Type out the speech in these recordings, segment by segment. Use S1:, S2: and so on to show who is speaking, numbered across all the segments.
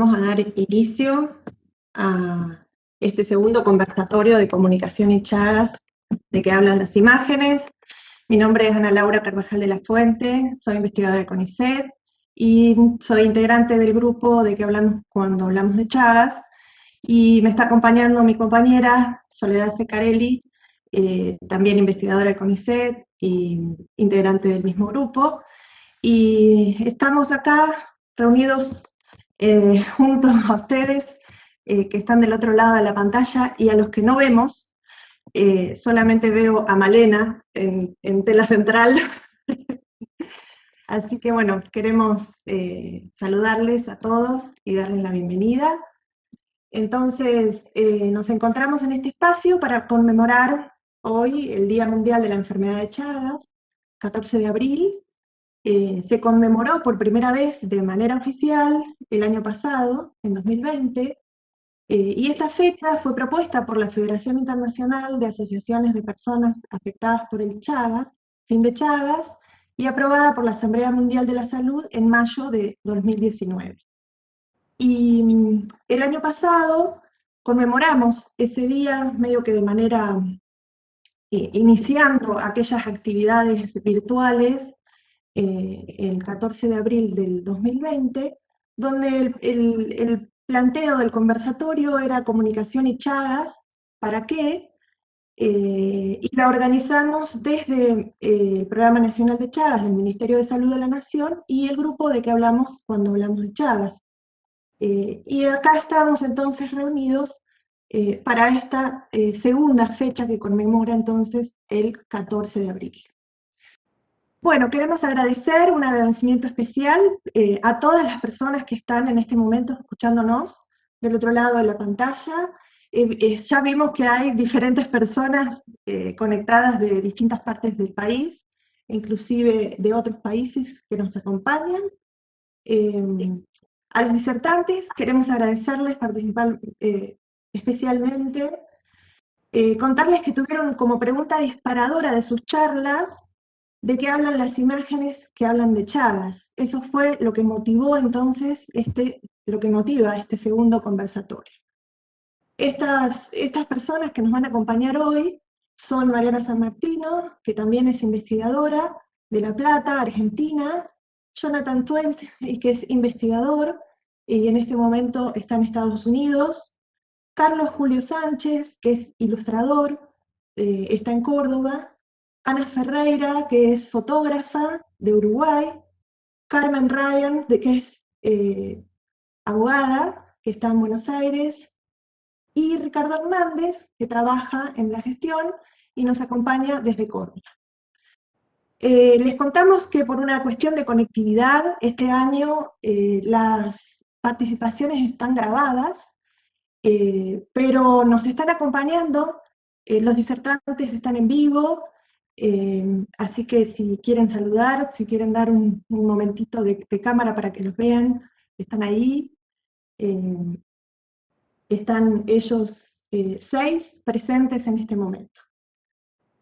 S1: vamos a dar inicio a este segundo conversatorio de comunicación y chagas de que hablan las imágenes. Mi nombre es Ana Laura Carvajal de la Fuente, soy investigadora de CONICET y soy integrante del grupo de que hablamos cuando hablamos de chagas. Y me está acompañando mi compañera Soledad Secarelli, eh, también investigadora de CONICET y integrante del mismo grupo. Y estamos acá reunidos eh, juntos a ustedes eh, que están del otro lado de la pantalla y a los que no vemos, eh, solamente veo a Malena en, tela central. Así que bueno, queremos saludarles a todos y darles la bienvenida. Entonces, nos encontramos en este espacio para conmemorar hoy el Día Mundial de la Enfermedad de Chagas, 14 de abril, eh, se conmemoró por primera vez de manera oficial el año pasado, en 2020, eh, y esta fecha fue propuesta por la Federación Internacional de Asociaciones de Personas Afectadas por el Chagas, fin de Chagas, y aprobada por la Asamblea Mundial de la Salud en mayo de 2019. Y mm, el año pasado conmemoramos ese día medio que de manera, eh, iniciando aquellas actividades virtuales eh, el 14 de abril del 2020, donde el, planteo del conversatorio era comunicación y chagas, ¿para qué? Eh, y la organizamos desde eh, el Programa Nacional de Chagas del Ministerio de Salud de la Nación y el grupo de que hablamos cuando hablamos de Chagas. y acá estamos entonces reunidos para esta segunda fecha que conmemora entonces el 14 de abril. Bueno, queremos agradecer un agradecimiento especial eh, a todas las personas que están en este momento escuchándonos del otro lado de la pantalla. Eh, eh, ya vimos que hay diferentes personas conectadas de distintas partes del país, inclusive de otros países que nos acompañan. a los disertantes queremos agradecerles participar especialmente, contarles que tuvieron como pregunta disparadora de sus charlas de qué hablan las imágenes que hablan de Chagas. Eso fue lo que motivó entonces, este, lo que motiva este segundo conversatorio. Estas, estas personas que nos van a acompañar hoy son Mariana San Martino, que también es investigadora de La Plata, Argentina, Jonathan Twent, que es investigador y en este momento está en Estados Unidos, Carlos Julio Sánchez, que es ilustrador, eh, está en Córdoba, Ana Ferreira, que es fotógrafa de Uruguay, Carmen Ryan, de, que es eh, abogada, que está en Buenos Aires, y Ricardo Hernández, que trabaja en la gestión y nos acompaña desde Córdoba. Eh, les contamos que por una cuestión de conectividad, este año eh, las participaciones están grabadas, pero nos están acompañando, los disertantes están en vivo, eh, así que si quieren saludar, si quieren dar un, momentito de, cámara para que los vean, están ahí. Eh, están ellos eh, seis presentes en este momento.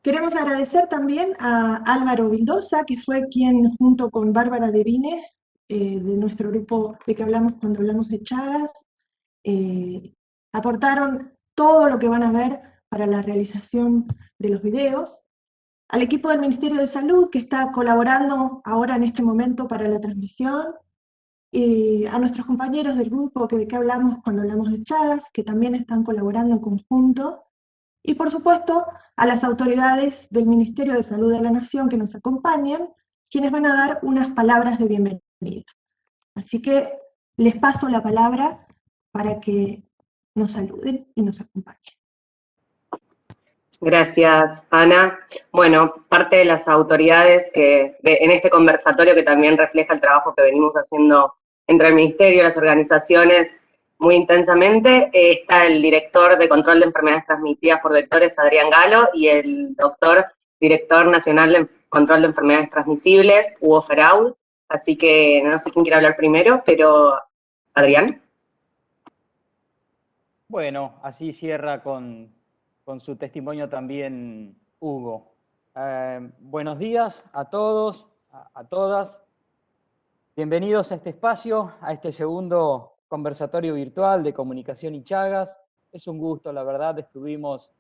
S1: Queremos agradecer también a Álvaro Vildosa, que fue quien junto con Bárbara Devine, de nuestro grupo de que hablamos cuando hablamos de Chagas, aportaron todo lo que van a ver para la realización de los videos al equipo del Ministerio de Salud que está colaborando ahora en este momento para la transmisión, y a nuestros compañeros del grupo que de qué hablamos cuando hablamos de Chagas, que también están colaborando en conjunto, y por supuesto a las autoridades del Ministerio de Salud de la Nación que nos acompañan, quienes van a dar unas palabras de bienvenida. Así que les paso la palabra para que nos saluden y nos acompañen.
S2: Gracias, Ana. Bueno, parte de las autoridades que en este conversatorio que también refleja el trabajo que venimos haciendo entre el Ministerio y las organizaciones muy intensamente, eh, está el director de control de enfermedades transmitidas por vectores, Adrián Galo, y el doctor director nacional de control de enfermedades transmisibles, Hugo Feraud. Así que no sé quién quiere hablar primero, pero Adrián.
S3: Bueno, así cierra con con su testimonio también Hugo. Eh, buenos días a todos, a, todas. Bienvenidos a este espacio, a este segundo conversatorio virtual de comunicación y Chagas. Es un gusto, la verdad, estuvimos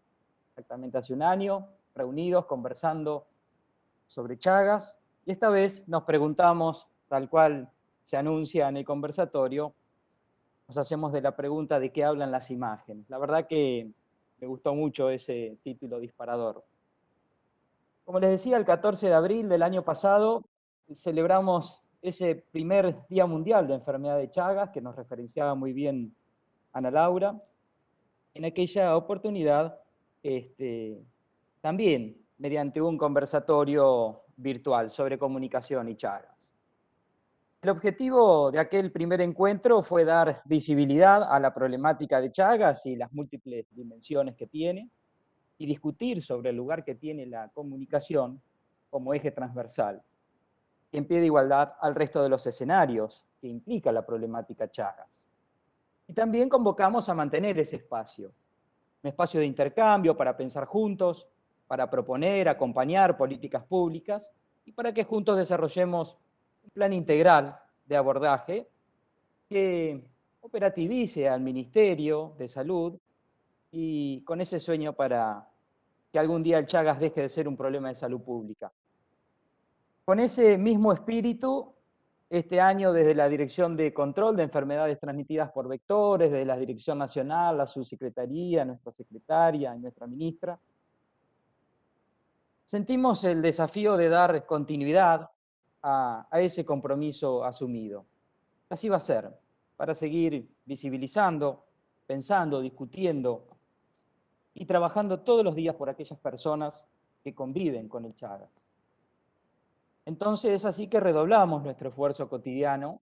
S3: exactamente hace un año reunidos conversando sobre Chagas y esta vez nos preguntamos, tal cual se anuncia en el conversatorio, nos hacemos de la pregunta de qué hablan las imágenes. La verdad que me gustó mucho ese título disparador. Como les decía, el 14 de abril del año pasado celebramos ese primer Día Mundial de Enfermedad de Chagas, que nos referenciaba muy bien Ana Laura. En aquella oportunidad, este, también mediante un conversatorio virtual sobre comunicación y Chagas. El objetivo de aquel primer encuentro fue dar visibilidad a la problemática de Chagas y las múltiples dimensiones que tiene, y discutir sobre el lugar que tiene la comunicación como eje transversal en pie igualdad al resto de los escenarios que implica la problemática Chagas. Y también convocamos a mantener ese espacio, un espacio de intercambio para pensar juntos, para proponer, acompañar políticas públicas y para que juntos desarrollemos plan integral de abordaje que operativice al Ministerio de Salud y con ese sueño para que algún día el Chagas deje de ser un problema de salud pública. Con ese mismo espíritu, este año desde la Dirección de Control de Enfermedades Transmitidas por Vectores, desde la Dirección Nacional, la Subsecretaría, nuestra secretaria nuestra ministra, sentimos el desafío de dar continuidad a, ese compromiso asumido. Así va a ser, para seguir visibilizando, pensando, discutiendo y trabajando todos los días por aquellas personas que conviven con el Chagas. Entonces es así que redoblamos nuestro esfuerzo cotidiano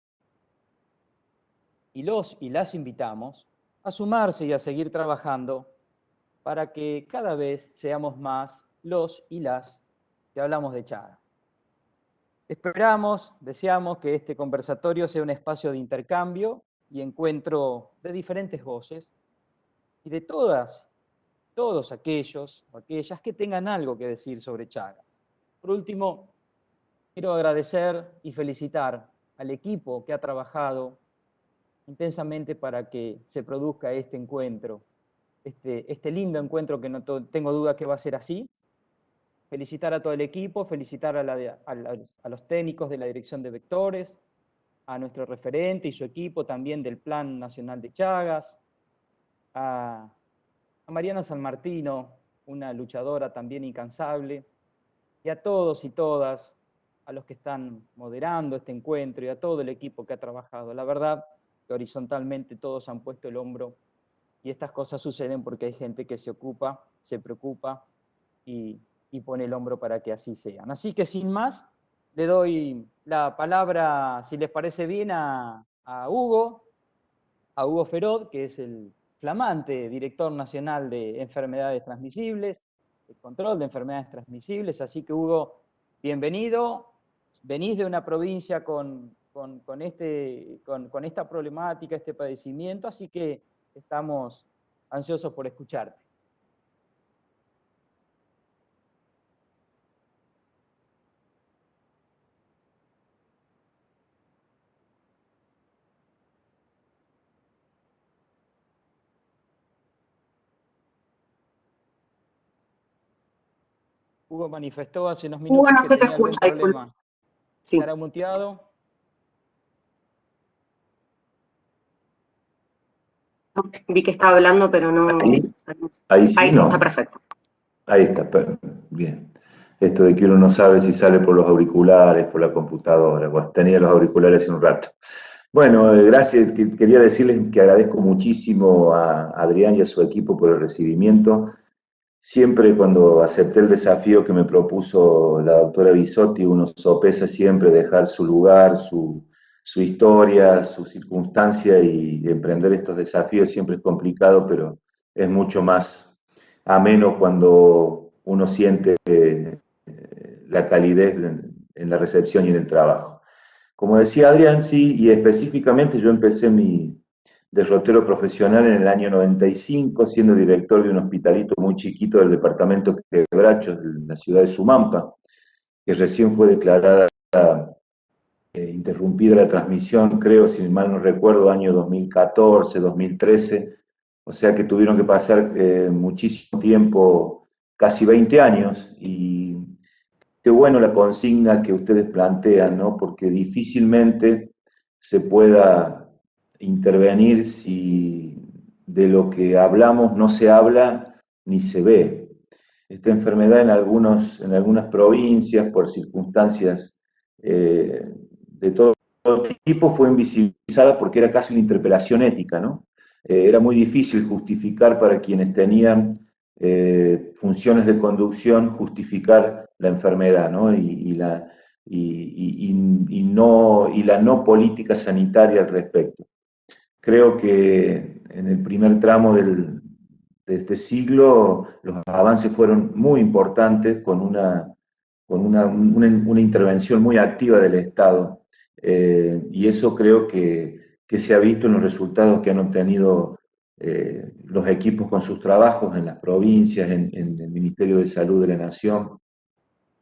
S3: y los y las invitamos a sumarse y a seguir trabajando para que cada vez seamos más los y las que hablamos de Chagas. Esperamos, deseamos que este conversatorio sea un espacio de intercambio y encuentro de diferentes voces y de todas, todos aquellos o aquellas que tengan algo que decir sobre Chagas. Por último, Quiero agradecer y felicitar al equipo que ha trabajado intensamente para que se produzca este encuentro, este, este lindo encuentro que no tengo duda que va a ser así. Felicitar a todo el equipo, felicitar a, a, los técnicos de la Dirección de Vectores, a nuestro referente y su equipo también del Plan Nacional de Chagas, a, a Mariana San Martino, una luchadora también incansable, y a todos y todas a los que están moderando este encuentro y a todo el equipo que ha trabajado. La verdad que horizontalmente todos han puesto el hombro y estas cosas suceden porque hay gente que se ocupa, se preocupa y, pone el hombro para que así sean. Así que sin más, le doy la palabra, si les parece bien, a, Hugo, a Hugo Ferod, que es el flamante director nacional de enfermedades transmisibles, el control de enfermedades transmisibles, así que Hugo, bienvenido, venís de una provincia con, este, con, esta problemática, este padecimiento, así que estamos ansiosos por escucharte. Hugo manifestó hace unos minutos
S2: Hugo, no se te escucha,
S3: Sí. ¿Estará muteado?
S2: Vi que estaba hablando, pero no...
S4: Ahí, sí,
S2: está perfecto.
S4: Ahí está, bien. Esto de que uno no sabe si sale por los auriculares, por la computadora. Bueno, tenía los auriculares hace un rato. Bueno, eh, gracias. Quería decirles que agradezco muchísimo a Adrián y a su equipo por el recibimiento. Siempre cuando acepté el desafío que me propuso la doctora Bisotti, uno sopesa siempre dejar su lugar, su, historia, su circunstancia y emprender estos desafíos siempre es complicado, pero es mucho más ameno cuando uno siente eh, la calidez en la recepción y en el trabajo. Como decía Adrián, sí, y específicamente yo empecé mi, derrotero profesional en el año 95, siendo director de un hospitalito muy chiquito del departamento Quebrachos, de la ciudad de Sumampa, que recién fue declarada interrumpida la transmisión, creo, si mal no recuerdo, año 2014, 2013, o sea que tuvieron que pasar muchísimo tiempo, casi 20 años, y qué bueno la consigna que ustedes plantean, ¿no? Porque difícilmente se pueda intervenir si de lo que hablamos no se habla ni se ve. Esta enfermedad en, algunos, en algunas provincias, por circunstancias eh, de todo tipo, fue invisibilizada porque era casi una interpelación ética, ¿no? Eh, era muy difícil justificar para quienes tenían eh, funciones de conducción, justificar la enfermedad, ¿no? Y, la, y, no, y la no política sanitaria al respecto. Creo que en el primer tramo de este siglo los avances fueron muy importantes con una, con una, una, intervención muy activa del Estado. Eh, y eso creo que, que, se ha visto en los resultados que han obtenido eh, los equipos con sus trabajos en las provincias, en, el Ministerio de Salud de la Nación.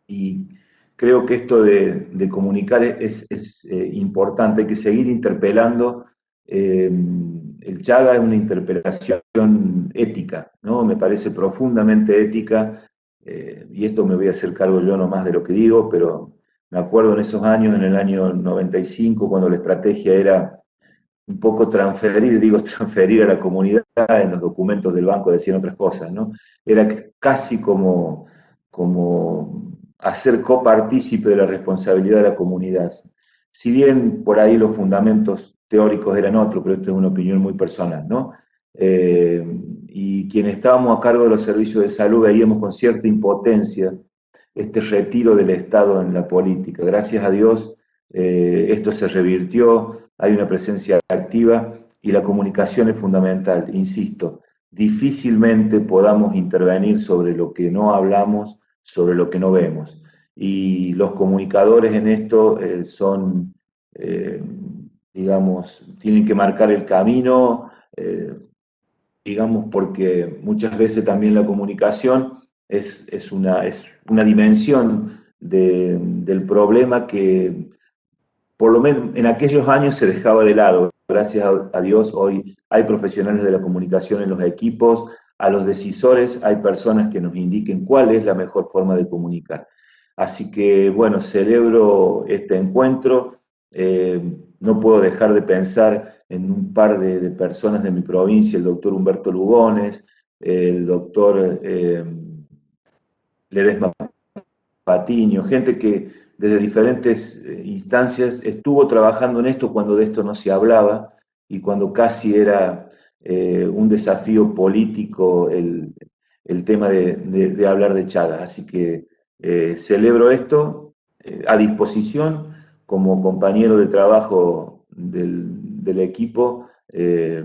S4: Y creo que esto de, de comunicar es, es eh, importante, hay que seguir interpelando el Chaga es una interpretación ética, ¿no? Me parece profundamente ética, eh, y esto me voy a hacer cargo yo no más de lo que digo, pero me acuerdo en esos años, en el año 95, cuando la estrategia era un poco transferir, digo transferir a la comunidad, en los documentos del banco decían otras cosas, ¿no? Era casi como, como hacer copartícipe de la responsabilidad de la comunidad. Si bien por ahí los fundamentos teóricos eran otros, pero esto es una opinión muy personal, ¿no? Eh, y quienes estábamos a cargo de los servicios de salud veíamos con cierta impotencia este retiro del Estado en la política. Gracias a Dios eh, esto se revirtió, hay una presencia activa y la comunicación es fundamental, insisto, difícilmente podamos intervenir sobre lo que no hablamos, sobre lo que no vemos. Y los comunicadores en esto eh, son digamos, tienen que marcar el camino, eh, digamos, porque muchas veces también la comunicación es, es, una, es una, dimensión del problema que por lo menos en aquellos años se dejaba de lado. Gracias a, Dios hoy hay profesionales de la comunicación en los equipos, a los decisores hay personas que nos indiquen cuál es la mejor forma de comunicar. Así que, bueno, celebro este encuentro. Eh, no puedo dejar de pensar en un par de, personas de mi provincia, el doctor Humberto Lugones, el doctor eh, Ledesma Patiño, gente que desde diferentes eh, instancias estuvo trabajando en esto cuando de esto no se hablaba y cuando casi era eh, un desafío político el, tema de, hablar de Chagas. Así que celebro esto a disposición como compañero de trabajo del, equipo, eh,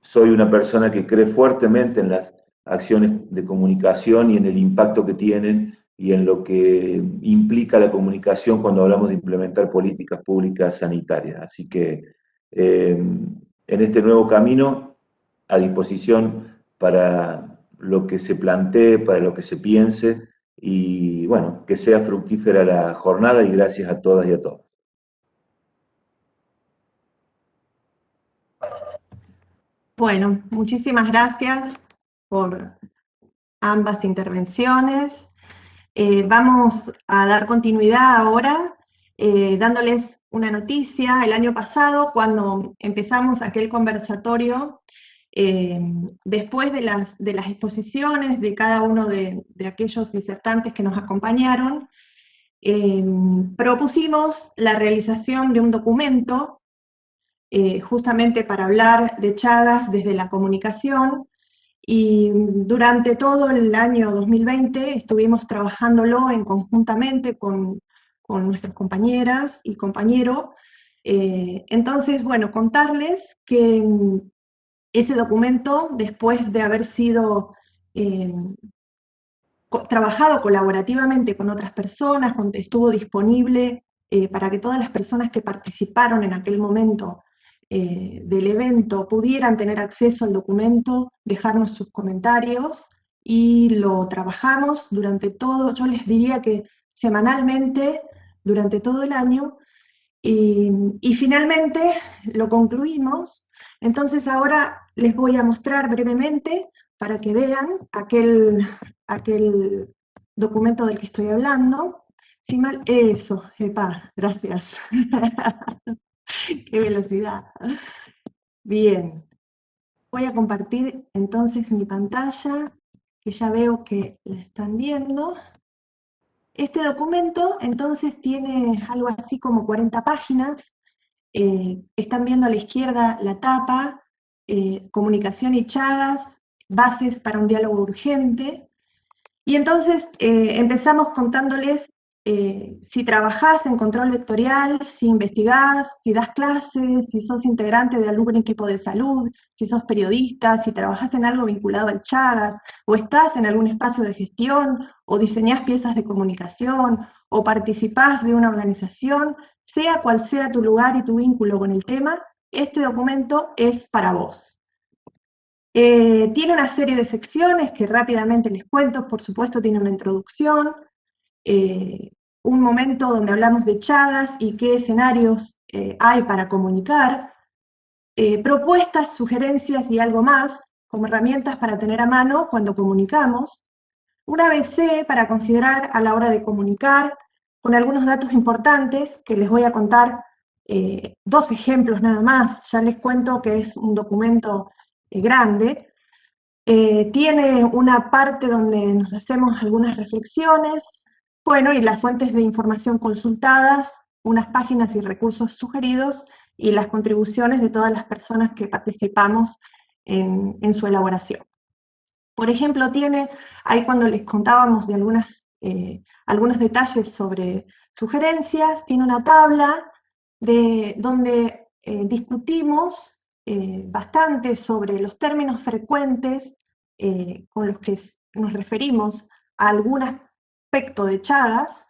S4: soy una persona que cree fuertemente en las acciones de comunicación y en el impacto que tienen y en lo que implica la comunicación cuando hablamos de implementar políticas públicas sanitarias. Así que eh, en este nuevo camino, a disposición para lo que se plantee, para lo que se piense, y bueno, que sea fructífera la jornada y gracias a todas y a todos.
S1: Bueno, muchísimas gracias por ambas intervenciones. Eh, vamos a dar continuidad ahora eh, dándoles una noticia. El año pasado, cuando empezamos aquel conversatorio, eh, después de las, exposiciones de cada uno de, aquellos disertantes que nos acompañaron, eh, propusimos la realización de un documento eh, justamente para hablar de Chagas desde la comunicación, y durante todo el año 2020 estuvimos trabajándolo en conjuntamente con, con nuestras compañeras y compañeros. entonces, bueno, contarles que ese documento, después de haber sido eh, trabajado colaborativamente con otras personas, estuvo disponible eh, para que todas las personas que participaron en aquel momento eh, del evento pudieran tener acceso al documento, dejarnos sus comentarios, y lo trabajamos durante todo, yo les diría que semanalmente, durante todo el año, Y, finalmente lo concluimos, entonces ahora les voy a mostrar brevemente para que vean aquel, aquel documento del que estoy hablando. Si mal, eso, epa, gracias. Qué velocidad. Bien, voy a compartir entonces mi pantalla, que ya veo que la están viendo. Este documento entonces tiene algo así como 40 páginas. Eh, están viendo a la izquierda la tapa, eh, comunicación y chagas, bases para un diálogo urgente. Y entonces eh, empezamos contándoles eh, si trabajás en control vectorial, si investigás, si das clases, si sos integrante de algún equipo de salud, si sos periodista, si trabajás en algo vinculado al Chagas, o estás en algún espacio de gestión, o diseñás piezas de comunicación, o participás de una organización, sea cual sea tu lugar y tu vínculo con el tema, este documento es para vos. Eh, tiene una serie de secciones que rápidamente les cuento, por supuesto tiene una introducción, eh, un momento donde hablamos de Chagas y qué escenarios eh, hay para comunicar, propuestas, sugerencias y algo más como herramientas para tener a mano cuando comunicamos, un ABC para considerar a la hora de comunicar, con algunos datos importantes que les voy a contar dos ejemplos nada más, ya les cuento que es un documento grande, tiene una parte donde nos hacemos algunas reflexiones, bueno, y las fuentes de información consultadas, unas páginas y recursos sugeridos, y las contribuciones de todas las personas que participamos en, su elaboración. Por ejemplo, tiene, ahí cuando les contábamos de algunas, eh, algunos detalles sobre sugerencias, tiene una tabla de, donde eh, discutimos eh, bastante sobre los términos frecuentes con los que nos referimos a algunas aspecto de Chagas,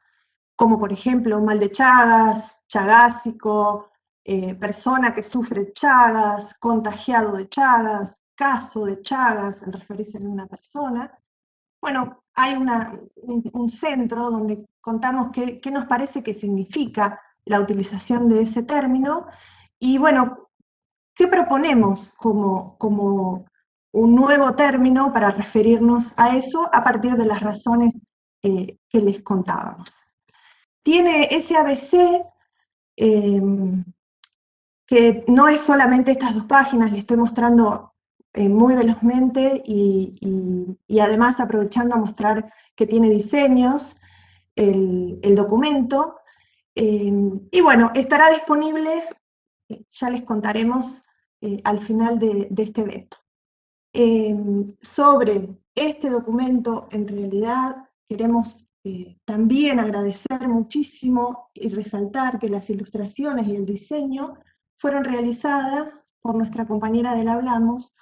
S1: como por ejemplo mal de Chagas, chagásico, eh, persona que sufre Chagas, contagiado de Chagas, caso de Chagas, en referirse a una persona. Bueno, hay un, centro donde contamos qué, nos parece que significa la utilización de ese término, y bueno, ¿qué proponemos como, como un nuevo término para referirnos a eso a partir de las razones eh, que les contábamos. Tiene ese ABC, em, que no es solamente estas dos páginas, le estoy mostrando eh, muy velozmente y, además aprovechando a mostrar que tiene diseños, el, documento, em, y bueno, estará disponible, ya les contaremos eh, al final de, este evento. Em, sobre este documento, en realidad, queremos eh, también agradecer muchísimo y resaltar que las ilustraciones y el diseño fueron realizadas por nuestra compañera del Hablamos,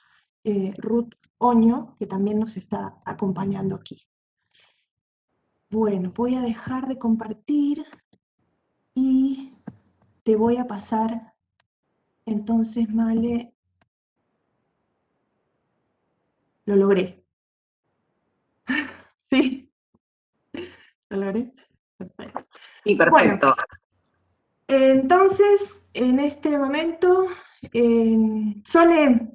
S1: eh, Ruth Oño, que también nos está acompañando aquí. Bueno, voy a dejar de compartir y te voy a pasar entonces, Male, lo logré. ¿Sí?
S2: Sí, perfecto.
S1: entonces, en este momento, eh, Sole,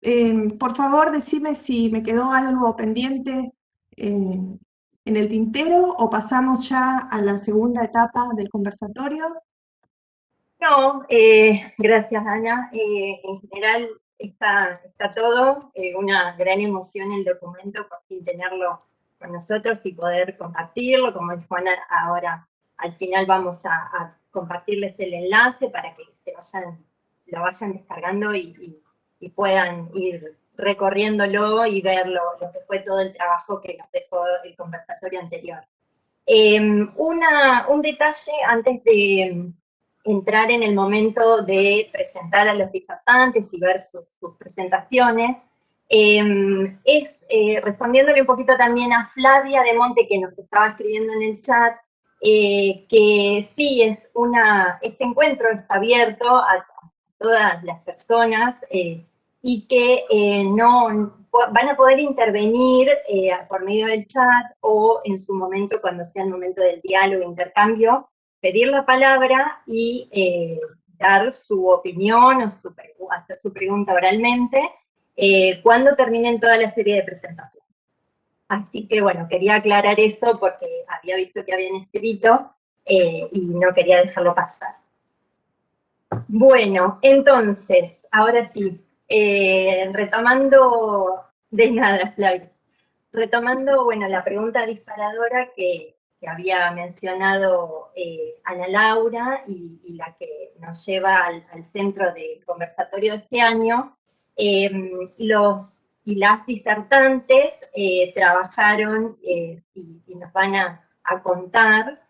S1: eh, por favor, decime si me quedó algo pendiente en el tintero o pasamos ya a la segunda etapa del conversatorio.
S5: No, eh, gracias Ana. Eh, en general está, todo, una gran emoción el documento, por tenerlo con nosotros y poder compartirlo, como dijo Ana, ahora al final vamos a, compartirles el enlace para que lo vayan descargando y, puedan ir recorriéndolo y ver lo, que fue todo el trabajo que nos dejó el conversatorio anterior. Em, un detalle antes de entrar en el momento de presentar a los disertantes y ver sus presentaciones, Em, es eh, respondiéndole un poquito también a Flavia de Monte que nos estaba escribiendo en el chat, eh, que sí, es una, este encuentro está abierto a, todas las personas eh, y que no van a poder intervenir por medio del chat o en su momento, cuando sea el momento del diálogo, intercambio, pedir la palabra y eh, dar su opinión o hacer su pregunta oralmente eh, cuando terminen toda la serie de presentaciones. Así que bueno, quería aclarar eso porque había visto que habían escrito y no quería dejarlo pasar. Bueno, entonces, ahora sí, retomando de nada, Flavio. Retomando, bueno, la pregunta disparadora que, había mencionado eh, Ana Laura y, la que nos lleva al, centro del conversatorio de este año, em, los y las disertantes eh, trabajaron eh, y, nos van a, contar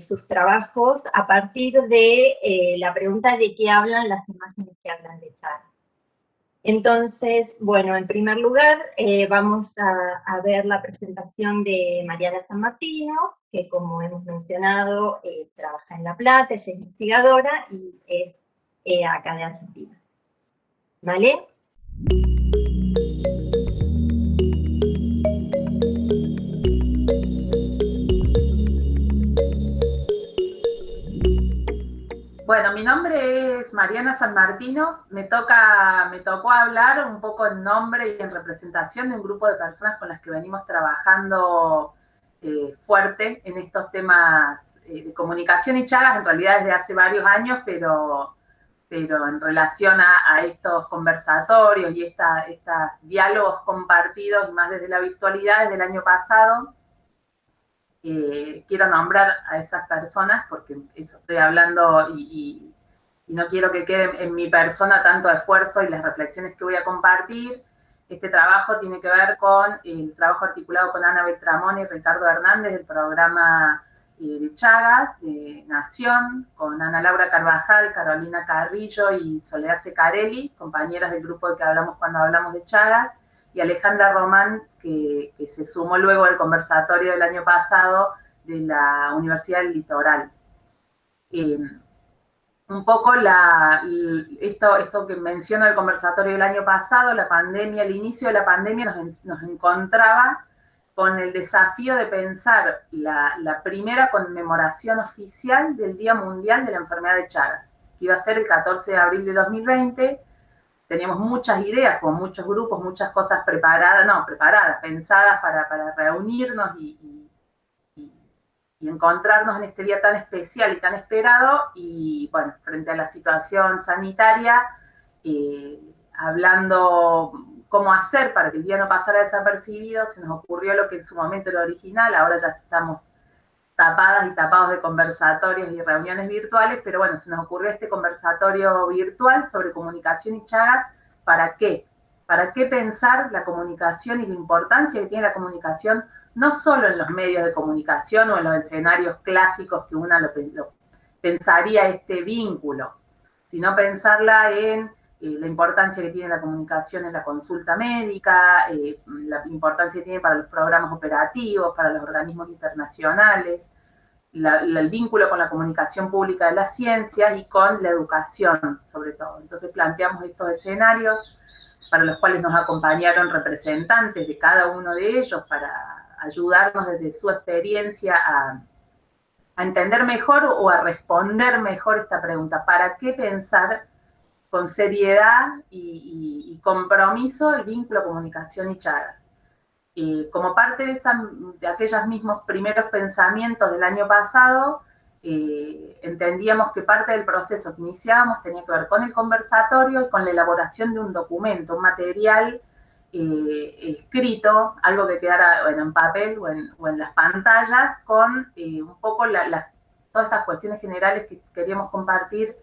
S5: sus trabajos a partir de la pregunta de qué hablan las imágenes que hablan de Char. Entonces, bueno, en primer lugar eh, vamos a, ver la presentación de Mariana San Martino, que como hemos mencionado, eh, trabaja en La Plata, ella es investigadora y es eh, acá de Argentina. ¿Vale?
S6: Bueno, mi nombre es Mariana San Martino. Me, toca, me tocó hablar un poco en nombre y en representación de un grupo de personas con las que venimos trabajando eh, fuerte en estos temas eh, de comunicación y chagas, en realidad desde hace varios años, pero, pero en relación a, estos conversatorios y estos diálogos compartidos, más desde la virtualidad, desde el año pasado. Eh, quiero nombrar a esas personas porque eso estoy hablando y, no quiero que quede en mi persona tanto esfuerzo y las reflexiones que voy a compartir. Este trabajo tiene que ver con el trabajo articulado con Ana Beltramón y Ricardo Hernández del programa eh, de Chagas de Nación, con Ana Laura Carvajal, Carolina Carrillo y Soledad Secarelli, compañeras del grupo de que hablamos cuando hablamos de Chagas y Alejandra Román, que, se sumó luego al conversatorio del año pasado de la Universidad del Litoral. Eh, un poco esto, que menciono del conversatorio del año pasado, la pandemia, el inicio de la pandemia nos, encontraba con el desafío de pensar la, la, primera conmemoración oficial del Día Mundial de la Enfermedad de Chagas, que iba a ser el 14 de abril de 2020, teníamos muchas ideas, con muchos grupos, muchas cosas preparadas, no, preparadas, pensadas para, reunirnos y, encontrarnos en este día tan especial y tan esperado. Y bueno, frente a la situación sanitaria, eh, hablando cómo hacer para que el día no pasara desapercibido, se nos ocurrió lo que en su momento era original, ahora ya estamos tapadas y tapados de conversatorios y reuniones virtuales, pero bueno, se nos ocurrió este conversatorio virtual sobre comunicación y chagas, ¿para qué? ¿Para qué pensar la comunicación y la importancia que tiene la comunicación, no solo en los medios de comunicación o en los escenarios clásicos que uno lo, pensaría este vínculo, sino pensarla en la importancia que tiene la comunicación en la consulta médica, eh, la importancia que tiene para los programas operativos, para los organismos internacionales, el vínculo con la comunicación pública de las ciencias y con la educación, sobre todo. Entonces planteamos estos escenarios para los cuales nos acompañaron representantes de cada uno de ellos para ayudarnos desde su experiencia a, a entender mejor o a responder mejor esta pregunta. ¿Para qué pensar con seriedad y, compromiso el vínculo comunicación y chagas. como parte de, de, aquellos mismos primeros pensamientos del año pasado, eh, entendíamos que parte del proceso que iniciábamos tenía que ver con el conversatorio y con la elaboración de un documento, un material eh, escrito, algo que quedara en papel o en, las pantallas, con eh, un poco todas estas cuestiones generales que queríamos compartir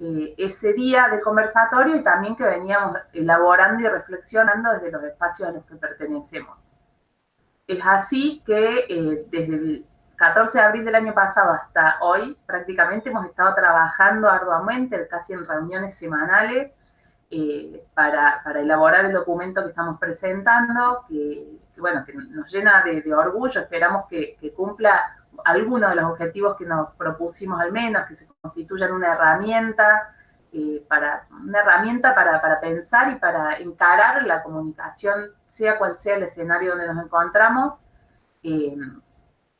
S6: eh, ese día de conversatorio y también que veníamos elaborando y reflexionando desde los espacios a los que pertenecemos. Es así que eh, desde el 14 de abril del año pasado hasta hoy prácticamente hemos estado trabajando arduamente, casi en reuniones semanales, eh, para, elaborar el documento que estamos presentando, que, bueno, que nos llena de, orgullo, esperamos que, que cumpla algunos de los objetivos que nos propusimos al menos, que se constituyan una herramienta, eh, para, una herramienta para, pensar y para encarar la comunicación, sea cual sea el escenario donde nos encontramos, eh,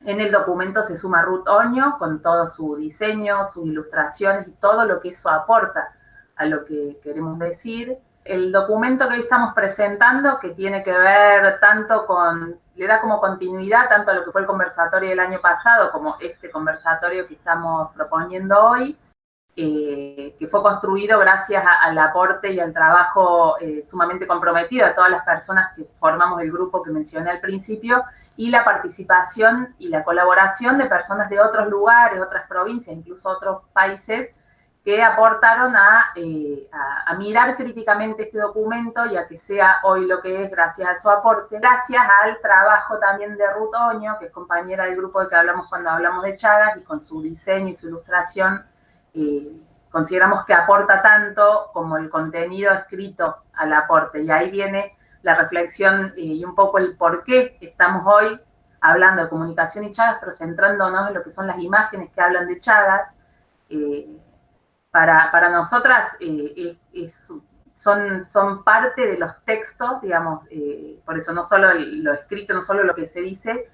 S6: En el documento se suma Ruth Oño con todo su diseño, sus ilustraciones y todo lo que eso aporta a lo que queremos decir. El documento que hoy estamos presentando, que tiene que ver tanto con, le da como continuidad tanto a lo que fue el conversatorio del año pasado como este conversatorio que estamos proponiendo hoy, eh, que fue construido gracias al aporte y al trabajo eh, sumamente comprometido de todas las personas que formamos el grupo que mencioné al principio, y la participación y la colaboración de personas de otros lugares, otras provincias, incluso otros países, que aportaron eh, a, mirar críticamente este documento y a que sea hoy lo que es gracias a su aporte, gracias al trabajo también de Ruth Oño, que es compañera del grupo de que hablamos cuando hablamos de Chagas, y con su diseño y su ilustración eh, consideramos que aporta tanto como el contenido escrito al aporte. Y ahí viene la reflexión eh, y un poco el por qué estamos hoy hablando de comunicación y Chagas, pero centrándonos en lo que son las imágenes que hablan de Chagas. Eh, para, para, nosotras son, son parte de los textos, digamos, por eso no solo lo escrito, no solo lo que se dice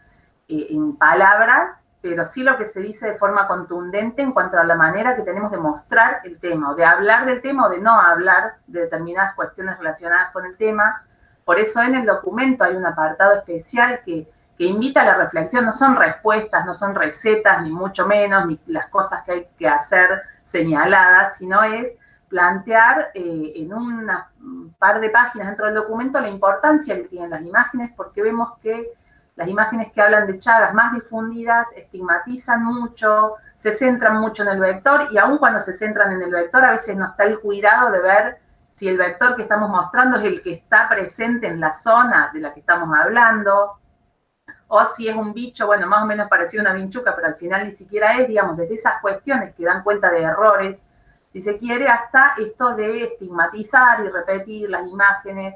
S6: en palabras, pero sí lo que se dice de forma contundente en cuanto a la manera que tenemos de mostrar el tema, o de hablar del tema o de no hablar de determinadas cuestiones relacionadas con el tema. Por eso en el documento hay un apartado especial que, invita a la reflexión, no son respuestas, no son recetas, ni mucho menos, ni las cosas que hay que hacer señaladas, sino es plantear eh, en un par de páginas dentro del documento la importancia que tienen las imágenes, porque vemos que las imágenes que hablan de Chagas más difundidas estigmatizan mucho, se centran mucho en el vector y aun cuando se centran en el vector a veces no está el cuidado de ver si el vector que estamos mostrando es el que está presente en la zona de la que estamos hablando, o si es un bicho, bueno, más o menos parecido una vinchuca, pero al final ni siquiera es, digamos, desde esas cuestiones que dan cuenta de errores, si se quiere, hasta esto de estigmatizar y repetir las imágenes,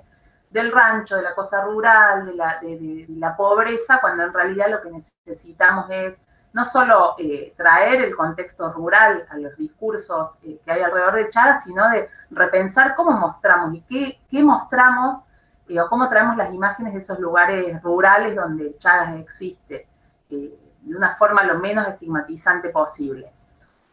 S6: del rancho, de la cosa rural, de la, de, la pobreza, cuando en realidad lo que necesitamos es no solo eh, traer el contexto rural a los discursos eh, que hay alrededor de Chagas, sino de repensar cómo mostramos y qué, qué mostramos eh, o cómo traemos las imágenes de esos lugares rurales donde Chagas existe, de una forma lo menos estigmatizante posible.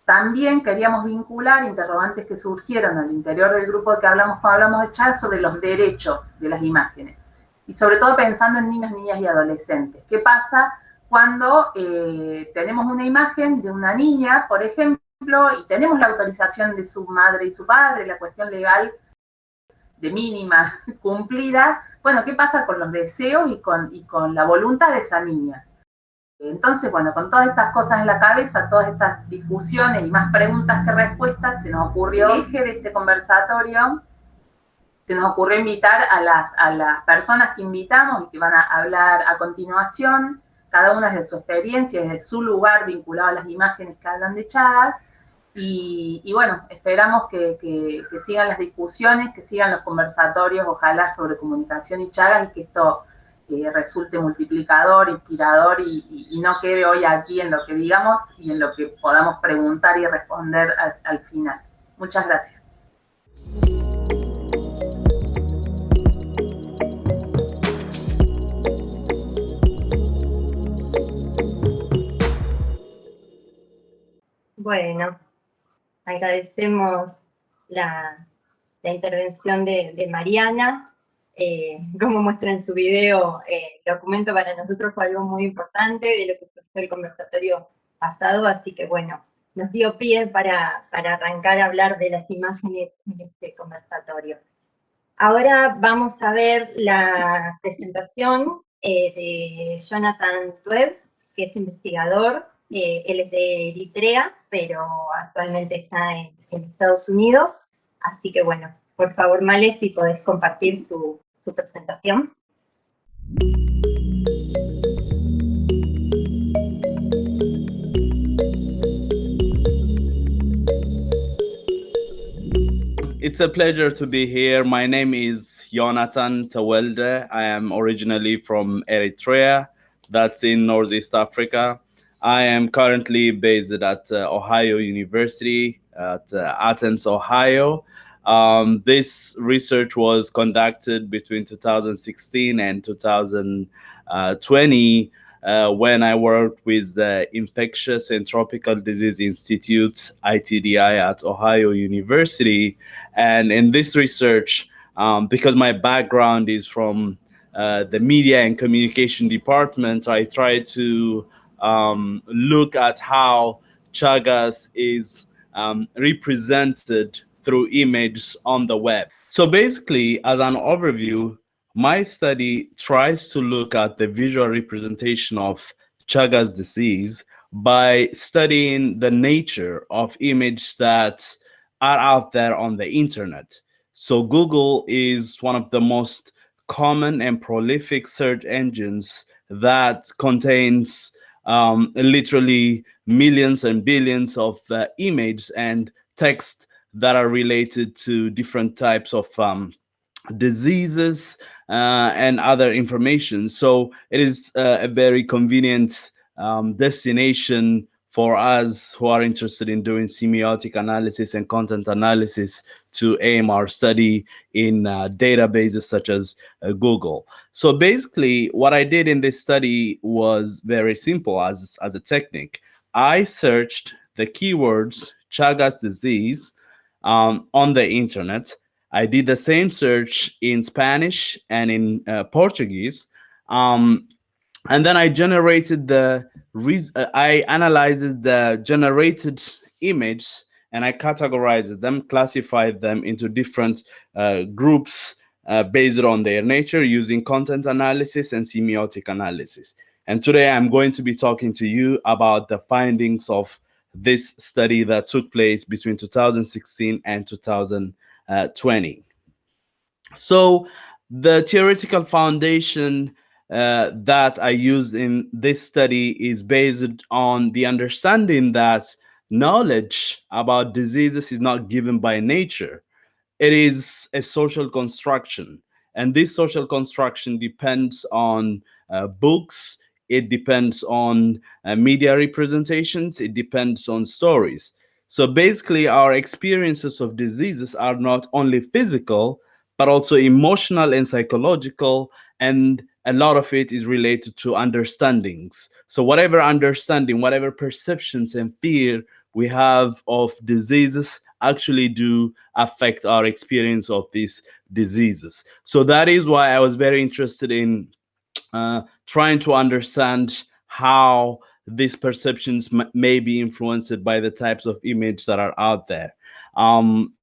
S6: También queríamos vincular interrogantes que surgieron al interior del grupo que hablamos cuando hablamos de chat sobre los derechos de las imágenes. Y sobre todo pensando en niños, niñas y adolescentes. ¿Qué pasa cuando eh, tenemos una imagen de una niña, por ejemplo, y tenemos la autorización de su madre y su padre, la cuestión legal mínima cumplida? Bueno, ¿qué pasa con los deseos y con, y con la voluntad de esa niña? Entonces, bueno, con todas estas cosas en la cabeza, todas estas discusiones y más preguntas que respuestas, se nos ocurrió, el eje de este conversatorio, se nos ocurrió invitar a las, a las personas que invitamos y que van a hablar a continuación, cada una de su experiencia, desde su lugar vinculado a las imágenes que hablan de Chagas, y, bueno, esperamos que, que, sigan las discusiones, que sigan los conversatorios, ojalá sobre comunicación y Chagas, y que esto que resulte multiplicador, inspirador y, no quede hoy aquí en lo que digamos y en lo que podamos preguntar y responder al, final. Muchas gracias.
S5: Bueno, agradecemos la, intervención de Mariana. Eh, como muestra en su video, eh, el documento para nosotros fue algo muy importante de lo que fue el conversatorio pasado, así que bueno, nos dio pie para, para arrancar a hablar de las imágenes en este conversatorio. Ahora vamos a ver la presentación eh, de Jonathan Tueb, que es investigador, él es de Eritrea, pero actualmente está en, en Estados Unidos, así que bueno, por favor, Male, si podés compartir su, su presentación.
S7: It's a pleasure to be here. My name is Jonathan Tawelde. I am originally from Eritrea, that's in Northeast Africa. I am currently based at uh, Ohio University at uh, Athens, Ohio. Um, this research was conducted between 2016 and 2020 uh, when I worked with the Infectious and Tropical Disease Institute, ITDI, at Ohio University. And in this research, um, because my background is from uh, the media and communication department, I tried to um, look at how Chagas is um, represented through images on the web. So basically, as an overview, my study tries to look at the visual representation of Chagas disease by studying the nature of images that are out there on the internet. So Google is one of the most common and prolific search engines that contains um, literally millions and billions of uh, images and text that are related to different types of um, diseases uh, and other information. So it is uh, a very convenient um, destination for us who are interested in doing semiotic analysis and content analysis to aim our study in uh, databases such as uh, Google. So basically, what I did in this study was very simple as, as a technique. I searched the keywords Chagas disease um, on the internet. I did the same search in Spanish and in uh, Portuguese. Um, and then I generated the, I analyzed the generated image and I categorize them, classify them into different uh, groups uh, based on their nature using content analysis and semiotic analysis. And today I'm going to be talking to you about the findings of this study that took place between 2016 and 2020. So the theoretical foundation uh, that I used in this study is based on the understanding that knowledge about diseases is not given by nature. It is a social construction. And this social construction depends on uh, books, it depends on uh, media representations, it depends on stories. So basically, our experiences of diseases are not only physical, but also emotional and psychological, and a lot of it is related to understandings. So whatever understanding, whatever perceptions and fear we have of diseases actually do affect our experience of these diseases. So that is why I was very interested in uh, trying to understand how these perceptions may be influenced by the types of images that are out there. Um,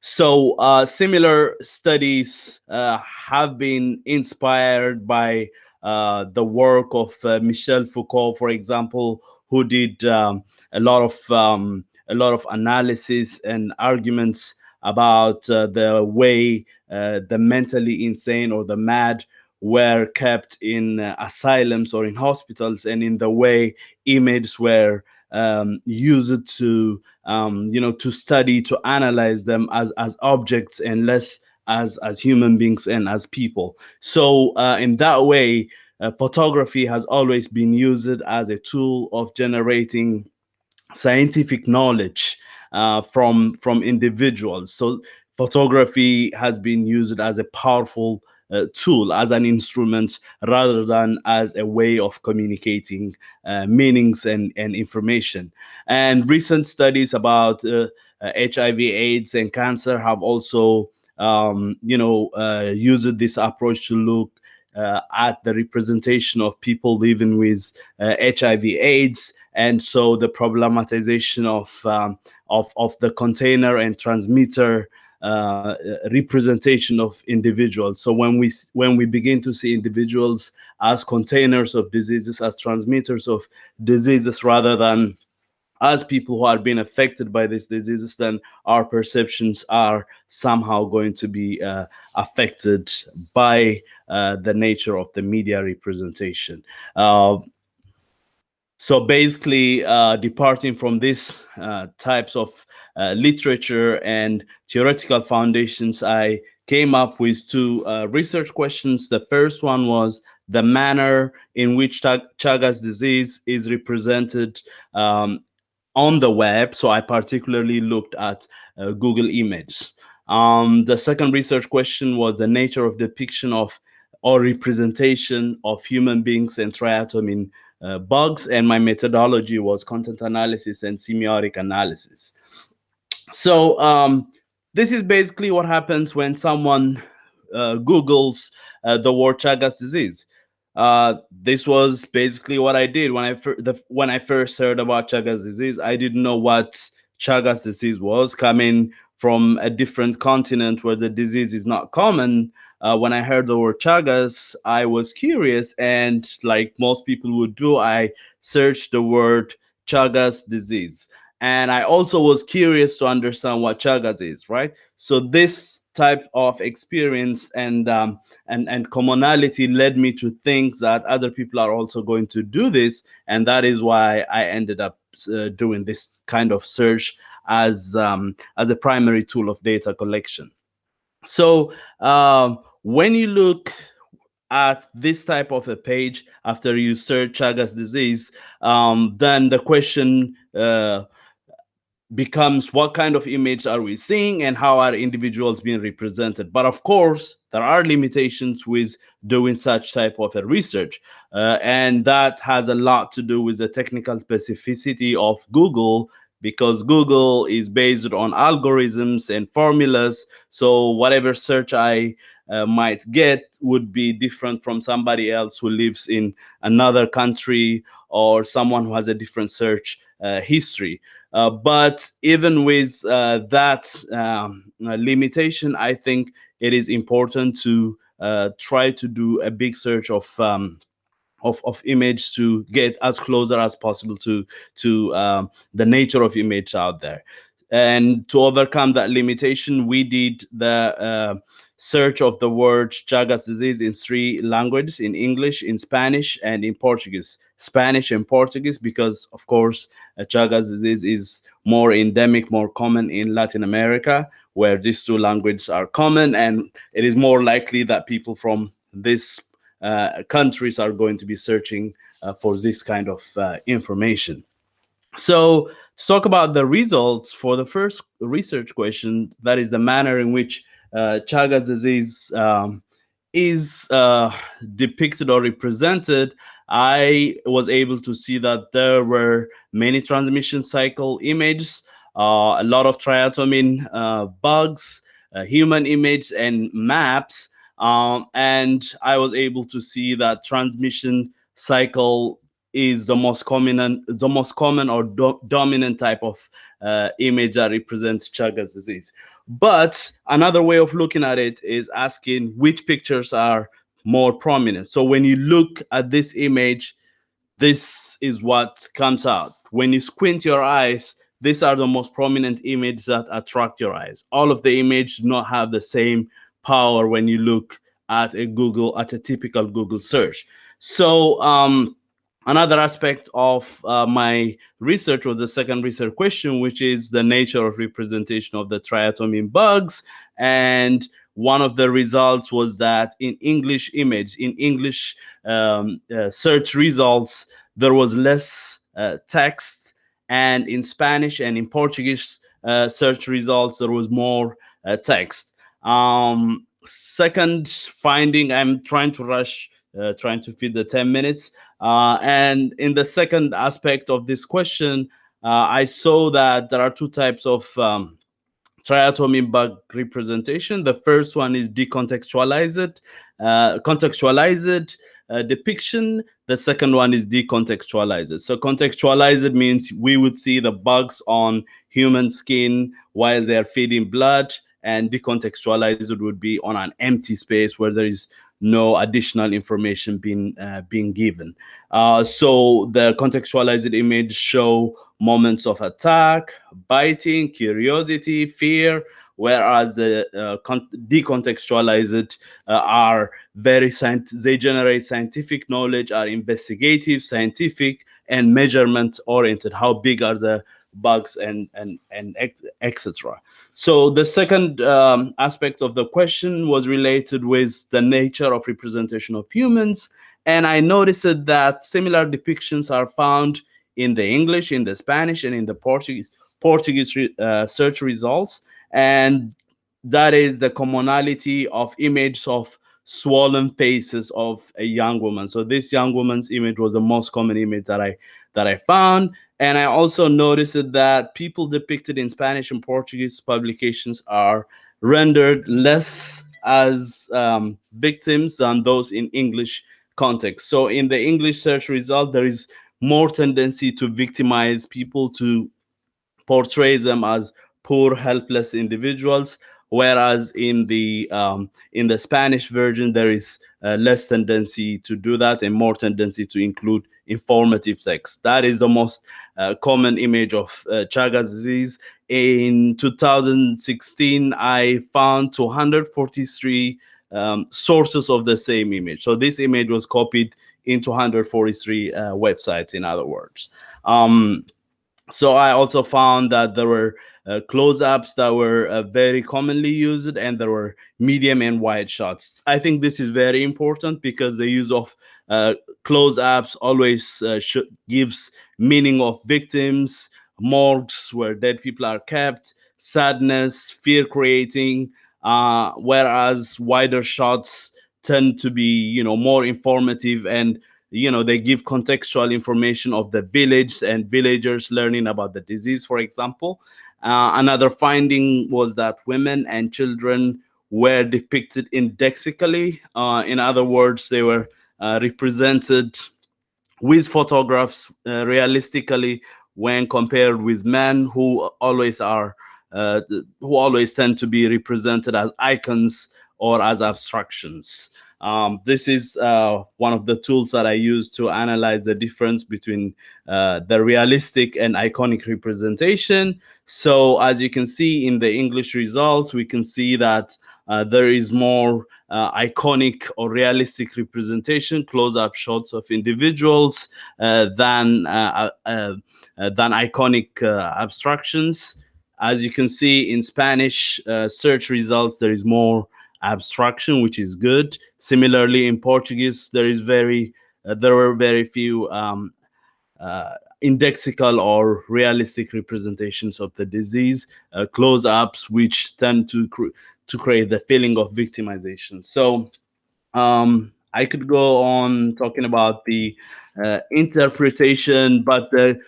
S7: so uh, similar studies uh, have been inspired by uh, the work of uh, Michel Foucault, for example, who did um, a lot of um, a lot of analysis and arguments about uh, the way uh, the mentally insane or the mad were kept in asylums or in hospitals and in the way images were um, it to um, you know to study to analyze them as as objects and less as as human beings and as people. So uh, in that way uh, photography has always been used as a tool of generating scientific knowledge uh, from from individuals. So photography has been used as a powerful tool, as an instrument, rather than as a way of communicating uh, meanings and, and information. And recent studies about uh, HIV, AIDS, and cancer have also, um, you know, uh, used this approach to look uh, at the representation of people living with HIV, uh, AIDS, and so the problematization of um, of of the container and transmitter uh, representation of individuals. So when we when we begin to see individuals as containers of diseases, as transmitters of diseases, rather than as people who are being affected by these diseases, then our perceptions are somehow going to be uh, affected by uh, the nature of the media representation. Uh, so basically, uh, departing from these uh, types of uh, literature and theoretical foundations, I came up with two uh, research questions. The first one was the manner in which Chagas disease is represented um, on the web. So I particularly looked at uh, Google Images. Um, the second research question was the nature of depiction of or representation of human beings and triatomin uh, bugs, and my methodology was content analysis and semiotic analysis. So um, this is basically what happens when someone uh, Googles uh, the word Chagas disease. Uh, this was basically what I did when I the, when I first heard about Chagas disease. I didn't know what Chagas disease was coming from a different continent where the disease is not common. Uh, when I heard the word Chagas, I was curious, and like most people would do, I searched the word Chagas disease. And I also was curious to understand what Chagas is, right? So this type of experience and um, and and commonality led me to think that other people are also going to do this, and that is why I ended up uh, doing this kind of search as um, as a primary tool of data collection. So um, when you look at this type of a page after you search Chagas disease, um, then the question uh, becomes what kind of image are we seeing and how are individuals being represented? But of course there are limitations with doing such type of a research uh, and that has a lot to do with the technical specificity of google because google is based on algorithms and formulas so whatever search i uh, might get would be different from somebody else who lives in another country or someone who has a different search uh, history. Uh, but even with uh, that um, uh, limitation, I think it is important to uh, try to do a big search of um, of, of image to get as closer as possible to to um, the nature of image out there. And to overcome that limitation, we did the uh, search of the word Chagas disease in three languages, in English, in Spanish, and in Portuguese. Spanish and Portuguese, because of course, uh, Chagas disease is more endemic, more common in Latin America, where these two languages are common, and it is more likely that people from uh, countries are going to be searching uh, for this kind of uh, information. So to talk about the results for the first research question, that is the manner in which uh, Chagas disease um, is uh, depicted or represented, I was able to see that there were many transmission cycle images, uh, a lot of triatomin uh, bugs, uh, human image, and maps. Um, and I was able to see that transmission cycle is the most common, the most common or do dominant type of uh, image that represents Chagas disease. But another way of looking at it is asking which pictures are more prominent. So when you look at this image, this is what comes out. When you squint your eyes, these are the most prominent images that attract your eyes. All of the images do not have the same power when you look at a Google, at a typical Google search. So um, Another aspect of uh, my research was the second research question, which is the nature of representation of the triatomin bugs. And one of the results was that in English image, in English um, uh, search results, there was less uh, text. And in Spanish and in Portuguese uh, search results, there was more uh, text. Um, second finding, I'm trying to rush, uh, trying to fit the 10 minutes. Uh, and in the second aspect of this question, uh, I saw that there are two types of um, triatomin bug representation. The first one is decontextualized, uh, contextualized uh, depiction. The second one is decontextualized. So contextualized means we would see the bugs on human skin while they're feeding blood and decontextualized would be on an empty space where there is no additional information being uh, being given. Uh, so the contextualized image show moments of attack, biting, curiosity, fear, whereas the uh, decontextualized uh, are very they generate scientific knowledge, are investigative, scientific, and measurement oriented. How big are the bugs and and and etc. So the second um, aspect of the question was related with the nature of representation of humans, and I noticed that similar depictions are found in the English, in the Spanish, and in the Portuguese Portuguese uh, search results, and that is the commonality of images of swollen faces of a young woman. So this young woman's image was the most common image that I that I found. And I also noticed that people depicted in Spanish and Portuguese publications are rendered less as um, victims than those in English context. So in the English search result, there is more tendency to victimize people to portray them as poor, helpless individuals, whereas in the um, in the Spanish version there is uh, less tendency to do that and more tendency to include informative text. That is the most uh, common image of uh, Chagas disease. In 2016, I found 243 um, sources of the same image. So this image was copied into 143 uh, websites, in other words. Um, so I also found that there were uh, close-ups that were uh, very commonly used and there were medium and wide shots. I think this is very important because the use of uh, close-ups always uh, gives meaning of victims, morgues where dead people are kept, sadness, fear creating, uh, whereas wider shots tend to be, you know, more informative and you know they give contextual information of the village and villagers learning about the disease for example uh, another finding was that women and children were depicted indexically. Uh, in other words, they were uh, represented with photographs uh, realistically when compared with men who always are uh, who always tend to be represented as icons or as abstractions. Um, this is uh, one of the tools that I use to analyze the difference between uh, the realistic and iconic representation. So as you can see in the English results, we can see that uh, there is more uh, iconic or realistic representation, close-up shots of individuals uh, than uh, than iconic abstractions. As you can see in Spanish search results, there is more abstraction, which is good. Similarly, in Portuguese, there is very uh, there were very few um, uh, indexical or realistic representations of the disease, uh, close-ups, which tend to cr to create the feeling of victimization. So um, I could go on talking about the uh, interpretation, but the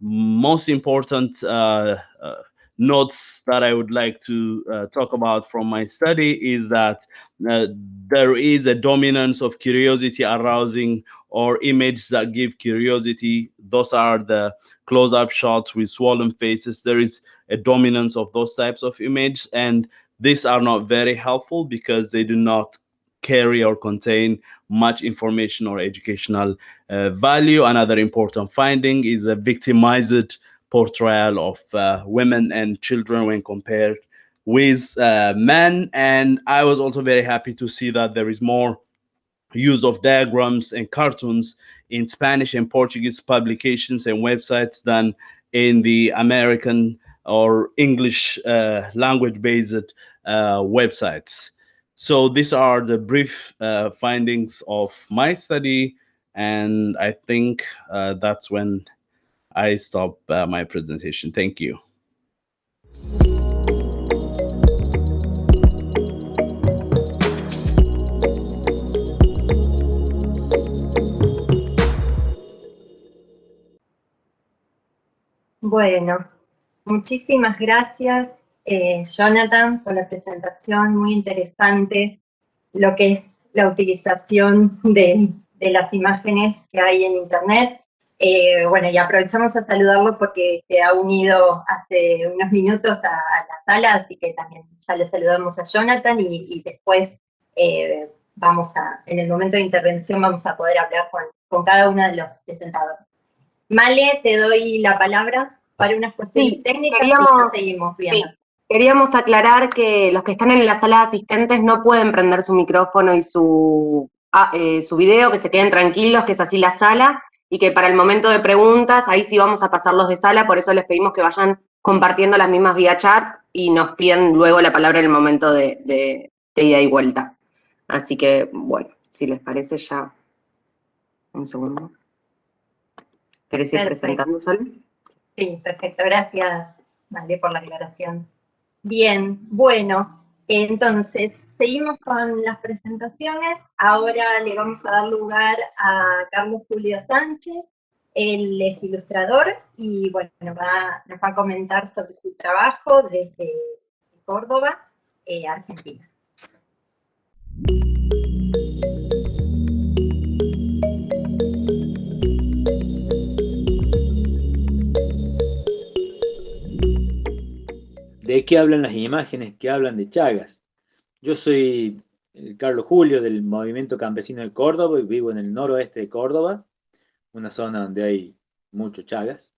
S7: most important uh, uh, notes that I would like to uh, talk about from my study is that uh, there is a dominance of curiosity arousing or images that give curiosity. Those are the close-up shots with swollen faces. There is a dominance of those types of images, and these are not very helpful because they do not carry or contain much information or educational uh, value. Another important finding is a victimized portrayal of uh, women and children when compared with uh, men. And I was also very happy to see that there is more use of diagrams and cartoons in Spanish and Portuguese publications and websites than in the American or English uh, language-based uh, websites. So these are the brief uh, findings of my study, and I think uh, that's when I stop uh, my presentation. Thank you.
S5: Bueno, muchísimas gracias, eh, Jonathan, por la presentación, muy interesante lo que es la utilización de, las imágenes que hay en Internet eh, bueno, y aprovechamos a saludarlo porque se ha unido hace unos minutos a, la sala, así que también ya le saludamos a Jonathan y, después eh, vamos a, en el momento de intervención vamos a poder hablar con cada uno de los presentadores. Male, te doy la palabra para unas cuestiones técnicas
S2: queríamos,
S5: y seguimos viendo.
S2: Queríamos aclarar que los que están en la sala de asistentes no pueden prender su micrófono y su, ah, eh, su video, que se queden tranquilos, que es así la sala, y que para el momento de preguntas, ahí sí vamos a pasarlos de sala, por eso les pedimos que vayan compartiendo las mismas vía chat y nos piden luego la palabra en el momento de, ida y vuelta. Así que, bueno, si les parece ya, un segundo. ¿Querés ir presentando, Sol?
S5: Sí, perfecto, gracias, Vale, por la aclaración. Bien, bueno, entonces, seguimos con las presentaciones. Ahora le vamos a dar lugar a Carlos Julio Sánchez. Él es ilustrador y bueno, nos va a comentar sobre su trabajo desde Córdoba, eh, Argentina.
S8: ¿De qué hablan las imágenes que hablan de Chagas? Yo soy el Carlos Julio del Movimiento Campesino de Córdoba y vivo en el noroeste de Córdoba, una zona donde hay muchos Chagas.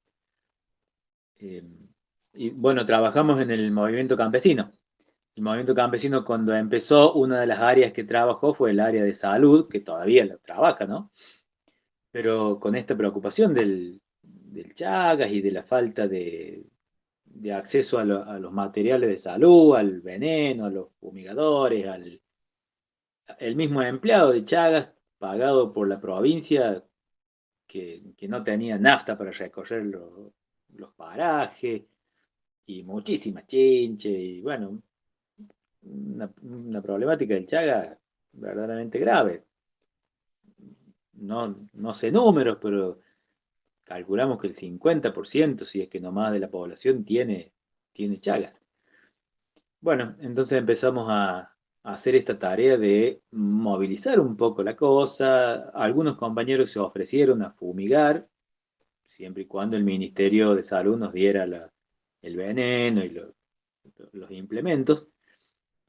S8: Eh, y bueno, trabajamos en el movimiento campesino. El movimiento campesino cuando empezó, una de las áreas que trabajó fue el área de salud, que todavía la trabaja, ¿no? Pero con esta preocupación del, del Chagas y de la falta de, de acceso a, los materiales de salud, al veneno, a los fumigadores, al el mismo empleado de Chagas, pagado por la provincia, que, no tenía nafta para recorrer los parajes, y muchísima chinche, y bueno, una, problemática del Chagas verdaderamente grave. No, no sé números, pero calculamos que el 50%, si es que no más de la población, tiene, tiene Chagas. Bueno, entonces empezamos a, hacer esta tarea de movilizar un poco la cosa. Algunos compañeros se ofrecieron a fumigar, siempre y cuando el Ministerio de Salud nos diera el veneno y los implementos.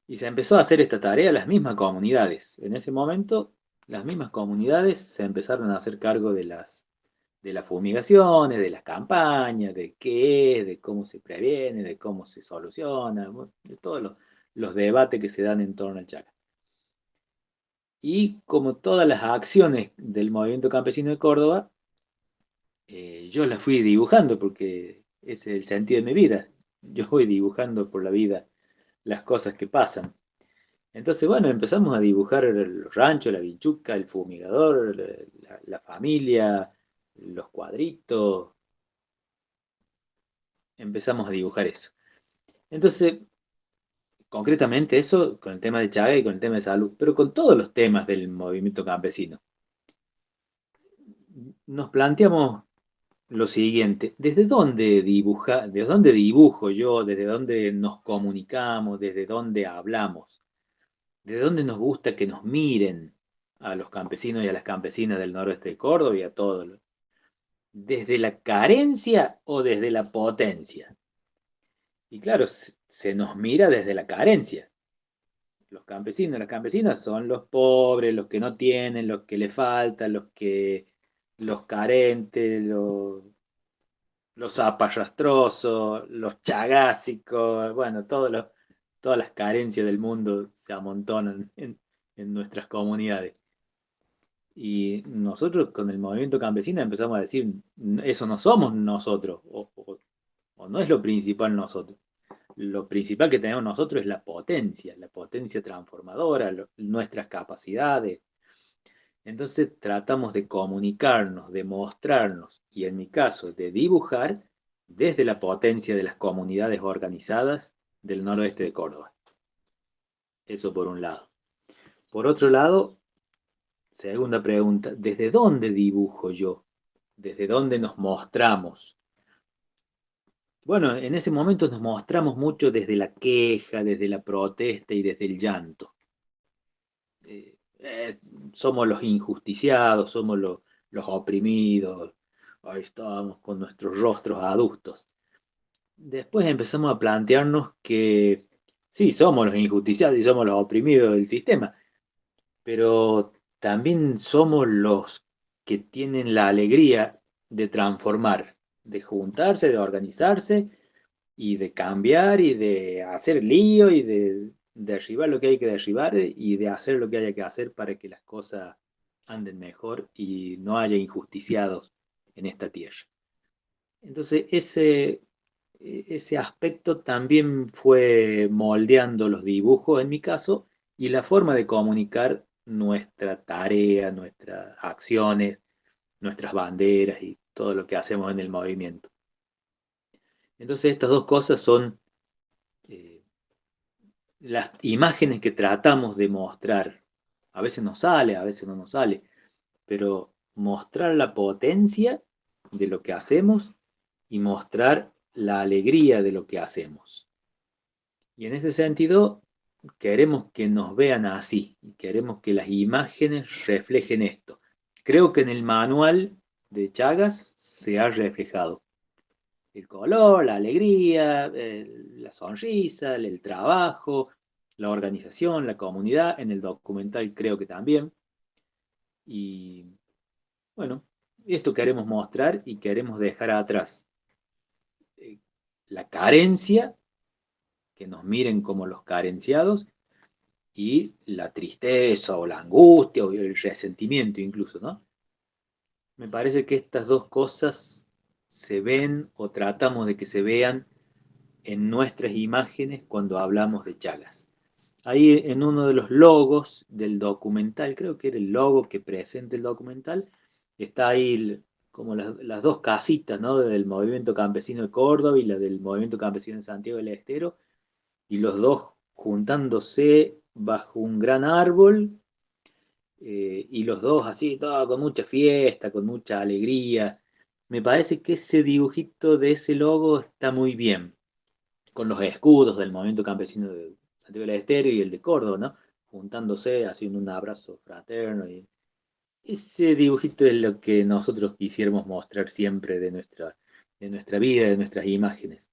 S8: Y se empezó a hacer esta tarea las mismas comunidades. En ese momento, las mismas comunidades se empezaron a hacer cargo de las de las fumigaciones, de las campañas, de qué es, de cómo se previene, de cómo se soluciona, de todos los, debates que se dan en torno al Chaca. Y como todas las acciones del movimiento campesino de Córdoba, eh, yo las fui dibujando porque es el sentido de mi vida. Yo voy dibujando por la vida las cosas que pasan. Entonces, bueno, empezamos a dibujar los ranchos, la vinchuca, el fumigador, la familia, los cuadritos. Empezamos a dibujar eso. Entonces, concretamente eso con el tema de Chaga y con el tema de salud, pero con todos los temas del movimiento campesino. Nos planteamos lo siguiente, ¿desde dónde dibuja, desde dónde dibujo yo, desde dónde nos comunicamos, desde dónde hablamos? ¿De dónde nos gusta que nos miren a los campesinos y a las campesinas del noroeste de Córdoba y a todos desde la carencia o desde la potencia. Y claro, se nos mira desde la carencia. Los campesinos, las campesinas son los pobres, los que no tienen, los que le faltan, los que los carentes, los, los apayastrosos, los chagásicos, bueno, todas las carencias del mundo se amontonan en nuestras comunidades. Y nosotros con el movimiento campesino empezamos a decir, eso no somos nosotros, o, no es lo principal nosotros. Lo principal que tenemos nosotros es la potencia, la potencia transformadora, nuestras capacidades. Entonces tratamos de comunicarnos, de mostrarnos, y en mi caso de dibujar, desde la potencia de las comunidades organizadas del noroeste de Córdoba. Eso por un lado. Por otro lado, Segunda pregunta, ¿desde dónde dibujo yo? ¿Desde dónde nos mostramos? Bueno, en ese momento nos mostramos mucho desde la queja, desde la protesta y desde el llanto. Eh, eh, somos los injusticiados, somos los, los oprimidos, ahí estábamos con nuestros rostros adultos. Después empezamos a plantearnos que sí, somos los injusticiados y somos los oprimidos del sistema, pero también somos los que tienen la alegría de transformar, de juntarse, de organizarse y de cambiar y de hacer lío y de derribar lo que hay que derribar y de hacer lo que haya que hacer para que las cosas anden mejor y no haya injusticiados en esta tierra. Entonces ese, ese aspecto también fue moldeando los dibujos en mi caso y la forma de comunicar nuestra tarea, nuestras acciones, nuestras banderas y todo lo que hacemos en el movimiento. Entonces estas dos cosas son eh, las imágenes que tratamos de mostrar, a veces nos sale, a veces no nos sale, pero mostrar la potencia de lo que hacemos y mostrar la alegría de lo que hacemos. Y en ese sentido, queremos que nos vean así, queremos que las imágenes reflejen esto. Creo que en el manual de Chagas se ha reflejado el color, la alegría, la sonrisa, el trabajo, la organización, la comunidad, en el documental creo que también. Y bueno, esto queremos mostrar y queremos dejar atrás eh, la carencia, que nos miren como los carenciados, y la tristeza o la angustia o el resentimiento incluso, ¿no? Me parece que estas dos cosas se ven o tratamos de que se vean en nuestras imágenes cuando hablamos de Chagas. Ahí en uno de los logos del documental, creo que era el logo que presenta el documental, está ahí como las, dos casitas, ¿no? Del movimiento campesino de Córdoba y la del movimiento campesino de Santiago del Estero, y los dos juntándose bajo un gran árbol, eh, y los dos así, todo con mucha fiesta, con mucha alegría, me parece que ese dibujito de ese logo está muy bien, con los escudos del movimiento campesino de Santiago del Estero y el de Córdoba, ¿no? Juntándose, haciendo un abrazo fraterno. Y ese dibujito es lo que nosotros quisiéramos mostrar siempre de nuestra, de nuestra vida, de nuestras imágenes.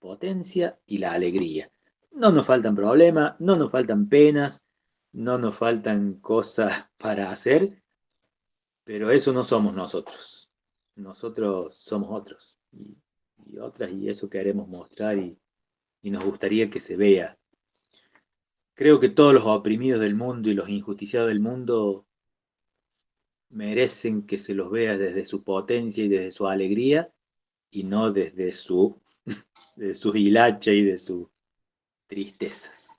S8: Potencia y la alegría. No nos faltan problemas, no nos faltan penas, no nos faltan cosas para hacer, pero eso no somos nosotros nosotros somos otros y, otras y eso queremos mostrar y, y nos gustaría que se vea. Creo que todos los oprimidos del mundo y los injusticiados del mundo merecen que se los vea desde su potencia y desde su alegría y no desde su, de su hilacha y de sus tristezas.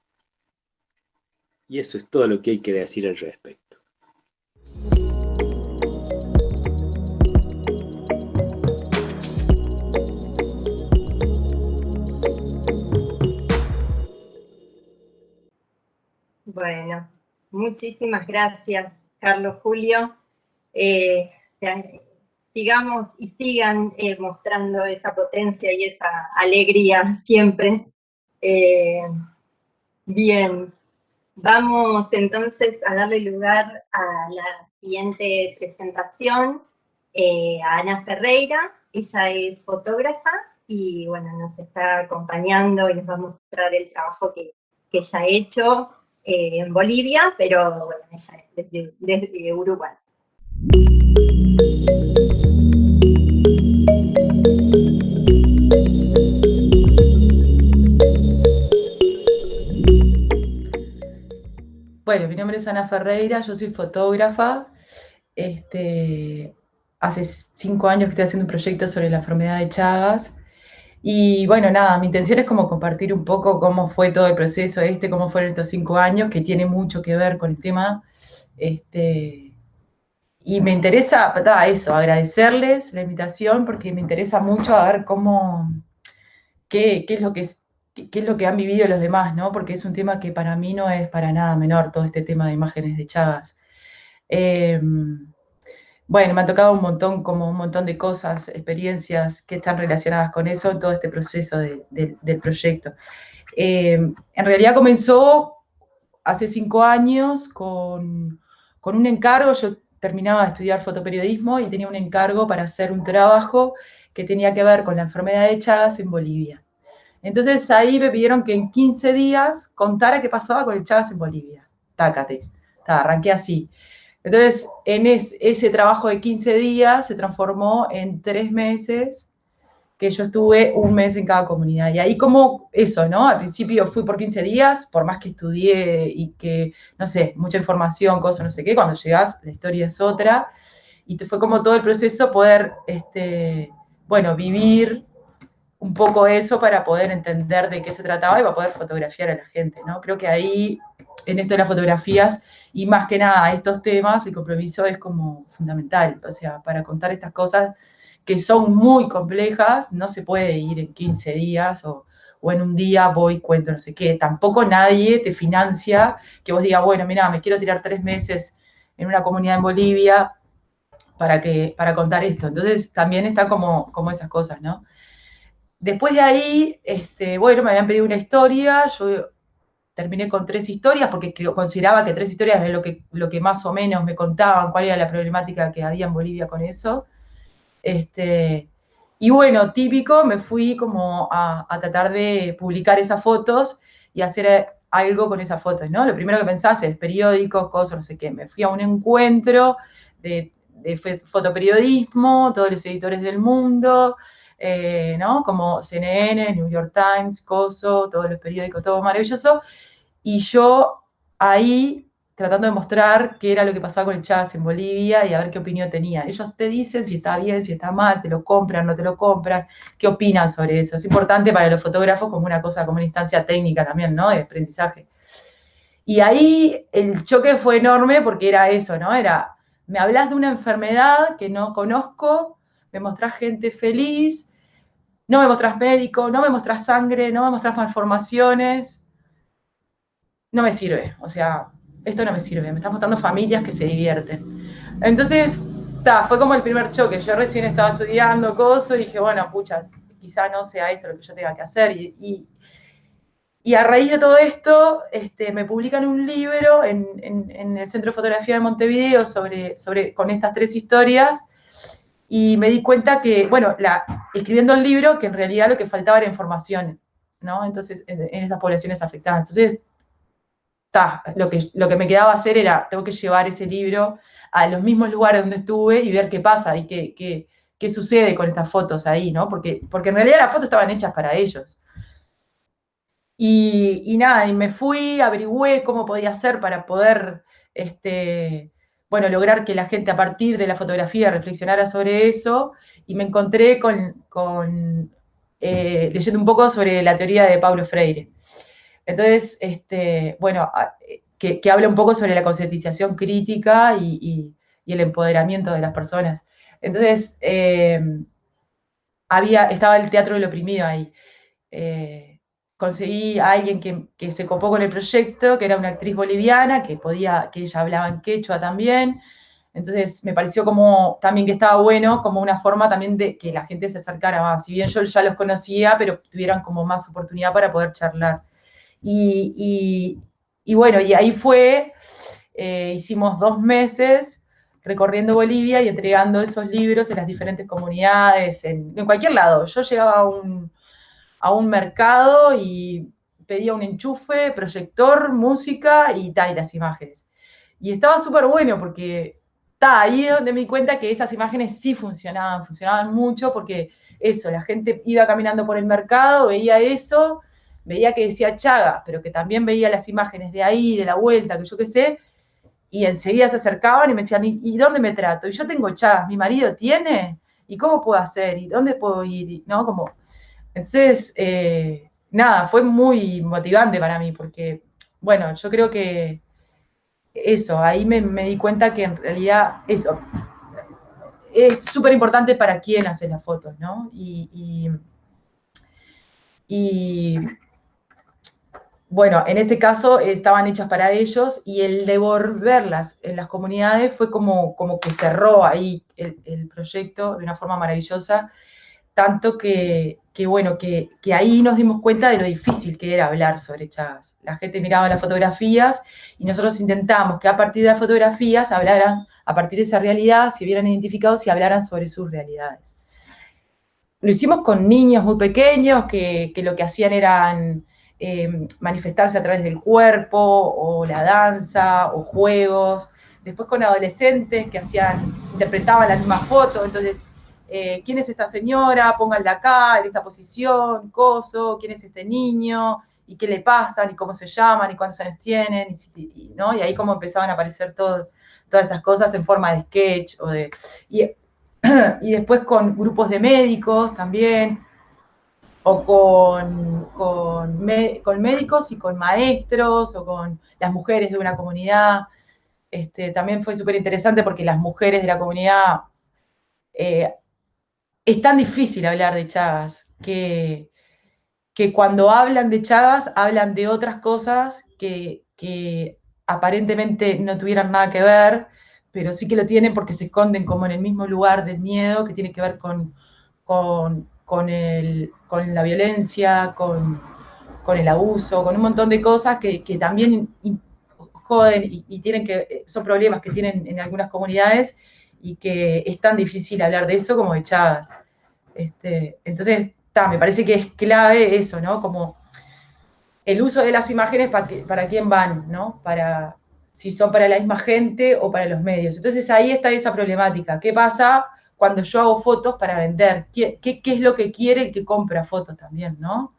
S8: Y eso es todo lo que hay que decir al respecto.
S5: Bueno, muchísimas gracias, Carlos Julio. Eh, sigamos y sigan eh, mostrando esa potencia y esa alegría siempre. Eh, bien, vamos entonces a darle lugar a la siguiente presentación, a Ana Ferreira. Ella es fotógrafa y bueno, nos está acompañando y nos va a mostrar el trabajo que, que ella ha hecho eh, en Bolivia, pero bueno, ella es desde, Uruguay.
S9: Bueno, mi nombre es Ana Ferreira, yo soy fotógrafa. Este, hace cinco años que estoy haciendo un proyecto sobre la enfermedad de Chagas. Y bueno, nada, mi intención es como compartir un poco cómo fue todo el proceso este, cómo fueron estos cinco años, que tiene mucho que ver con el tema. Este, y me interesa, eso, agradecerles la invitación, porque me interesa mucho a ver cómo, qué, es lo que qué es lo que han vivido los demás, ¿no? Porque es un tema que para mí no es para nada menor, todo este tema de imágenes de Chagas. Em, bueno, me ha tocado un montón, como un montón de cosas, experiencias que están relacionadas con eso todo este proceso del proyecto. Eh, en realidad comenzó hace cinco años con, con, un encargo, yo terminaba de estudiar fotoperiodismo y tenía un encargo para hacer un trabajo que tenía que ver con la enfermedad de Chagas en Bolivia. Entonces ahí me pidieron que en 15 días contara qué pasaba con el Chagas en Bolivia. Tácate. arranqué así. Entonces, en ese trabajo de 15 días se transformó en tres meses que yo estuve un mes en cada comunidad. Y ahí como eso, ¿no? Al principio fui por 15 días, por más que estudié y que, no sé, mucha información, cosas, no sé qué, cuando llegas la historia es otra. Y fue como todo el proceso poder, este, bueno, vivir un poco eso para poder entender de qué se trataba y para poder fotografiar a la gente, ¿no? Creo que ahí, en esto de las fotografías, y más que nada estos temas, el compromiso es como fundamental, o sea, para contar estas cosas que son muy complejas, no se puede ir en 15 días o, o en un día voy, cuento no sé qué. Tampoco nadie te financia que vos digas, bueno, mira, me quiero tirar tres meses en una comunidad en Bolivia para, que, para contar esto. Entonces también está como, como esas cosas, ¿no? Después de ahí, este, bueno, me habían pedido una historia, yo terminé con tres historias porque consideraba que tres historias era lo que, lo que más o menos me contaban, cuál era la problemática que había en Bolivia con eso. Este, y bueno, típico, me fui como a, tratar de publicar esas fotos y hacer algo con esas fotos, ¿no? Lo primero que pensás es periódicos, cosas, no sé qué. Me fui a un encuentro de, fotoperiodismo, todos los editores del mundo, eh, ¿no? Como CNN, New York Times, Coso, todos los periódicos, todo maravilloso. Y yo ahí tratando de mostrar qué era lo que pasaba con el jazz en Bolivia y a ver qué opinión tenía. Ellos te dicen si está bien, si está mal, te lo compran, no te lo compran, qué opinan sobre eso. Es importante para los fotógrafos como una cosa, como una instancia técnica también, ¿no? De aprendizaje. Y ahí el choque fue enorme porque era eso, ¿no? Era, me hablas de una enfermedad que no conozco, me mostrás gente feliz, no me mostrás médico, no me mostrás sangre, no me mostrás malformaciones, no me sirve. O sea, esto no me sirve, me estás mostrando familias que se divierten. Entonces, ta, fue como el primer choque. Yo recién estaba estudiando cosas y dije, bueno, pucha, quizá no sea esto lo que yo tenga que hacer. Y, y, a raíz de todo esto, este, me publican un libro en, en, el Centro de Fotografía de Montevideo sobre, sobre, con estas tres historias. Y me di cuenta que, bueno, la, escribiendo el libro, que en realidad lo que faltaba era información, ¿no? Entonces, en, en estas poblaciones afectadas. Entonces, lo que, lo que me quedaba hacer era, tengo que llevar ese libro a los mismos lugares donde estuve y ver qué pasa y qué, qué, qué sucede con estas fotos ahí, ¿no? Porque, porque en realidad las fotos estaban hechas para ellos. Y, y, nada, y me fui, averigüé cómo podía hacer para poder, este, bueno, lograr que la gente a partir de la fotografía reflexionara sobre eso, y me encontré con, con eh, leyendo un poco sobre la teoría de Pablo Freire. Entonces, este, bueno, que, habla un poco sobre la concientización crítica y, el empoderamiento de las personas. Entonces, em, había, estaba el Teatro del Oprimido ahí. Eh, conseguí a alguien que, se copó con el proyecto, que era una actriz boliviana, que podía, que ella hablaba en quechua también. Entonces me pareció como también que estaba bueno, como una forma también de que la gente se acercara más. Si bien yo ya los conocía, pero tuvieran como más oportunidad para poder charlar. Y, bueno, y ahí fue, eh, hicimos dos meses recorriendo Bolivia y entregando esos libros en las diferentes comunidades, en, cualquier lado. Yo llegaba a un, a un mercado y pedía un enchufe, proyector, música y tal, y las imágenes. Y estaba súper bueno porque está ahí donde me di cuenta que esas imágenes sí funcionaban, funcionaban mucho porque eso, la gente iba caminando por el mercado, veía eso veía que decía Chaga, pero que también veía las imágenes de ahí, de la vuelta, que yo qué sé, y enseguida se acercaban y me decían, ¿y, dónde me trato? Y yo tengo Chagas, ¿mi marido tiene? ¿Y cómo puedo hacer? ¿Y dónde puedo ir? ¿No? Como, entonces, eh, nada, fue muy motivante para mí, porque, bueno, yo creo que eso, ahí me, di cuenta que en realidad eso es súper importante para quién hace las fotos, ¿no? y, y bueno, en este caso estaban hechas para ellos y el devolverlas en las comunidades fue como, como que cerró ahí el, proyecto de una forma maravillosa, tanto que, bueno, que, ahí nos dimos cuenta de lo difícil que era hablar sobre Chagas. La gente miraba las fotografías y nosotros intentamos que a partir de las fotografías hablaran, a partir de esa realidad, se vieran identificados y hablaran sobre sus realidades. Lo hicimos con niños muy pequeños que, que lo que hacían eran eh, manifestarse a través del cuerpo, o la danza, o juegos. Después con adolescentes que hacían, interpretaban la misma foto, entonces, eh, ¿quién es esta señora? Pónganla acá, en esta posición, coso, ¿quién es este niño? ¿Y qué le pasan? ¿Y cómo se llaman? ¿Y cuántos años tienen? Y, ¿no? y ahí como empezaban a aparecer todas esas cosas en forma de sketch o de... Y, y después con grupos de médicos también, o con, con, médicos y con maestros o con las mujeres de una comunidad. Este, también fue súper interesante porque las mujeres de la comunidad eh, es tan difícil hablar de Chagas que, que cuando hablan de Chagas hablan de otras cosas que, aparentemente no tuvieran nada que ver, pero sí que lo tienen porque se esconden como en el mismo lugar del miedo que tiene que ver con, con, con, la violencia, con, el abuso, con un montón de cosas que, también joden y, tienen que, son problemas que tienen en algunas comunidades y que es tan difícil hablar de eso como de Chagas. Este, entonces, me parece que es clave eso, ¿no? Como el uso de las imágenes para, para quién van, ¿no? Para, si son para la misma gente o para los medios. Entonces ahí está esa problemática. ¿Qué pasa cuando yo hago fotos para vender? ¿Qué, qué, es lo que quiere el que compra fotos también, no?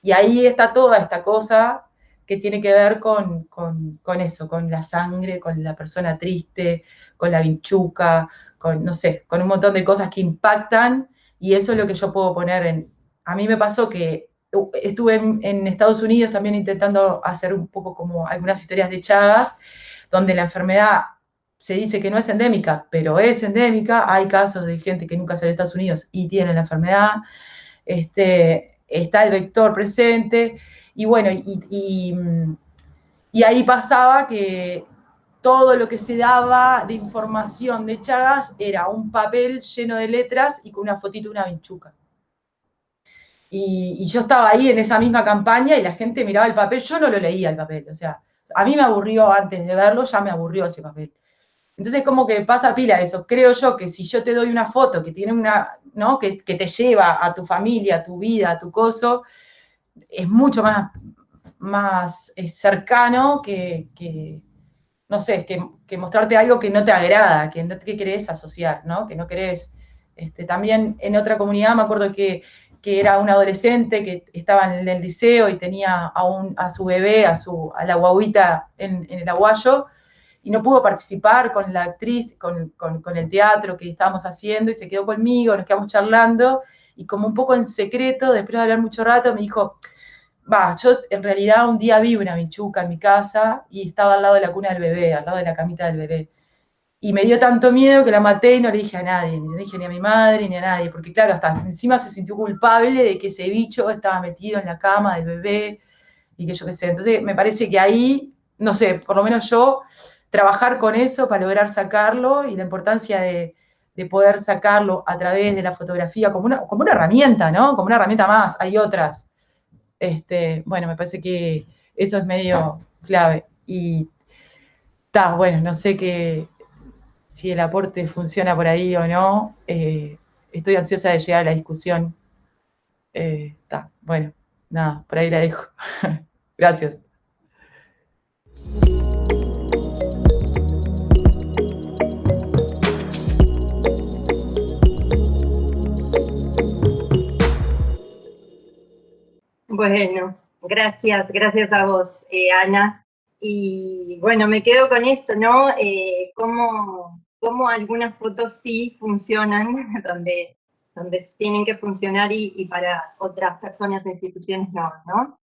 S9: Y ahí está toda esta cosa que tiene que ver con, con, con, eso, con la sangre, con la persona triste, con la vinchuca, con, no sé, con un montón de cosas que impactan y eso es lo que yo puedo poner en, a mí me pasó que estuve en, Estados Unidos también intentando hacer un poco como algunas historias de Chagas, donde la enfermedad se dice que no es endémica, pero es endémica. Hay casos de gente que nunca salió a Estados Unidos y tiene la enfermedad. Este, está el vector presente. Y bueno, y, y ahí pasaba que todo lo que se daba de información de Chagas era un papel lleno de letras y con una fotito de una vinchuca. Y, yo estaba ahí en esa misma campaña y la gente miraba el papel, yo no lo leía el papel, o sea, a mí me aburrió antes de verlo, ya me aburrió ese papel. Entonces, como que pasa pila eso. Creo yo que si yo te doy una foto que tiene una, ¿no? Que, te lleva a tu familia, a tu vida, a tu coso, es mucho más, más eh, cercano que, no sé, que, mostrarte algo que no te agrada, que no que querés asociar, ¿no? Que no querés. Este, también en otra comunidad me acuerdo que que era un adolescente que estaba en el liceo y tenía a, a su bebé, a, su, a la guaguita en, el aguayo, y no pudo participar con la actriz, con, el teatro que estábamos haciendo, y se quedó conmigo, nos quedamos charlando, y como un poco en secreto, después de hablar mucho rato, me dijo, va, yo en realidad un día vi una bichuca en mi casa y estaba al lado de la cuna del bebé, al lado de la camita del bebé. Y me dio tanto miedo que la maté y no le dije a nadie, ni le dije ni a mi madre ni a nadie, porque claro, hasta encima se sintió culpable de que ese bicho estaba metido en la cama del bebé y que yo qué sé. Entonces me parece que ahí, no sé, por lo menos yo, trabajar con eso para lograr sacarlo y la importancia de, poder sacarlo a través de la fotografía como una, como una herramienta, ¿no? Como una herramienta más, hay otras. Este, bueno, me parece que eso es medio clave. Y está, bueno, no sé qué, si el aporte funciona por ahí o no. Eh, estoy ansiosa de llegar a la discusión. Está, eh, bueno, nada, por ahí la dejo. Gracias.
S5: Bueno, gracias, gracias a vos, eh, Ana. Y bueno, me quedo con esto, ¿no? ¿cómo, cómo algunas fotos sí funcionan, donde, donde tienen que funcionar y, para otras personas o instituciones no, ¿no?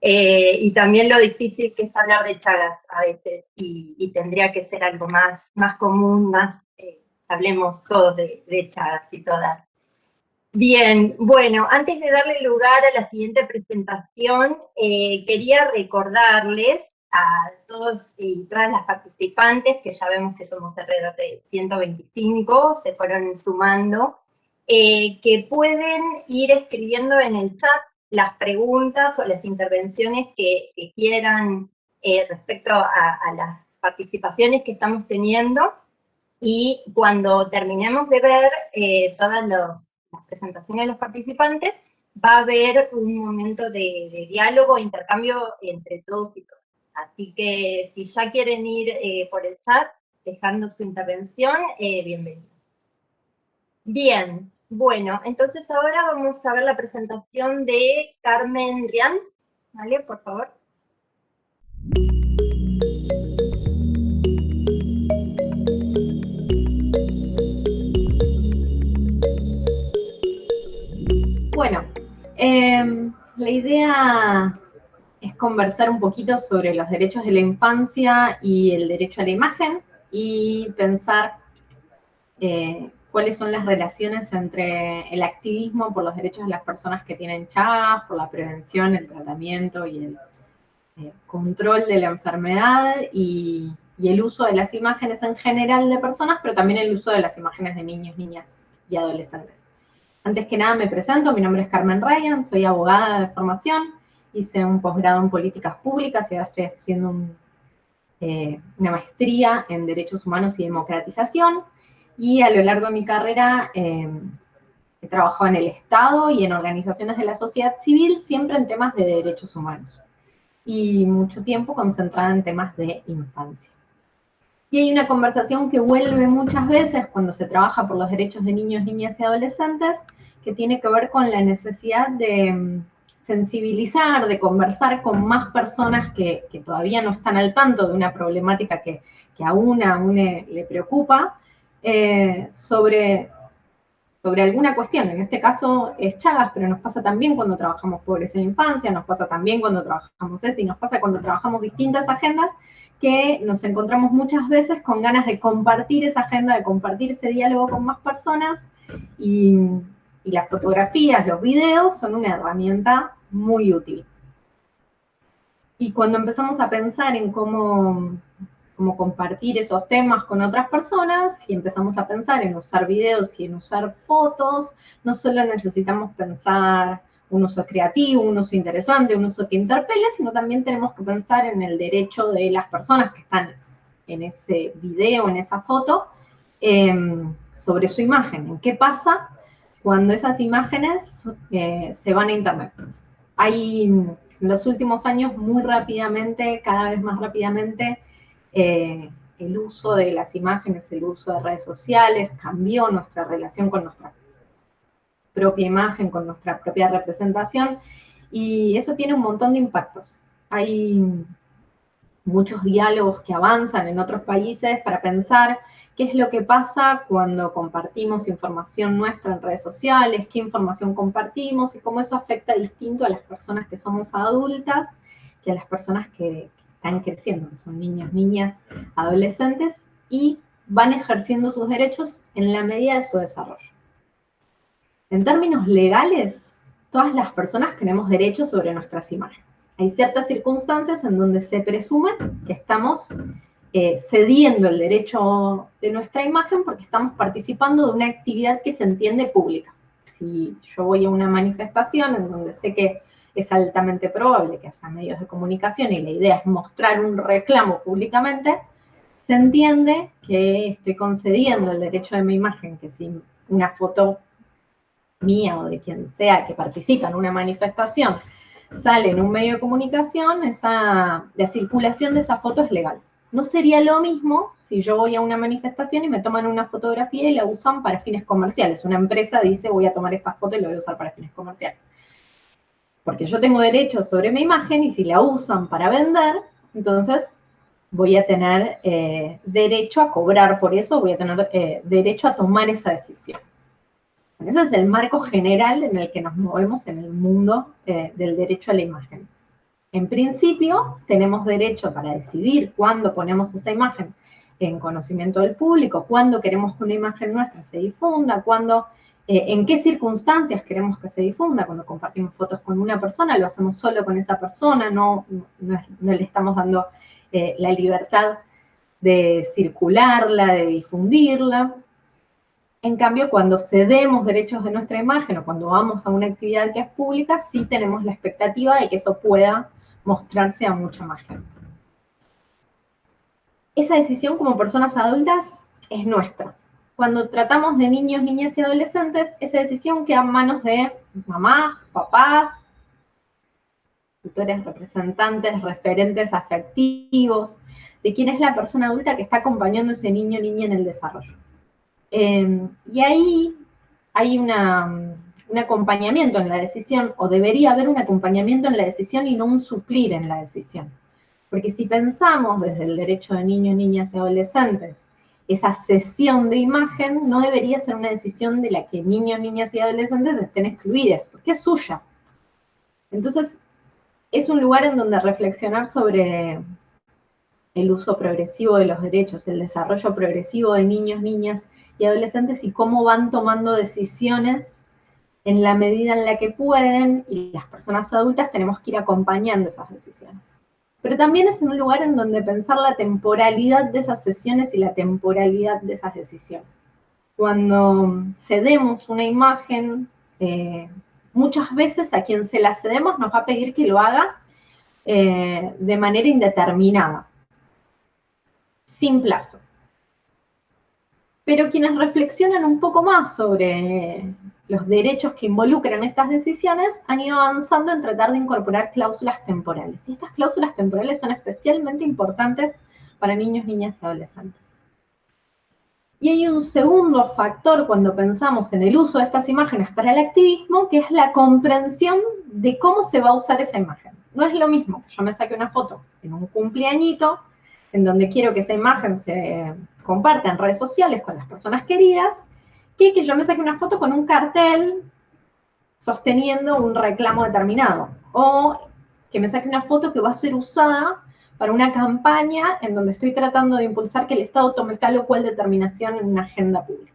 S5: Eh, y también lo difícil que es hablar de Chagas a veces, y, tendría que ser algo más, más común, más, eh, hablemos todos de, Chagas y todas. Bien, bueno, antes de darle lugar a la siguiente presentación, eh, quería recordarles a todos y todas las participantes, que ya vemos que somos alrededor de 125, se fueron sumando, eh, que pueden ir escribiendo en el chat las preguntas o las intervenciones que, quieran eh, respecto a, las participaciones que estamos teniendo, y cuando terminemos de ver eh, todas las presentaciones de los participantes, va a haber un momento de, de diálogo, intercambio entre todos y todas. Así que si ya quieren ir eh, por el chat, dejando su intervención, eh, bienvenido. Bien, bueno, entonces ahora vamos a ver la presentación de Carmen Rian. ¿Vale? Por favor.
S10: Bueno, em, la idea es conversar un poquito sobre los derechos de la infancia y el derecho a la imagen y pensar eh, cuáles son las relaciones entre el activismo por los derechos de las personas que tienen Chagas, por la prevención, el tratamiento y el eh, control de la enfermedad y, y el uso de las imágenes en general de personas, pero también el uso de las imágenes de niños, niñas y adolescentes. Antes que nada me presento, mi nombre es Carmen Ryan, soy abogada de formación, hice un posgrado en políticas públicas y ahora estoy haciendo eh, una maestría en derechos humanos y democratización, y a lo largo de mi carrera eh, he trabajado en el Estado y en organizaciones de la sociedad civil, siempre en temas de derechos humanos, y mucho tiempo concentrada en temas de infancia. Y hay una conversación que vuelve muchas veces cuando se trabaja por los derechos de niños, niñas y adolescentes, que tiene que ver con la necesidad de mm, sensibilizar, de conversar con más personas que, todavía no están al tanto de una problemática que, a una, a una le preocupa, eh, sobre, sobre alguna cuestión. En este caso es Chagas, pero nos pasa también cuando trabajamos pobreza en infancia, nos pasa también cuando trabajamos ESI, nos pasa cuando trabajamos distintas agendas que nos encontramos muchas veces con ganas de compartir esa agenda, de compartir ese diálogo con más personas y, las fotografías, los videos son una herramienta muy útil. Y cuando empezamos a pensar en cómo, cómo compartir esos temas con otras personas y empezamos a pensar en usar videos y en usar fotos, no solo necesitamos pensar un uso creativo, un uso interesante, un uso que interpele, sino también tenemos que pensar en el derecho de las personas que están en ese video, en esa foto, em, sobre su imagen. ¿En qué pasa cuando esas imágenes eh, se van a internet? Hay en los últimos años muy rápidamente, cada vez más rápidamente, eh, el uso de las imágenes, el uso de redes sociales, cambió nuestra relación con nuestra propia imagen, con nuestra propia representación, y eso tiene un montón de impactos. Hay muchos diálogos que avanzan en otros países para pensar qué es lo que pasa cuando compartimos información nuestra en redes sociales, qué información compartimos y cómo eso afecta distinto a las personas que somos adultas que a las personas que, están creciendo, que son niños, niñas, adolescentes y van ejerciendo sus derechos en la medida de su desarrollo. En términos legales, todas las personas tenemos derechos sobre nuestras imágenes. Hay ciertas circunstancias en donde se presume que estamos eh, cediendo el derecho de nuestra imagen porque estamos participando de una actividad que se entiende pública. Si yo voy a una manifestación en donde sé que es altamente probable que haya medios de comunicación y la idea es mostrar un reclamo públicamente, se entiende que estoy concediendo el derecho de mi imagen, que si una foto mía o de quien sea que participa en una manifestación sale en un medio de comunicación, esa, la circulación de esa foto es legal. No sería lo mismo si yo voy a una manifestación y me toman una fotografía y la usan para fines comerciales. Una empresa dice, voy a tomar esta foto y la voy a usar para fines comerciales. Porque yo tengo derecho sobre mi imagen y si la usan para vender, entonces voy a tener eh, derecho a cobrar por eso, voy a tener eh, derecho a tomar esa decisión. Ese es el marco general en el que nos movemos en el mundo eh, del derecho a la imagen. En principio, tenemos derecho para decidir cuándo ponemos esa imagen en conocimiento del público, cuándo queremos que una imagen nuestra se difunda, cuándo, eh, en qué circunstancias queremos que se difunda. Cuando compartimos fotos con una persona, lo hacemos solo con esa persona, no, no, le estamos dando eh, la libertad de circularla, de difundirla. En cambio, cuando cedemos derechos de nuestra imagen o cuando vamos a una actividad que es pública, sí tenemos la expectativa de que eso pueda mostrarse a mucha más gente. Esa decisión como personas adultas es nuestra. Cuando tratamos de niños, niñas y adolescentes, esa decisión queda en manos de mamás, papás, tutores, representantes, referentes afectivos, de quién es la persona adulta que está acompañando ese niño o niña en el desarrollo. Em, y ahí hay un acompañamiento en la decisión, o debería haber un acompañamiento en la decisión y no un suplir en la decisión. Porque si pensamos desde el derecho de niños, niñas y adolescentes, esa sesión de imagen no debería ser una decisión de la que niños, niñas y adolescentes estén excluidas, porque es suya. Entonces, es un lugar en donde reflexionar sobre el uso progresivo de los derechos, el desarrollo progresivo de niños, niñas y adolescentes y cómo van tomando decisiones en la medida en la que pueden y las personas adultas tenemos que ir acompañando esas decisiones. Pero también es un lugar en donde pensar la temporalidad de esas sesiones y la temporalidad de esas decisiones. Cuando cedemos una imagen, eh, muchas veces a quien se la cedemos nos va a pedir que lo haga eh, de manera indeterminada, sin plazo. Pero quienes reflexionan un poco más sobre los derechos que involucran estas decisiones han ido avanzando en tratar de incorporar cláusulas temporales. Y estas cláusulas temporales son especialmente importantes para niños, niñas y adolescentes. Y hay un segundo factor cuando pensamos en el uso de estas imágenes para el activismo, que es la comprensión de cómo se va a usar esa imagen. No es lo mismo que yo me saque una foto en un cumpleañito, en donde quiero que esa imagen se comparta en redes sociales con las personas queridas, que yo me saque una foto con un cartel sosteniendo un reclamo determinado. O que me saque una foto que va a ser usada para una campaña en donde estoy tratando de impulsar que el Estado tome tal o cual determinación en una agenda pública.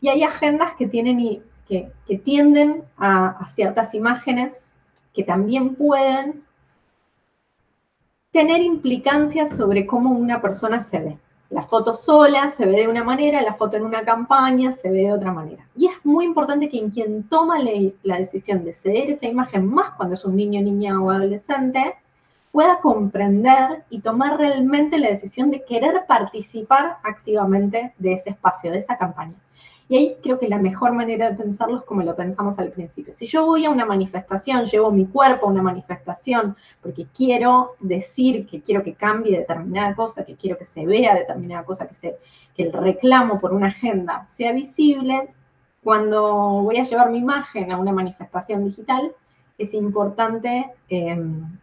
S10: Y hay agendas que, tienen y, que, tienden a, a ciertas imágenes que también pueden tener implicancias sobre cómo una persona se ve. La foto sola se ve de una manera, la foto en una campaña se ve de otra manera. Y es muy importante que quien toma la decisión de ceder esa imagen, más cuando es un niño, niña o adolescente, pueda comprender y tomar realmente la decisión de querer participar activamente de ese espacio, de esa campaña. Y ahí creo que la mejor manera de pensarlo es como lo pensamos al principio. Si yo voy a una manifestación, llevo mi cuerpo a una manifestación porque quiero decir que quiero que cambie determinada cosa, que quiero que se vea determinada cosa, que, el reclamo por una agenda sea visible, cuando voy a llevar mi imagen a una manifestación digital, es importante em,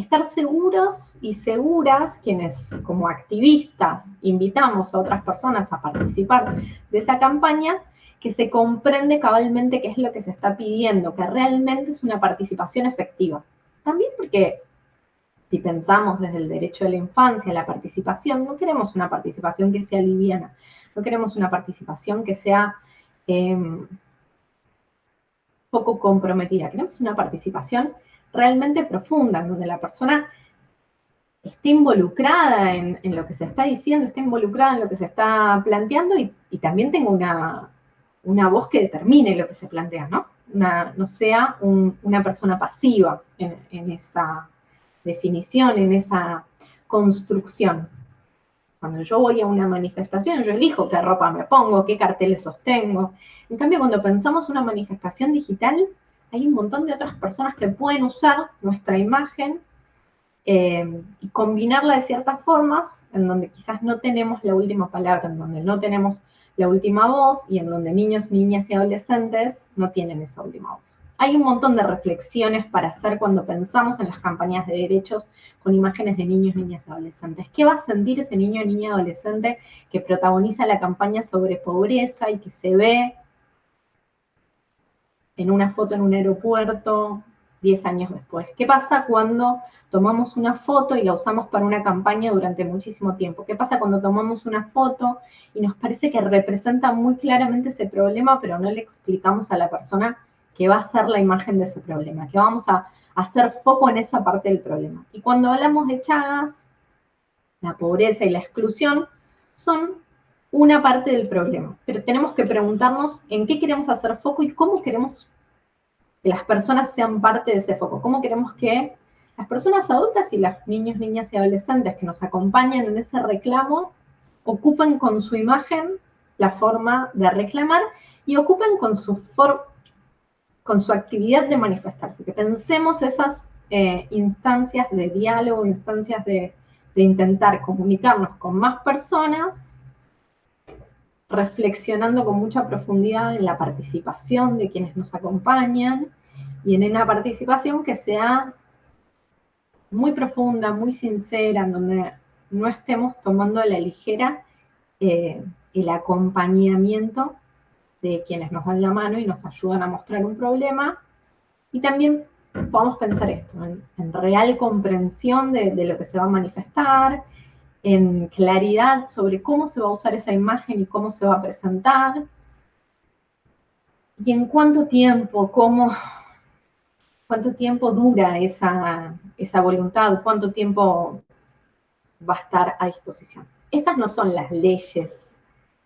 S10: estar seguros y seguras quienes como activistas invitamos a otras personas a participar de esa campaña, que se comprende cabalmente qué es lo que se está pidiendo, que realmente es una participación efectiva. También porque si pensamos desde el derecho de la infancia, la participación, no queremos una participación que sea liviana, no queremos una participación que sea em, poco comprometida, queremos una participación realmente profunda, en donde la persona esté involucrada en, lo que se está diciendo, esté involucrada en lo que se está planteando y, también tenga una, una, voz que determine lo que se plantea, ¿no? no sea una persona pasiva en, en esa definición, en esa construcción. Cuando yo voy a una manifestación, yo elijo qué ropa me pongo, qué carteles sostengo. En cambio, cuando pensamos una manifestación digital, hay un montón de otras personas que pueden usar nuestra imagen eh, y combinarla de ciertas formas en donde quizás no tenemos la última palabra, en donde no tenemos la última voz y en donde niños, niñas y adolescentes no tienen esa última voz. Hay un montón de reflexiones para hacer cuando pensamos en las campañas de derechos con imágenes de niños, niñas y adolescentes. ¿Qué va a sentir ese niño, niña, adolescente que protagoniza la campaña sobre pobreza y que se ve en una foto en un aeropuerto 10 años después? ¿Qué pasa cuando tomamos una foto y la usamos para una campaña durante muchísimo tiempo? ¿Qué pasa cuando tomamos una foto y nos parece que representa muy claramente ese problema, pero no le explicamos a la persona que va a ser la imagen de ese problema, que vamos a hacer foco en esa parte del problema? Y cuando hablamos de Chagas, la pobreza y la exclusión son una parte del problema, pero tenemos que preguntarnos en qué queremos hacer foco y cómo queremos que las personas sean parte de ese foco, cómo queremos que las personas adultas y los niños, niñas y adolescentes que nos acompañan en ese reclamo ocupen con su imagen la forma de reclamar y ocupen con su, con su actividad de manifestarse, que pensemos esas eh, instancias de diálogo, instancias de intentar comunicarnos con más personas reflexionando con mucha profundidad en la participación de quienes nos acompañan y en una participación que sea muy profunda, muy sincera, en donde no estemos tomando a la ligera eh, el acompañamiento de quienes nos dan la mano y nos ayudan a mostrar un problema. Y también podemos pensar esto, en, real comprensión de, lo que se va a manifestar, en claridad sobre cómo se va a usar esa imagen y cómo se va a presentar, y en cuánto tiempo, cómo, cuánto tiempo dura esa, esa voluntad, cuánto tiempo va a estar a disposición. Estas no son las leyes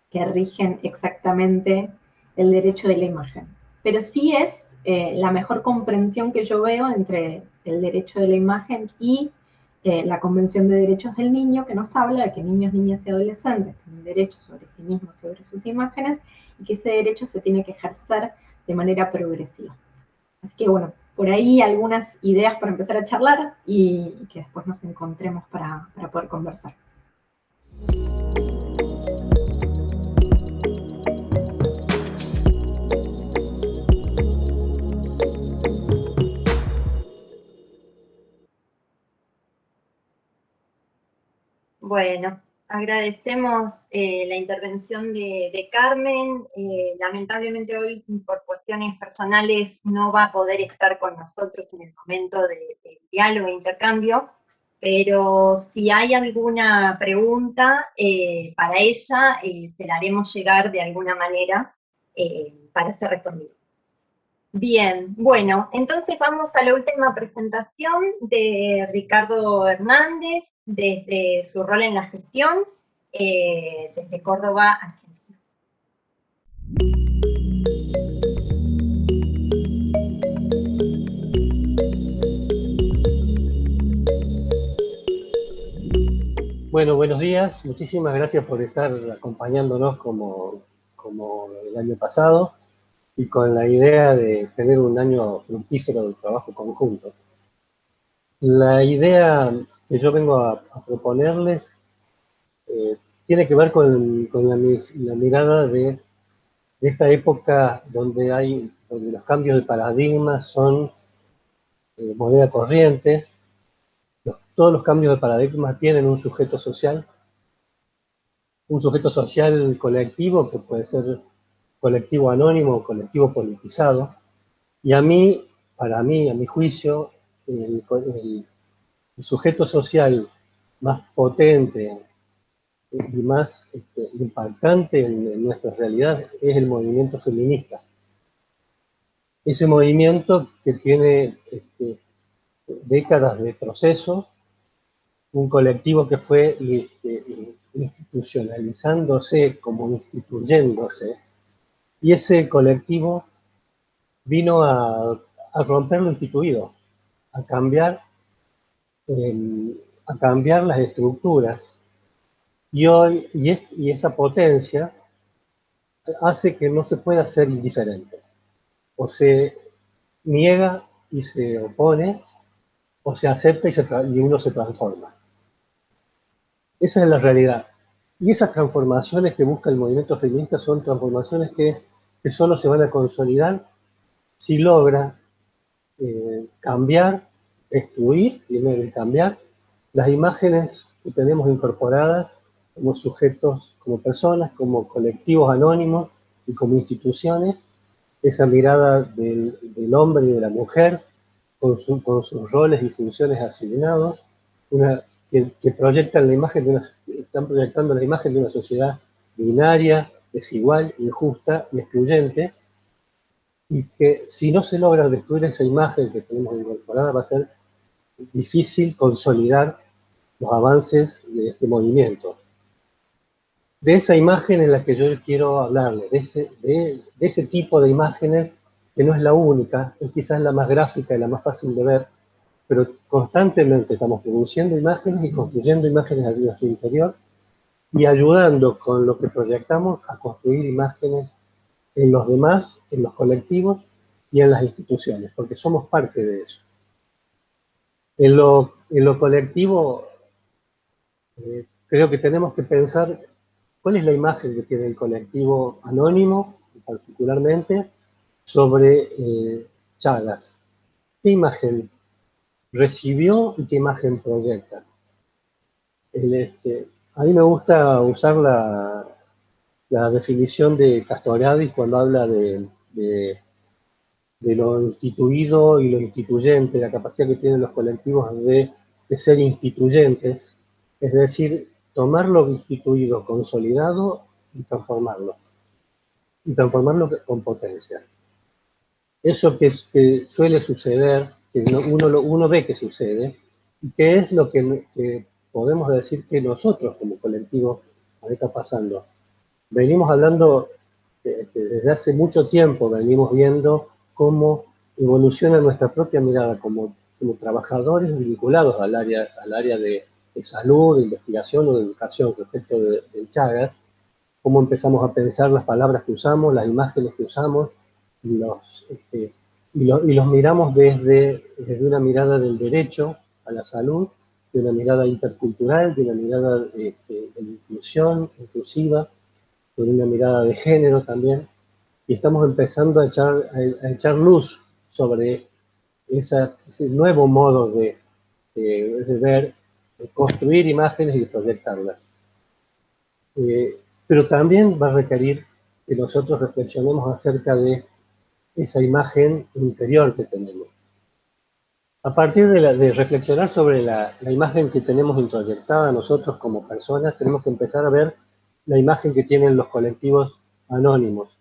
S10: que rigen exactamente el derecho de la imagen, pero sí es eh, la mejor comprensión que yo veo entre el derecho de la imagen y eh, la Convención de Derechos del Niño, que nos habla de que niños, niñas y adolescentes tienen derecho sobre sí mismos, sobre sus imágenes, y que ese derecho se tiene que ejercer de manera progresiva. Así que bueno, por ahí algunas ideas para empezar a charlar y, que después nos encontremos para, para poder conversar.
S5: Bueno, agradecemos eh, la intervención de, Carmen. Eh, lamentablemente hoy, por cuestiones personales, no va a poder estar con nosotros en el momento de, diálogo e intercambio, pero si hay alguna pregunta eh, para ella, se la haremos llegar de alguna manera para ser respondida. Bien, bueno, entonces vamos a la última presentación de Ricardo Hernández, desde su rol en la gestión eh, desde Córdoba, Argentina.
S11: Bueno, buenos días. Muchísimas gracias por estar acompañándonos como, como el año pasado y con la idea de tener un año fructífero de trabajo conjunto. La idea que yo vengo a, proponerles eh, tiene que ver con, la, mirada de, esta época donde, hay, donde los cambios de paradigma son eh, moneda corriente, todos los cambios de paradigma tienen un sujeto social, un sujeto social colectivo que puede ser colectivo anónimo colectivo politizado, y a mí, para mí, a mi juicio, el, sujeto social más potente y más este, impactante en, nuestra realidad es el movimiento feminista. Ese movimiento que tiene este, décadas de proceso, un colectivo que fue este, institucionalizándose como instituyéndose, y ese colectivo vino a, romper lo instituido, a cambiar a cambiar las estructuras. Y hoy, y, esa potencia hace que no se pueda ser indiferente. O se niega y se opone, o se acepta y, se y uno se transforma. Esa es la realidad. Y esas transformaciones que busca el movimiento feminista son transformaciones que, que solo se van a consolidar si logra eh, cambiar destruir, primero y cambiar, las imágenes que tenemos incorporadas como sujetos, como personas, como colectivos anónimos y como instituciones, esa mirada del, hombre y de la mujer con, sus roles y funciones asignados, una, que, proyectan la imagen de una, están proyectando la imagen de una sociedad binaria, desigual, injusta y excluyente, y que si no se logra destruir esa imagen que tenemos incorporada va a ser difícil consolidar los avances de este movimiento. De esa imagen en la que yo quiero ese, de, ese tipo de imágenes que no es la única, es quizás la más gráfica y la más fácil de ver, pero constantemente estamos produciendo imágenes y construyendo imágenes a nuestro interior y ayudando con lo que proyectamos a construir imágenes en los demás, en los colectivos y en las instituciones, porque somos parte de eso. En lo, colectivo, eh, creo que tenemos que pensar cuál es la imagen que tiene el colectivo anónimo, particularmente, sobre eh, Chagas. ¿Qué imagen recibió y qué imagen proyecta? Este, a mí me gusta usar la, definición de Castoriadis cuando habla de de lo instituido y lo instituyente, la capacidad que tienen los colectivos de, ser instituyentes, es decir, tomar lo instituido, consolidado y transformarlo. Y transformarlo con potencia. Eso que, que suele suceder, que uno, lo, uno ve que sucede, y que es lo que, que podemos decir que nosotros como colectivo nos está pasando. Venimos hablando desde hace mucho tiempo, venimos viendo cómo evoluciona nuestra propia mirada como, como trabajadores vinculados al área, al área de, salud, de investigación o de educación respecto de, Chagas, cómo empezamos a pensar las palabras que usamos, las imágenes que usamos, los, este, y, y, los miramos desde, desde una mirada del derecho a la salud, de una mirada intercultural, de una mirada este, de inclusión inclusiva, de una mirada de género también, y estamos empezando a echar, luz sobre ese nuevo modo de, de, ver, de construir imágenes y de proyectarlas. Eh, pero también va a requerir que nosotros reflexionemos acerca de esa imagen interior que tenemos. A partir de, reflexionar sobre la, imagen que tenemos introyectada nosotros como personas, tenemos que empezar a ver la imagen que tienen los colectivos anónimos.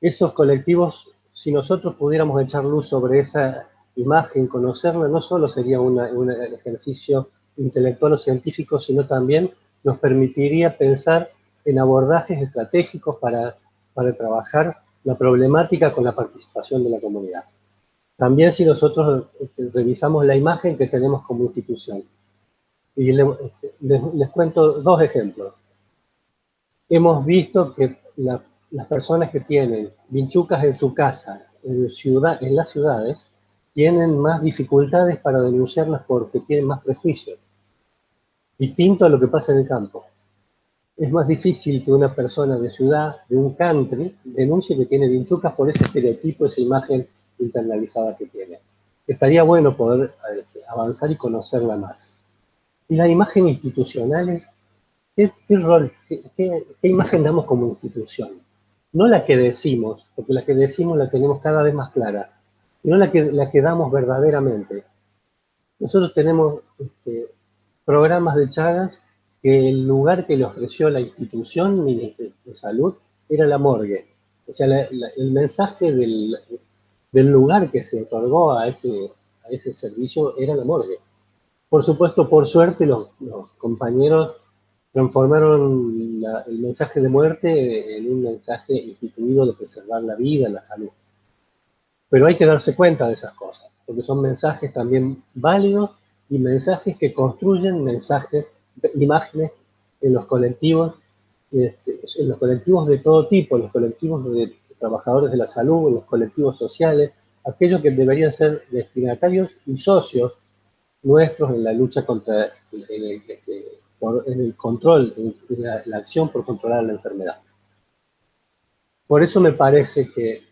S11: Esos colectivos, si nosotros pudiéramos echar luz sobre esa imagen, conocerla, no solo sería un ejercicio intelectual o científico, sino también nos permitiría pensar en abordajes estratégicos para, para trabajar la problemática con la participación de la comunidad. También si nosotros este, revisamos la imagen que tenemos como institución. Y este, les, cuento dos ejemplos. Hemos visto que las personas que tienen vinchucas en su casa, en, ciudad, en las ciudades, tienen más dificultades para denunciarlas porque tienen más prejuicios. Distinto a lo que pasa en el campo. Es más difícil que una persona de ciudad, de un country, denuncie que tiene vinchucas por ese estereotipo, esa imagen internalizada que tiene. Estaría bueno poder este, avanzar y conocerla más. Y la imagen institucional ¿qué, rol, qué, imagen damos como institución? No la que decimos, porque la que decimos la tenemos cada vez más clara, sino la que, la que damos verdaderamente. Nosotros tenemos este, programas de Chagas que el lugar que le ofreció la institución de, salud era la morgue. O sea, el mensaje del, del lugar que se otorgó a ese, a ese servicio era la morgue. Por supuesto, por suerte, los, compañeros transformaron el mensaje de muerte en un mensaje instituido de preservar la vida, la salud. Pero hay que darse cuenta de esas cosas, porque son mensajes también válidos y mensajes que construyen mensajes, imágenes en los colectivos, este, en los colectivos de todo tipo, en los colectivos de trabajadores de la salud, los colectivos sociales, aquellos que deberían ser destinatarios y socios nuestros en la lucha contra el, el control, la, la acción por controlar la enfermedad. Por eso me parece que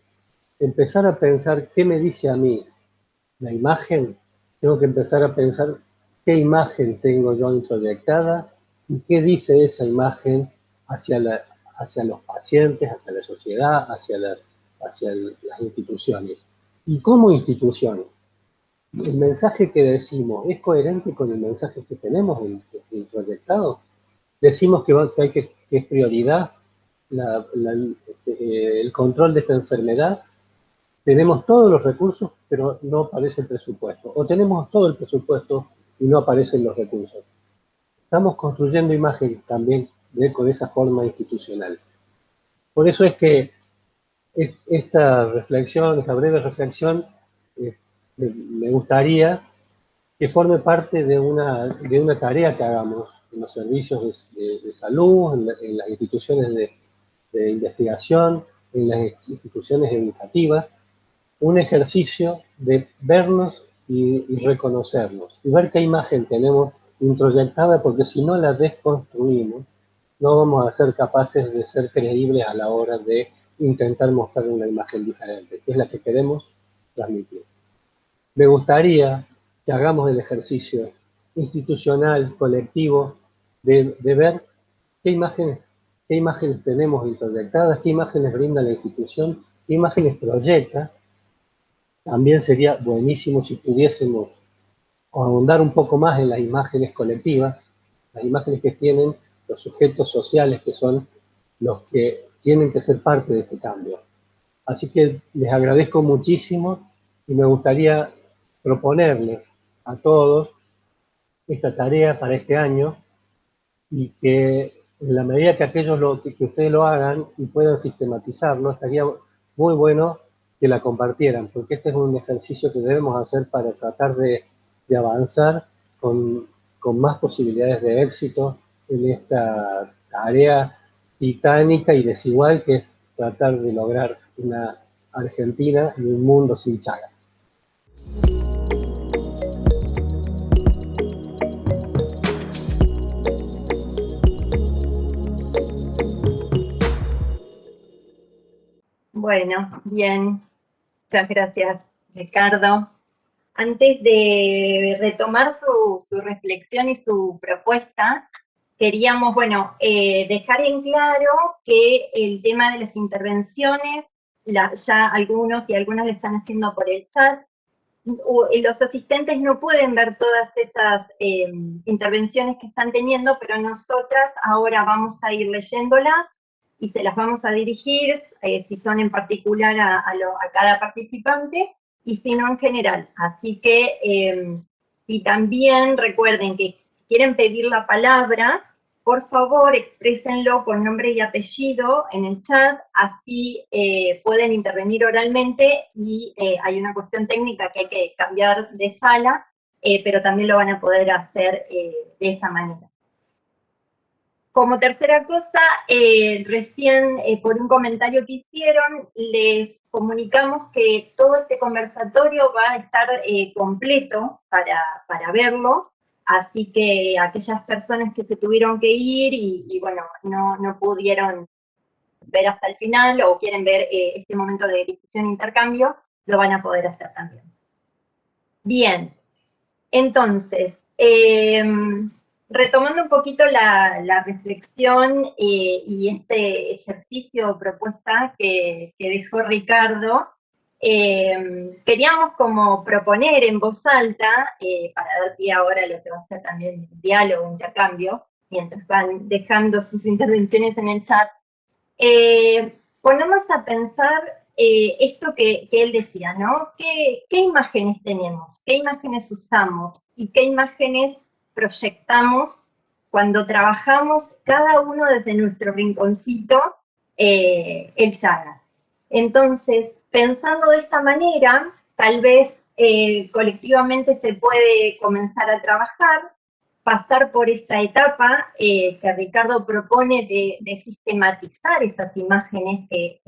S11: empezar a pensar qué me dice a mí la imagen, tengo que empezar a pensar qué imagen tengo yo introyectada y qué dice esa imagen hacia la, hacia los pacientes, hacia la sociedad, hacia, las instituciones. Y como institución, el mensaje que decimos es coherente con el mensaje que tenemos en, proyectado. Decimos que, hay que, es prioridad este, el control de esta enfermedad. Tenemos todos los recursos, pero no aparece el presupuesto. O tenemos todo el presupuesto y no aparecen los recursos. Estamos construyendo imágenes también con esa forma institucional. Por eso es que esta reflexión, esta breve reflexión, eh, me gustaría que forme parte de una, de una tarea que hagamos en los servicios de, salud, en, las instituciones de, investigación, en las instituciones educativas, un ejercicio de vernos y, y, reconocernos, y ver qué imagen tenemos introyectada, porque si no la desconstruimos, no vamos a ser capaces de ser creíbles a la hora de intentar mostrar una imagen diferente, que es la que queremos transmitir. Me gustaría que hagamos el ejercicio institucional, colectivo, de, ver qué imágenes, qué imágenes tenemos introyectadas, qué imágenes brinda la institución, qué imágenes proyecta. También sería buenísimo si pudiésemos ahondar un poco más en las imágenes colectivas, las imágenes que tienen los sujetos sociales que son los que tienen que ser parte de este cambio. Así que les agradezco muchísimo y me gustaría proponerles a todos esta tarea para este año y que en la medida que aquellos lo, que, ustedes lo hagan y puedan sistematizarlo, estaría muy bueno que la compartieran, porque este es un ejercicio que debemos hacer para tratar de, de avanzar con, con, más posibilidades de éxito en esta tarea titánica y desigual que es tratar de lograr una Argentina y un mundo sin chagas.
S5: Bueno, bien. Muchas gracias, Ricardo. Antes de retomar su, reflexión y su propuesta, queríamos, bueno, eh, dejar en claro que el tema de las intervenciones, ya algunos y algunas lo están haciendo por el chat, los asistentes no pueden ver todas esas eh, intervenciones que están teniendo, pero nosotras ahora vamos a ir leyéndolas y se las vamos a dirigir, eh, si son en particular a, cada participante, y si no en general. Así que eh, si también recuerden que quieren pedir la palabra, por favor exprésenlo con nombre y apellido en el chat, así eh, pueden intervenir oralmente y hay una cuestión técnica que hay que cambiar de sala, pero también lo van a poder hacer de esa manera. Como tercera cosa, eh, recién eh, por un comentario que hicieron, les comunicamos que todo este conversatorio va a estar eh, completo para, para, verlo, así que aquellas personas que se tuvieron que ir y, bueno, no, no, pudieron ver hasta el final o quieren ver este momento de discusión e intercambio, lo van a poder hacer también. Bien, entonces, retomando un poquito la, reflexión eh, y este ejercicio o propuesta que, dejó Ricardo, eh, queríamos como proponer en voz alta, eh, para dar pie ahora a lo que va a ser también diálogo, intercambio, mientras van dejando sus intervenciones en el chat, ponernos a pensar esto que, él decía, ¿no? ¿Qué imágenes tenemos? ¿Qué imágenes usamos? ¿Y qué imágenes proyectamos cuando trabajamos cada uno desde nuestro rinconcito eh, el Chagas. Entonces, pensando de esta manera, tal vez eh, colectivamente se puede comenzar a trabajar, pasar por esta etapa eh, que Ricardo propone de, sistematizar esas imágenes que,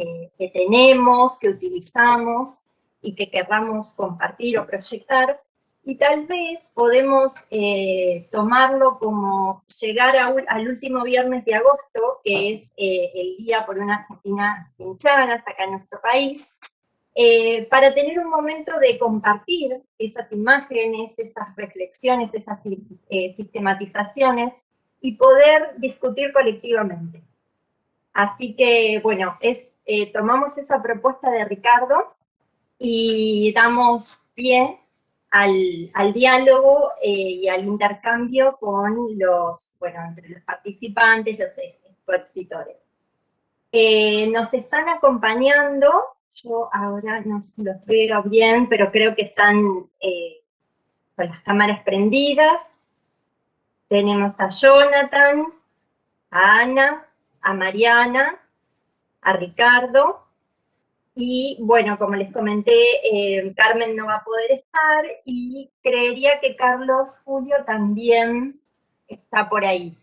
S5: tenemos, que utilizamos y que querramos compartir o proyectar, y tal vez podemos eh, tomarlo como llegar al último viernes de agosto, que es el Día por una Argentina sin Chagas, acá en nuestro país, eh, para tener un momento de compartir esas imágenes, esas reflexiones, esas sistematizaciones y poder discutir colectivamente. Así que, bueno, es, tomamos esa propuesta de Ricardo y damos pie al, diálogo eh, y al intercambio con los, bueno, entre los participantes, los expositores. Eh, nos están acompañando, yo ahora no los veo bien, pero creo que están eh, con las cámaras prendidas. Tenemos a Jonathan, a Ana, a Mariana, a Ricardo, y bueno, como les comenté, eh, Carmen no va a poder estar y creería que Carlos Julio también está por ahí.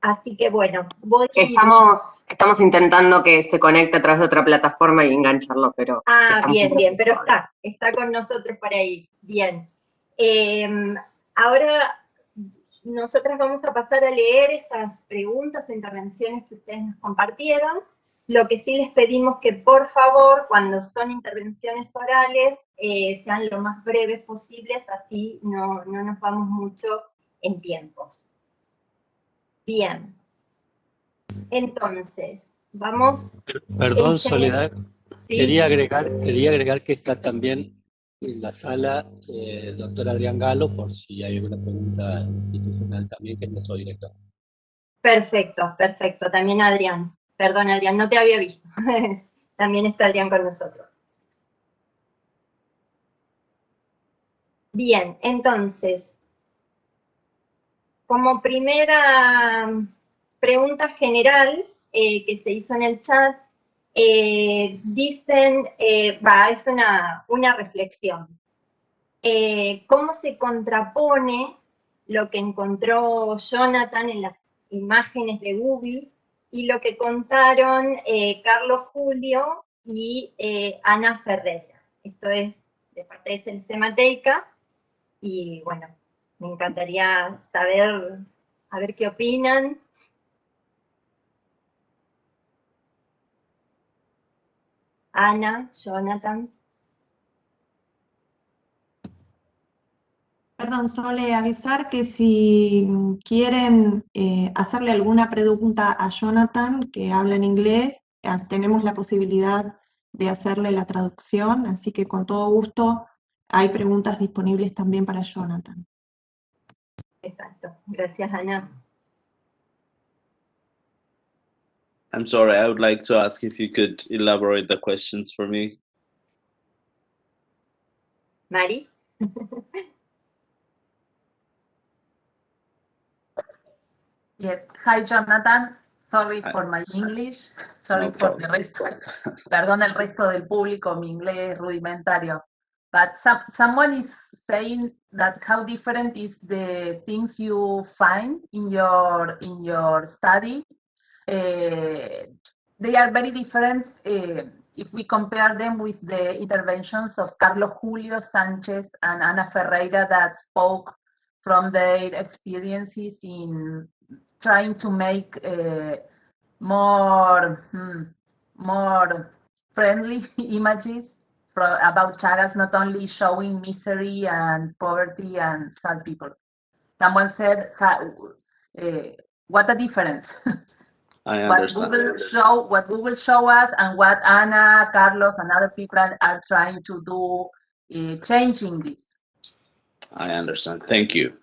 S5: Así que bueno, voy
S2: estamos, estamos intentando que se conecte a través de otra plataforma y engancharlo, pero...
S5: Ah, bien, bien, pero está, está con nosotros por ahí, bien. Em, ahora nosotras vamos a pasar a leer esas preguntas o intervenciones que ustedes nos compartieron. Lo que sí les pedimos que por favor, cuando son intervenciones orales, eh, sean lo más breves posibles, así no, nos vamos mucho en tiempos. Bien. Entonces, vamos...
S11: Perdón, Soledad. Quería, agregar, quería agregar que está también en la sala eh, el doctor Adrián Galo, por si hay alguna pregunta institucional también, que es nuestro director.
S5: Perfecto, perfecto. También Adrián. Perdón, Adrián, no te había visto. También está Adrián con nosotros. Bien, entonces, como primera pregunta general eh, que se hizo en el chat, eh, dicen, eh, es una, una reflexión. ¿Cómo se contrapone lo que encontró Jonathan en las imágenes de Google y lo que contaron Carlos Julio y Ana Ferreira? Esto es de parte de Sistemateica y bueno, me encantaría saber, a ver qué opinan. Ana, Jonathan.
S1: Perdón, Sole, avisar que si quieren eh, hacerle alguna pregunta a Jonathan, que habla en inglés, tenemos la posibilidad de hacerle la traducción, así que con todo gusto hay preguntas disponibles también para Jonathan.
S5: Exacto. Gracias, Ana.
S7: I'm sorry, I would like to ask if you could elaborate the questions for me.
S5: Mari?
S6: yes. Hi, Jonathan. Sorry for my English. Sorry
S7: No
S6: for the resto. Perdón el resto del público, mi inglés rudimentario. But some, someone is saying that how different is the things you find in your in your study. Uh, they are very different uh, if we compare them with the interventions of Carlos Julio Sanchez and Ana Ferreira that spoke from their experiences in trying to make uh, more hmm, more friendly images about Chagas not only showing misery and poverty and sad people. Someone said, uh, what a difference.
S7: I
S6: what
S7: understand.
S6: Google show, what Google show us, and what Ana, Carlos, and other people are trying to do, uh, changing this.
S7: I understand. Thank you.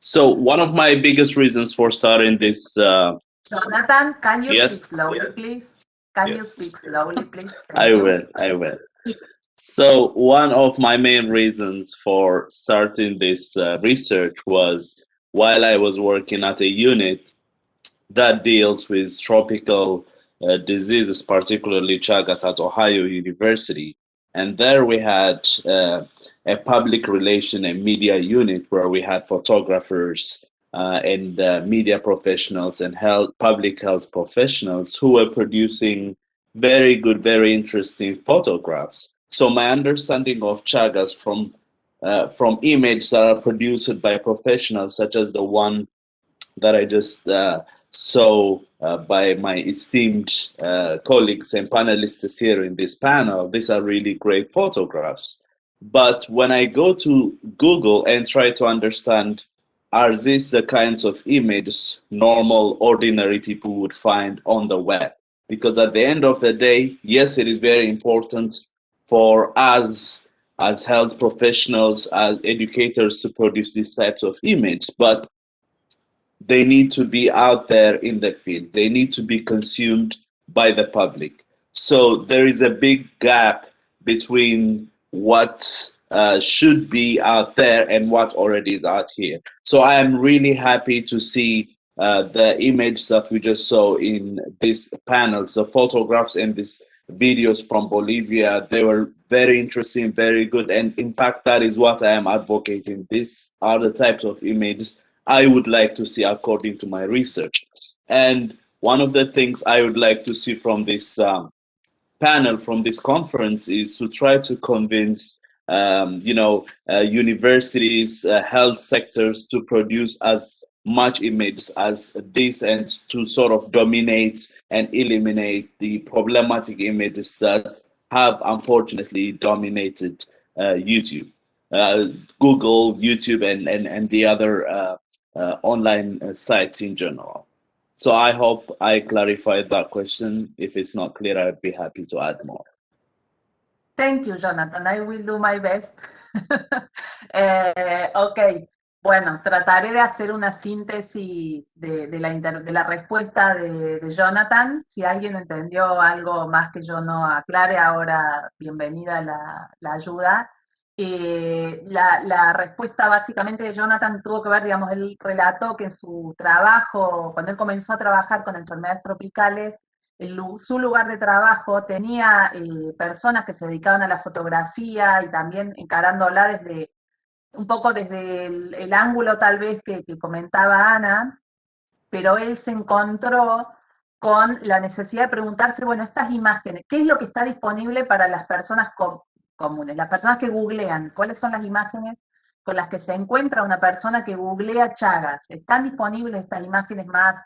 S7: So one of my biggest reasons for starting this. Uh,
S6: Jonathan, can you
S7: Yes.
S6: speak slowly, please? Can you speak slowly, please?
S7: I will. I will. So one of my main reasons for starting this uh, research was while I was working at a unit that deals with tropical uh, diseases, particularly Chagas at Ohio University. And there we had uh, a public relation and media unit where we had photographers uh, and uh, media professionals and health, public health professionals who were producing very good, very interesting photographs. So my understanding of Chagas from uh, from images that are produced by professionals, such as the one that I just uh, saw uh, by my esteemed uh, colleagues and panelists here in this panel, these are really great photographs. But when I go to Google and try to understand, are these the kinds of images normal, ordinary people would find on the web? Because at the end of the day, yes, it is very important for us as health professionals, as educators to produce these types of images, but they need to be out there in the field. They need to be consumed by the public. So there is a big gap between what uh, should be out there and what already is out here. So I am really happy to see uh, the image that we just saw in these panels, the photographs and these videos from Bolivia. They were very interesting, very good. And in fact, that is what I am advocating. These are the types of images I would like to see according to my research. And one of the things I would like to see from this um, panel, from this conference, is to try to convince, um, you know, uh, universities, uh, health sectors to produce as much images as this and to sort of dominate and eliminate the problematic images that have unfortunately dominated uh, YouTube, uh, Google, YouTube, and, and, and the other uh, uh, online uh, sites in general. So I hope I clarified that question. If it's not clear, I'd be happy to add more.
S6: Thank you, Jonathan. I will do my best. uh, okay. Bueno, trataré de hacer una síntesis de, la, respuesta de, Jonathan. Si alguien entendió algo más que yo no aclare, ahora bienvenida la, la ayuda. Eh, la, respuesta básicamente de Jonathan tuvo que ver, digamos, él relató que en su trabajo, cuando él comenzó a trabajar con enfermedades tropicales, su lugar de trabajo tenía eh, personas que se dedicaban a la fotografía y también encarándola desde un poco desde el, ángulo tal vez que, comentaba Ana, pero él se encontró con la necesidad de preguntarse, bueno, estas imágenes, ¿qué es lo que está disponible para las personas comunes, las personas que googlean? ¿Cuáles son las imágenes con las que se encuentra una persona que googlea Chagas? ¿Están disponibles estas imágenes más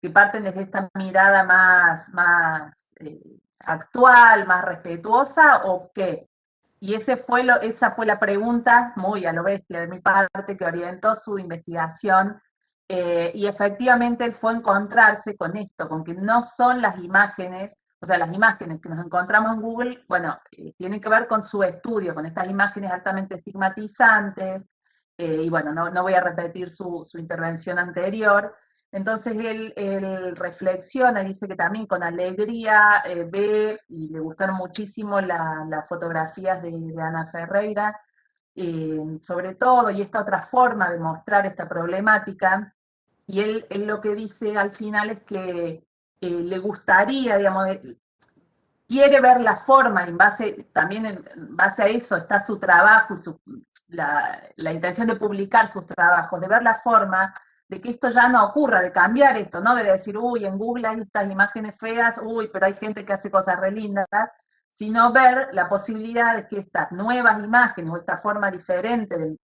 S6: que parten desde esta mirada más, más eh, actual, más respetuosa o qué? Y fue esa fue la pregunta, muy a lo bestia de mi parte, que orientó su investigación. Eh, y efectivamente él fue encontrarse con esto, con que no son las imágenes, o sea, las imágenes que nos encontramos en Google, bueno, eh, tienen que ver con su estudio, con estas imágenes altamente estigmatizantes, y bueno, no, no, voy a repetir su, su intervención anterior, entonces él, reflexiona, dice que también con alegría eh, ve y le gustaron muchísimo las fotografías de, Ana Ferreira, sobre todo, y esta otra forma de mostrar esta problemática, y él, lo que dice al final es que eh, le gustaría, digamos, quiere ver la forma, en base, también en base a eso está su trabajo y la, la intención de publicar sus trabajos, de ver la forma de que esto ya no ocurra, de cambiar esto, ¿no? De decir, uy, en Google hay estas imágenes feas, uy, pero hay gente que hace cosas re lindas, sino ver la posibilidad de que estas nuevas imágenes o esta forma diferente de,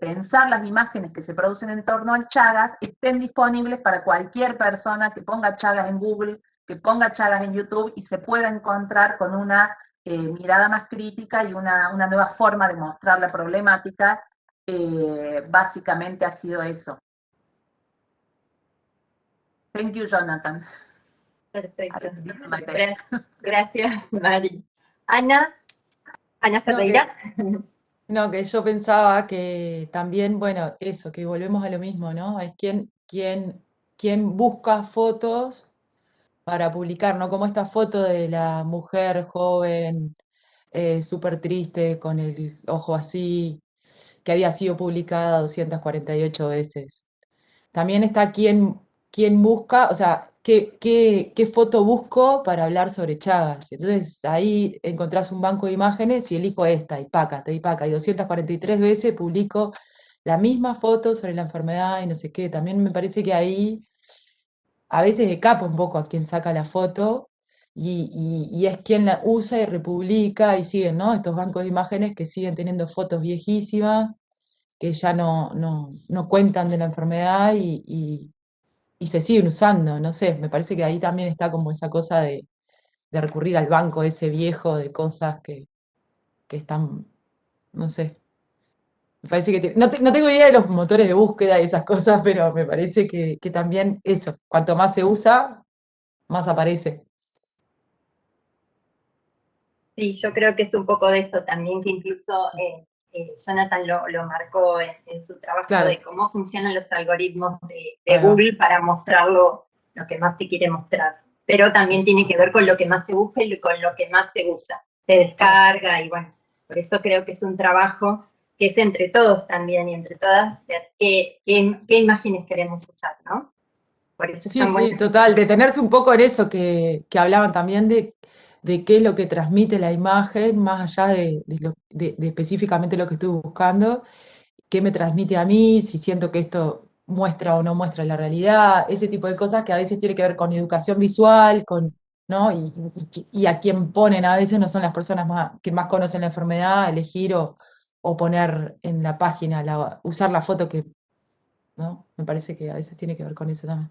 S6: pensar las imágenes que se producen en torno al Chagas estén disponibles para cualquier persona que ponga Chagas en Google, que ponga Chagas en YouTube y se pueda encontrar con una eh, mirada más crítica y una, nueva forma de mostrar la problemática. Eh, básicamente ha sido eso. Thank you, Jonathan.
S5: Perfecto. Gracias, Mari. Ana, Ana Ferreira.
S9: No que, yo pensaba que también, bueno, eso, que volvemos a lo mismo, ¿no? Es quien, quien, quien busca fotos para publicar, ¿no? Como esta foto de la mujer joven, eh, súper triste, con el ojo así, que había sido publicada 248 veces. También está quien quién busca, o sea, qué, qué, foto busco para hablar sobre Chagas. Entonces ahí encontrás un banco de imágenes y elijo esta, y paca, y paca, y 243 veces publico la misma foto sobre la enfermedad y no sé qué. También me parece que ahí a veces escapa un poco a quien saca la foto y, es quien la usa y republica y siguen, ¿no? Estos bancos de imágenes que siguen teniendo fotos viejísimas, que ya no, no, cuentan de la enfermedad y, y se siguen usando, no sé, me parece que ahí también está como esa cosa de, recurrir al banco ese viejo de cosas que, están, no sé. Me parece que, no, tengo idea de los motores de búsqueda y esas cosas, pero me parece que, también eso, cuanto más se usa, más aparece.
S5: Sí, yo creo que es un poco de eso también, que incluso eh, eh, Jonathan lo, marcó en, su trabajo de cómo funcionan los algoritmos de, Google para mostrarlo lo que más se quiere mostrar. Pero también tiene que ver con lo que más se busca y con lo que más se usa, se descarga y bueno, por eso creo que es un trabajo que es entre todos también y entre todas ver qué, imágenes queremos usar, ¿no?
S9: Por eso sí, sí, total, detenerse un poco en eso que, que hablaban también de de qué es lo que transmite la imagen, más allá de, específicamente lo que estoy buscando, qué me transmite a mí, si siento que esto muestra o no muestra la realidad, ese tipo de cosas que a veces tiene que ver con educación visual, con, ¿no? Y, a quien ponen a veces no son las personas más, que más conocen la enfermedad, elegir o, poner en la página, usar la foto que, ¿no? Me parece que a veces tiene que ver con eso también.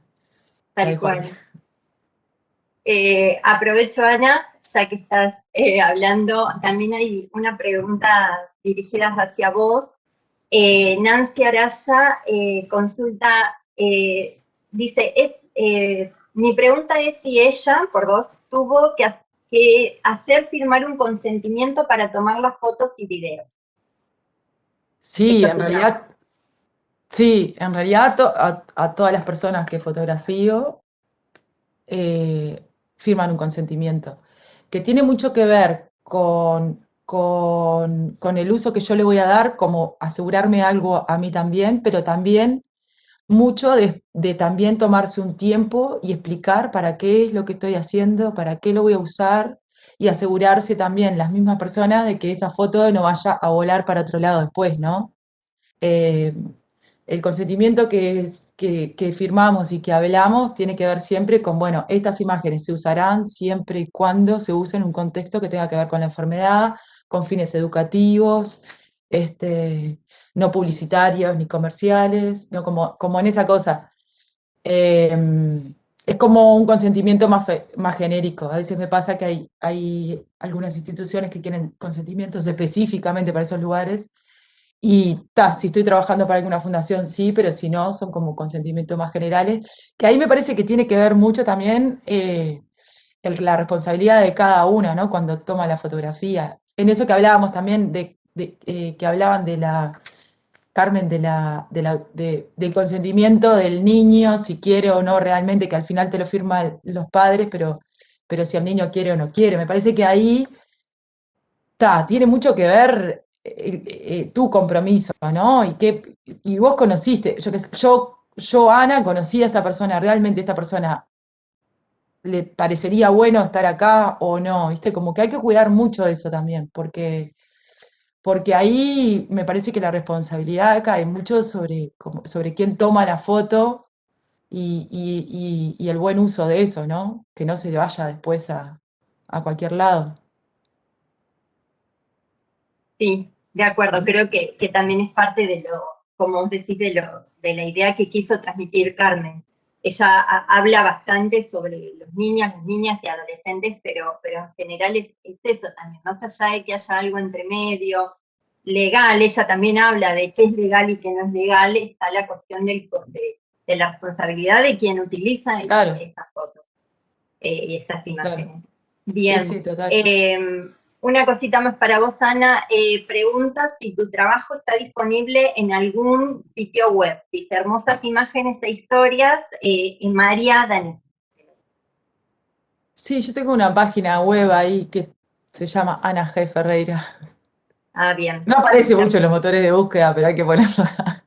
S5: Tal cual. Eh, aprovecho, Ana, ya que estás eh, hablando, también hay una pregunta dirigida hacia vos. Eh, Nancy Araya consulta, dice, es, mi pregunta es si ella, por vos, tuvo que, que hacer firmar un consentimiento para tomar las fotos y videos.
S9: Sí, en realidad Sí, en realidad a, todas las personas que fotografío eh, firman un consentimiento, que tiene mucho que ver con, con, el uso que yo le voy a dar, como asegurarme algo a mí también, pero también mucho de, de, también tomarse un tiempo y explicar para qué es lo que estoy haciendo, para qué lo voy a usar y asegurarse también las mismas personas de que esa foto no vaya a volar para otro lado después, ¿no? Eh, el consentimiento que, que, firmamos y que hablamos tiene que ver siempre con, bueno, estas imágenes se usarán siempre y cuando se usen en un contexto que tenga que ver con la enfermedad, con fines educativos, este, no publicitarios ni comerciales, no como, como en esa cosa. Em, es como un consentimiento más, más genérico. A veces me pasa que hay, hay algunas instituciones que quieren consentimientos específicamente para esos lugares. Y ta, si estoy trabajando para alguna fundación, sí, pero si no, son como consentimientos más generales. Que ahí me parece que tiene que ver mucho también eh, la responsabilidad de cada una, ¿no? Cuando toma la fotografía. En eso que hablábamos también, de, eh, que hablaban de la Carmen, de la, del consentimiento del niño, si quiere o no realmente, que al final te lo firman los padres, pero, pero si el niño quiere o no quiere. Me parece que ahí tiene mucho que ver eh, tu compromiso, ¿no? Y, que, y vos conociste, yo, yo, yo, Ana, conocí a esta persona, realmente esta persona le parecería bueno estar acá o no, ¿viste? Como que hay que cuidar mucho de eso también, porque porque ahí me parece que la responsabilidad cae mucho sobre, sobre quién toma la foto y, el buen uso de eso, ¿no? Que no se vaya después a, cualquier lado.
S5: Sí, de acuerdo, creo que, también es parte de lo, como vos decís, de, lo, de la idea que quiso transmitir Carmen. Ella habla bastante sobre los niños, las niñas y adolescentes, pero, pero en general es, es, eso también, más allá de que haya algo entre medio, legal, ella también habla de qué es legal y qué no es legal, está la cuestión del, de, de la responsabilidad de quien utiliza estas fotos eh, y estas imágenes. Bien. Em, una cosita más para vos, Ana. Eh, pregunta si tu trabajo está disponible en algún sitio web. Dice hermosas imágenes e historias eh, en María Danés.
S9: Sí, yo tengo una página web ahí que se llama Ana G. Ferreira.
S5: Ah, bien.
S9: No aparece mucho en los motores de búsqueda, pero hay que ponerla.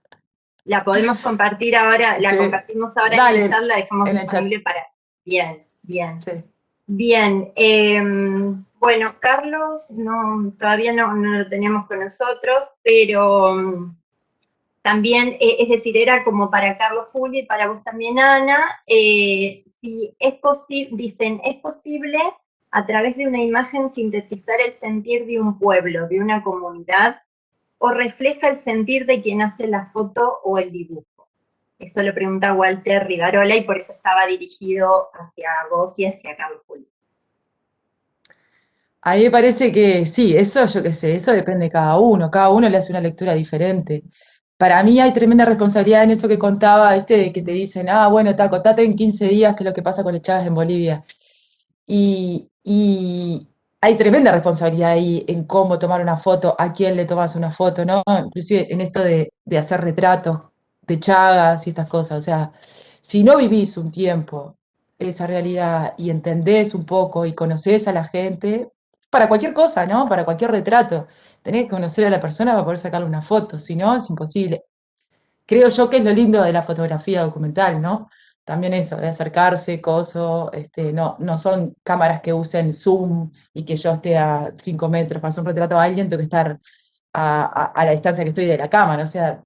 S5: La podemos compartir ahora, la compartimos ahora en la charla, dejamos disponible para. Bien, bien. Sí. Bien. Em, bueno, Carlos, no, todavía no, lo teníamos con nosotros, pero mm, también, eh, es decir, era como para Carlos Julio y para vos también, Ana, eh, si es posible, dicen, es posible a través de una imagen sintetizar el sentir de un pueblo, de una comunidad, o refleja el sentir de quien hace la foto o el dibujo. Eso lo pregunta Walter Rivarola y por eso estaba dirigido hacia vos y hacia Carlos Julio.
S9: A mí me parece que sí, eso yo qué sé, eso depende de cada uno, cada uno le hace una lectura diferente. Para mí hay tremenda responsabilidad en eso que contaba, ¿viste? De que te dicen, ah, bueno, taco, contate en 15 días qué es lo que pasa con el Chávez en Bolivia. Y, y hay tremenda responsabilidad ahí en cómo tomar una foto, a quién le tomas una foto, ¿no? Inclusive en esto de, hacer retratos de chagas y estas cosas. O sea, si no vivís un tiempo esa realidad y entendés un poco y conocés a la gente, para cualquier cosa, ¿no? Para cualquier retrato, tenés que conocer a la persona para poder sacarle una foto, si no, es imposible. Creo yo que es lo lindo de la fotografía documental, ¿no? también eso, de acercarse, coso, este, no, no son cámaras que usen zoom y que yo esté a 5 metros para hacer un retrato a alguien, tengo que estar a, la distancia que estoy de la cámara, o sea,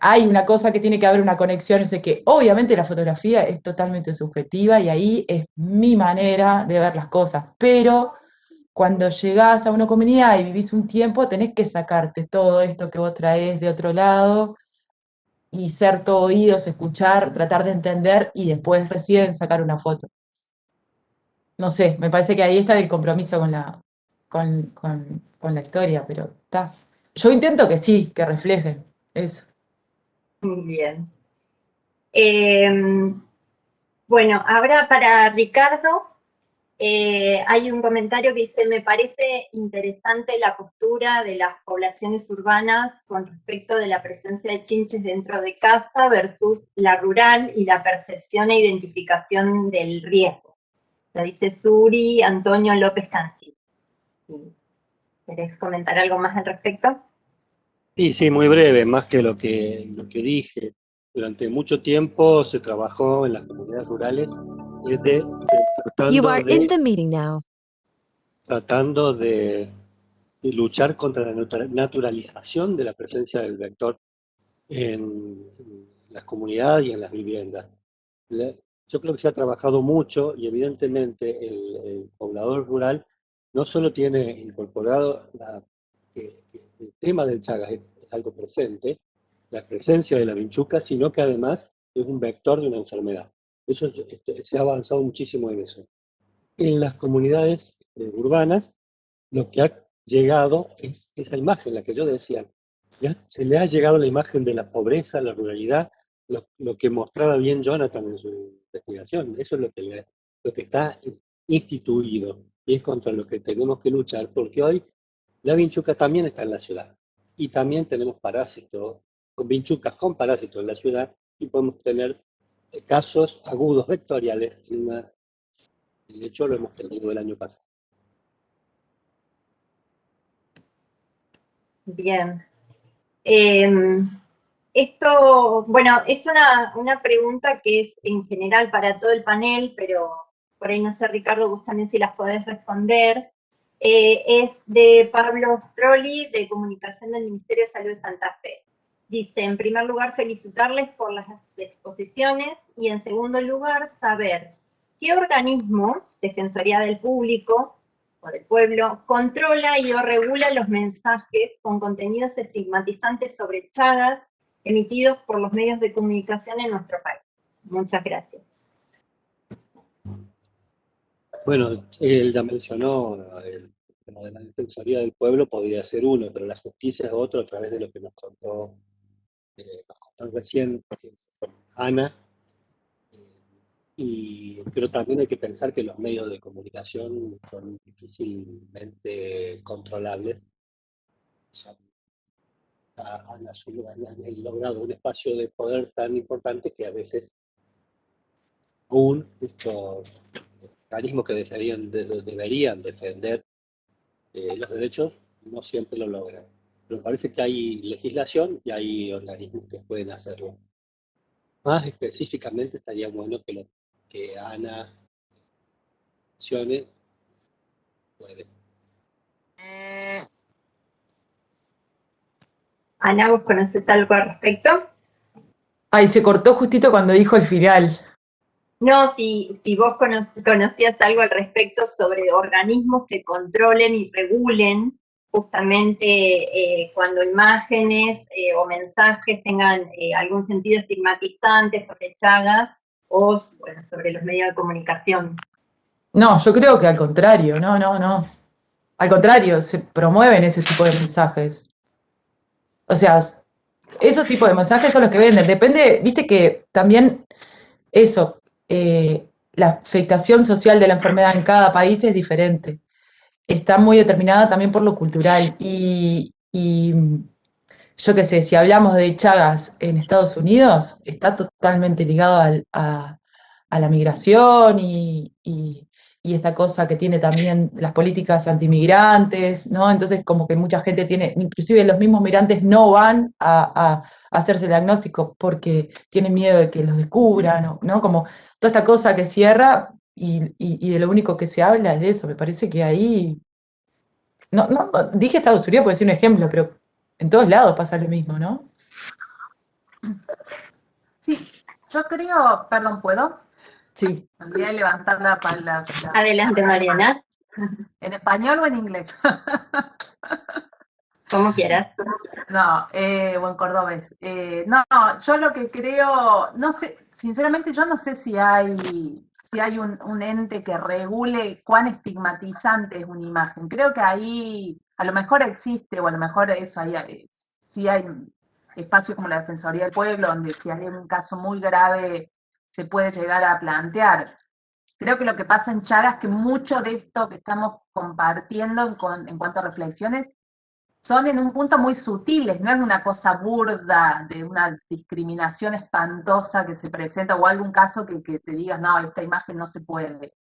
S9: hay una cosa que tiene que haber una conexión, o sea que obviamente la fotografía es totalmente subjetiva y ahí es mi manera de ver las cosas, pero cuando llegás a una comunidad y vivís un tiempo, tenés que sacarte todo esto que vos traes de otro lado y ser todo oídos, escuchar, tratar de entender y después recién sacar una foto. No sé, me parece que ahí está el compromiso con la, con, la historia, pero está. Yo intento que sí, que reflejen eso.
S5: Bien. Em, bueno, ahora para Ricardo, Eh, hay un comentario que dice, me parece interesante la postura de las poblaciones urbanas con respecto de la presencia de chinches dentro de casa versus la rural y la percepción e identificación del riesgo. Lo dice Suri Antonio López Canci. ¿Querés comentar algo más al respecto?
S11: Sí, sí, muy breve, más que lo que, lo que dije. Durante mucho tiempo se trabajó en las comunidades rurales desde,
S12: You are in the meeting now.
S11: tratando de, de luchar contra la natura- naturalización de la presencia del vector en las comunidades y en las viviendas. Yo creo que se ha trabajado mucho y evidentemente el, el poblador rural no solo tiene incorporado la- que el tema del Chagas es, es algo presente, la presencia de la vinchuca, sino que además es un vector de una enfermedad. Eso es- este, se ha avanzado muchísimo en eso. En las comunidades eh, urbanas, lo que ha llegado es esa imagen, la que yo decía. Ya se le ha llegado la imagen de la pobreza, la ruralidad, lo, que mostraba bien Jonathan en su investigación. Eso es lo que, lo que está instituido y es contra lo que tenemos que luchar, porque hoy la vinchuca también está en la ciudad y también tenemos parásitos, con vinchucas con parásitos en la ciudad y podemos tener casos agudos vectoriales. en De hecho, lo hemos tenido el año pasado.
S5: Bien. Em, esto, bueno, es una, una pregunta que es en general para todo el panel, pero por ahí no sé, Ricardo, vos si las podés responder. Eh, es de Pablo Strolli, de Comunicación del Ministerio de Salud de Santa Fe. Dice, en primer lugar, felicitarles por las exposiciones y en segundo lugar, saber qué organismo, Defensoría del Público, o del pueblo, controla y o regula los mensajes con contenidos estigmatizantes sobre Chagas emitidos por los medios de comunicación en nuestro país. Muchas gracias.
S11: Bueno, él ya mencionó el tema de la Defensoría del Pueblo, podría ser uno, pero la justicia es otro a través de lo que nos contó, eh, recién eh, Ana. Eh, y, pero también hay que pensar que los medios de comunicación son difícilmente controlables. Han, han- logrado un espacio de poder tan importante que a veces aún estos organismos que deberían, de- deberían defender eh, los derechos no siempre lo logran. Pero parece que hay legislación y hay organismos que pueden hacerlo. Más específicamente estaría bueno que, lo, que Ana mencione. Puede.
S5: Ana, ¿vos conocés algo al respecto?
S9: Ay, se cortó justito cuando dijo el final.
S5: No, si, si vos cono- conocías algo al respecto sobre organismos que controlen y regulen justamente eh, cuando imágenes eh, o mensajes tengan eh, algún sentido estigmatizante sobre Chagas o bueno, sobre los medios de comunicación.
S9: No, yo creo que al contrario, no, no, no. Al contrario, se promueven ese tipo de mensajes. O sea, esos tipos de mensajes son los que venden. Depende, viste que también eso, la afectación social de la enfermedad en cada país es diferente. Está muy determinada también por lo cultural. Y, yo qué sé, si hablamos de Chagas en Estados Unidos, está totalmente ligado a, la migración y, esta cosa que tiene también las políticas antimigrantes, ¿no? Entonces, como que mucha gente tiene, inclusive los mismos migrantes no van a, a hacerse el diagnóstico porque tienen miedo de que los descubran. ¿no? Como toda esta cosa que cierra y, y- y de lo único que se habla es de eso. Me parece que ahí. No, no, no, dije Estados Unidos por decir un ejemplo, pero en todos lados pasa lo mismo, ¿no?
S6: Sí, yo creo, perdón, ¿puedo?
S9: Sí.
S6: Me olvidé de levantar la palabra.
S5: Adelante, Mariana.
S6: ¿En español o en inglés?
S5: Como quieras.
S6: No, eh, o en cordobés. Eh, no, no, yo lo que creo, no sé, sinceramente yo no sé si hay, si hay un, ente que regule cuán estigmatizante es una imagen. Creo que ahí a lo mejor existe, o a lo mejor eso, ahí eh, sí hay espacios como la Defensoría del Pueblo, donde si hay un caso muy grave se puede llegar a plantear. creo que lo que pasa en Chagas es que mucho de esto que estamos compartiendo en, en cuanto a reflexiones son en un punto muy sutiles, no es una cosa burda de una discriminación espantosa que se presenta o algún caso que, te digas, no, esta imagen no se puede.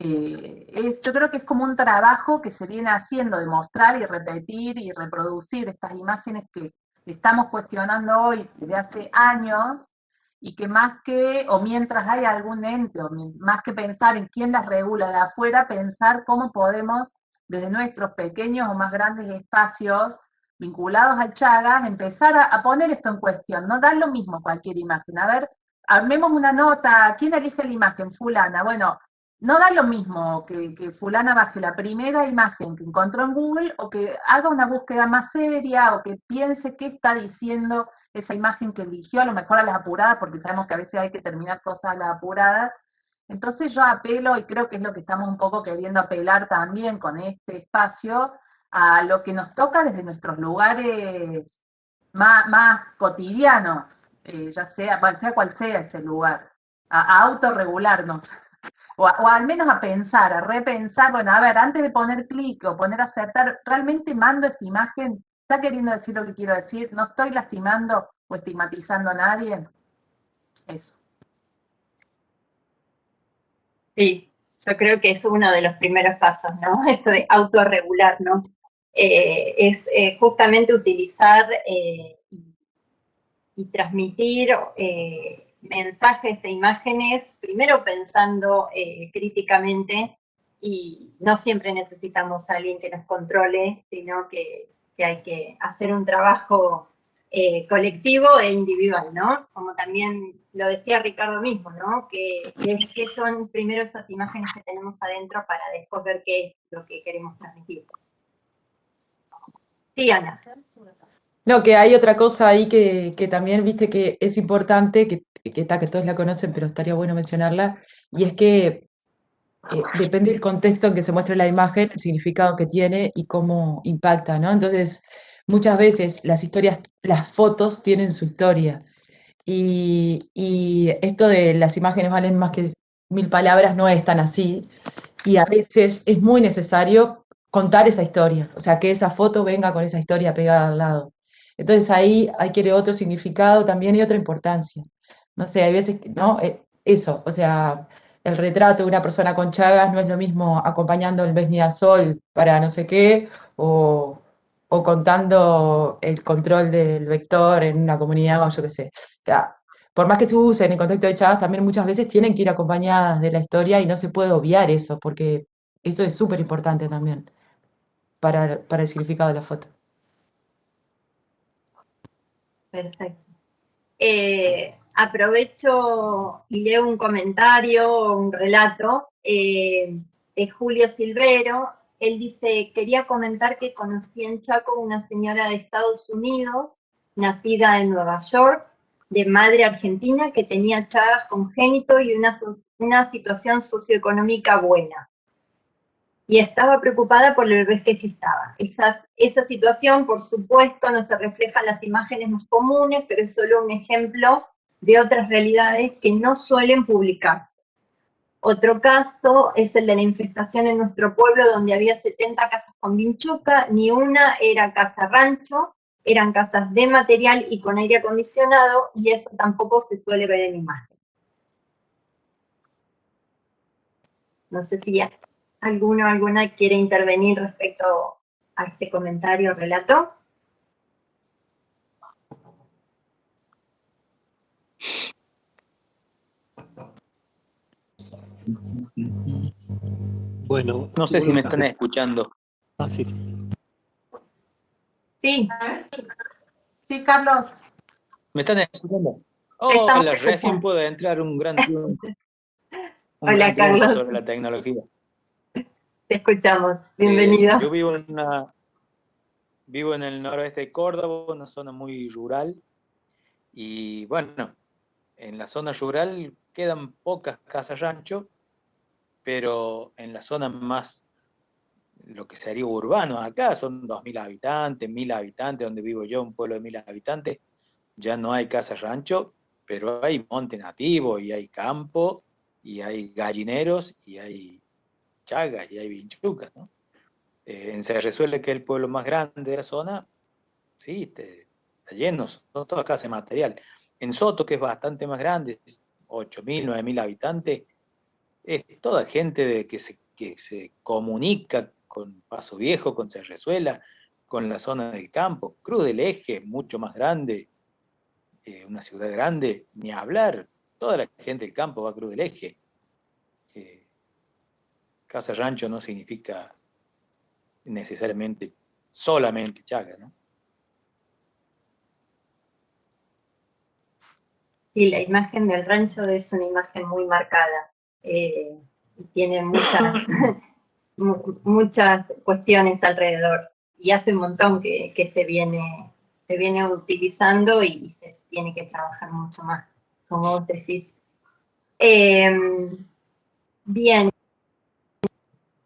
S6: Eh, es, yo creo que es como un trabajo que se viene haciendo de mostrar y repetir y reproducir estas imágenes que estamos cuestionando hoy desde hace años y que más que, o mientras hay algún ente, o más que pensar en quién las regula de afuera, pensar cómo podemos desde nuestros pequeños o más grandes espacios vinculados al Chagas, empezar a, poner esto en cuestión, no dar lo mismo cualquier imagen. A ver, armemos una nota, ¿quién elige la imagen? Fulana. Bueno, no da lo mismo que, que, fulana baje la primera imagen que encontró en Google o que haga una búsqueda más seria o que piense qué está diciendo esa imagen que eligió, a lo mejor a las apuradas, porque sabemos que a veces hay que terminar cosas a las apuradas, entonces yo apelo, y creo que es lo que estamos un poco queriendo apelar también con este espacio, a lo que nos toca desde nuestros lugares más, cotidianos, eh, ya sea, sea cual sea ese lugar, a, autorregularnos, o, o, al menos a pensar, a repensar, bueno, a ver, antes de poner clic o poner aceptar, ¿realmente mando esta imagen? ¿Está queriendo decir lo que quiero decir? ¿No estoy lastimando o estigmatizando a nadie? Eso.
S5: Sí, yo creo que es uno de los primeros pasos, ¿no? Esto de autorregularnos. Eh, es eh, justamente utilizar eh, y, transmitir mensajes e imágenes, primero pensando críticamente, y no siempre necesitamos a alguien que nos controle, sino que, hay que hacer un trabajo colectivo e individual, ¿no? Como también lo decía Ricardo mismo, ¿no? Que, que, son primero esas imágenes que tenemos adentro para después ver qué es lo que queremos transmitir. Sí, Ana.
S9: No, que hay otra cosa ahí que, que también, viste, que es importante, que, que, está, que todos la conocen, pero estaría bueno mencionarla, y es que eh, depende del contexto en que se muestra la imagen, el significado que tiene y cómo impacta, ¿no? Entonces, muchas veces las historias, las fotos tienen su historia. Y, esto de las imágenes valen más que mil palabras no es tan así. Y a veces es muy necesario contar esa historia, o sea, que esa foto venga con esa historia pegada al lado. Entonces ahí que otro significado también y otra importancia. No sé, hay veces ¿no? Eh, eso, o sea, el retrato de una persona con chagas no es lo mismo acompañando el sol para no sé qué, o, o contando el control del vector en una comunidad o yo qué sé. O por más que se use en el contexto de Chagas, también muchas veces tienen que ir acompañadas de la historia y no se puede obviar eso, porque eso es súper importante también para, para el significado de la foto.
S5: Perfecto. Eh, aprovecho y leo un comentario, un relato eh, de Julio Silvero, él dice, quería comentar que conocí en Chaco una señora de Estados Unidos, nacida en Nueva York, de madre argentina, que tenía chagas congénito y una, una situación socioeconómica buena. Y estaba preocupada por el bebé que gestaba. Esa, esa situación, por supuesto, no se refleja en las imágenes más comunes, pero es solo un ejemplo de otras realidades que no suelen publicarse. Otro caso es el de la infestación en nuestro pueblo, donde había 70 casas con vinchuca, ni una era casa rancho, eran casas de material y con aire acondicionado, y eso tampoco se suele ver en imagen. No sé si alguno o alguna quiere intervenir respecto a este comentario o relato.
S8: Bueno, no sé si me están escuchando.
S5: Ah, sí.
S6: Sí. Sí, Carlos.
S8: ¿Me están escuchando? hola, recién puedo entrar un gran
S5: Hola, Carlos.
S8: sobre la tecnología.
S5: Te escuchamos. Bienvenido.
S8: yo vivo en una vivo en el noroeste de Córdoba, una zona muy rural. Y bueno, en la zona rural quedan pocas casas rancho, pero en la zona más, lo que sería urbano, acá son 2.000 habitantes, 1.000 habitantes, donde vivo yo, un pueblo de 1.000 habitantes, ya no hay casa rancho, pero hay monte nativo y hay campo, y hay gallineros, y hay chagas, y hay vinchucas, ¿no? Eh, que el pueblo más grande de la zona, sí, está lleno, son todas casas de material. En Soto, que es bastante más grande, 8.000, 9.000 habitantes, es toda gente de, que, se, que se comunica con Paso Viejo, con Cerrezuela, con la zona del campo. Cruz del Eje, mucho más grande, eh, una ciudad grande, ni hablar. Toda la gente del campo va a Cruz del Eje. Eh, casa rancho no significa necesariamente solamente Chaga, ¿no?
S5: Sí, la imagen del rancho es una imagen muy marcada. Eh, tiene muchas, muchas cuestiones alrededor. Y hace un montón que, se, viene, se viene utilizando y se tiene que trabajar mucho más, como vos decís. Em, bien.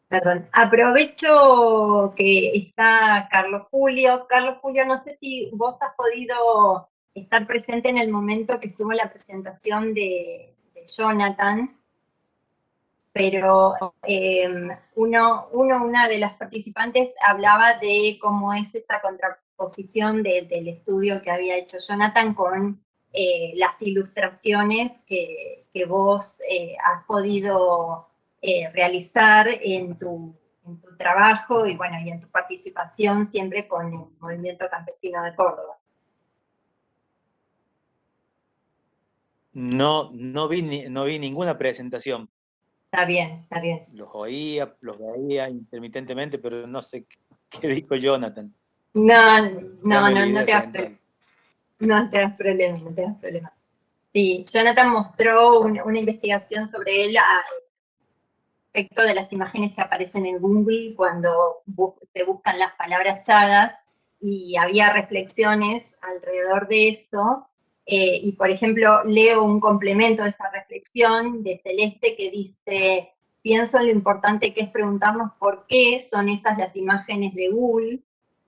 S5: Perdón. Aprovecho que está Carlos Julio. Carlos Julio, no sé si vos has podido estar presente en el momento que estuvo la presentación de, Jonathan, pero em, uno, una de las participantes hablaba de cómo es esta contraposición del estudio que había hecho Jonathan con eh, las ilustraciones que, vos eh, has podido eh, realizar en tu, en tu trabajo y bueno, y en tu participación siempre con el Movimiento Campesino de Córdoba.
S8: No, no vi, no vi ninguna presentación.
S5: Está bien, está bien.
S8: Los oía, los veía intermitentemente, pero no sé qué, dijo Jonathan.
S5: No, no, no, no te das problema. No te das problema, no te das problema. Sí, Jonathan mostró una, investigación sobre él a respecto de las imágenes que aparecen en Google cuando se buscan las palabras chagas y había reflexiones alrededor de eso eh, y por ejemplo, leo un complemento de esa reflexión de Celeste que dice, pienso en lo importante que es preguntarnos por qué son esas las imágenes de Google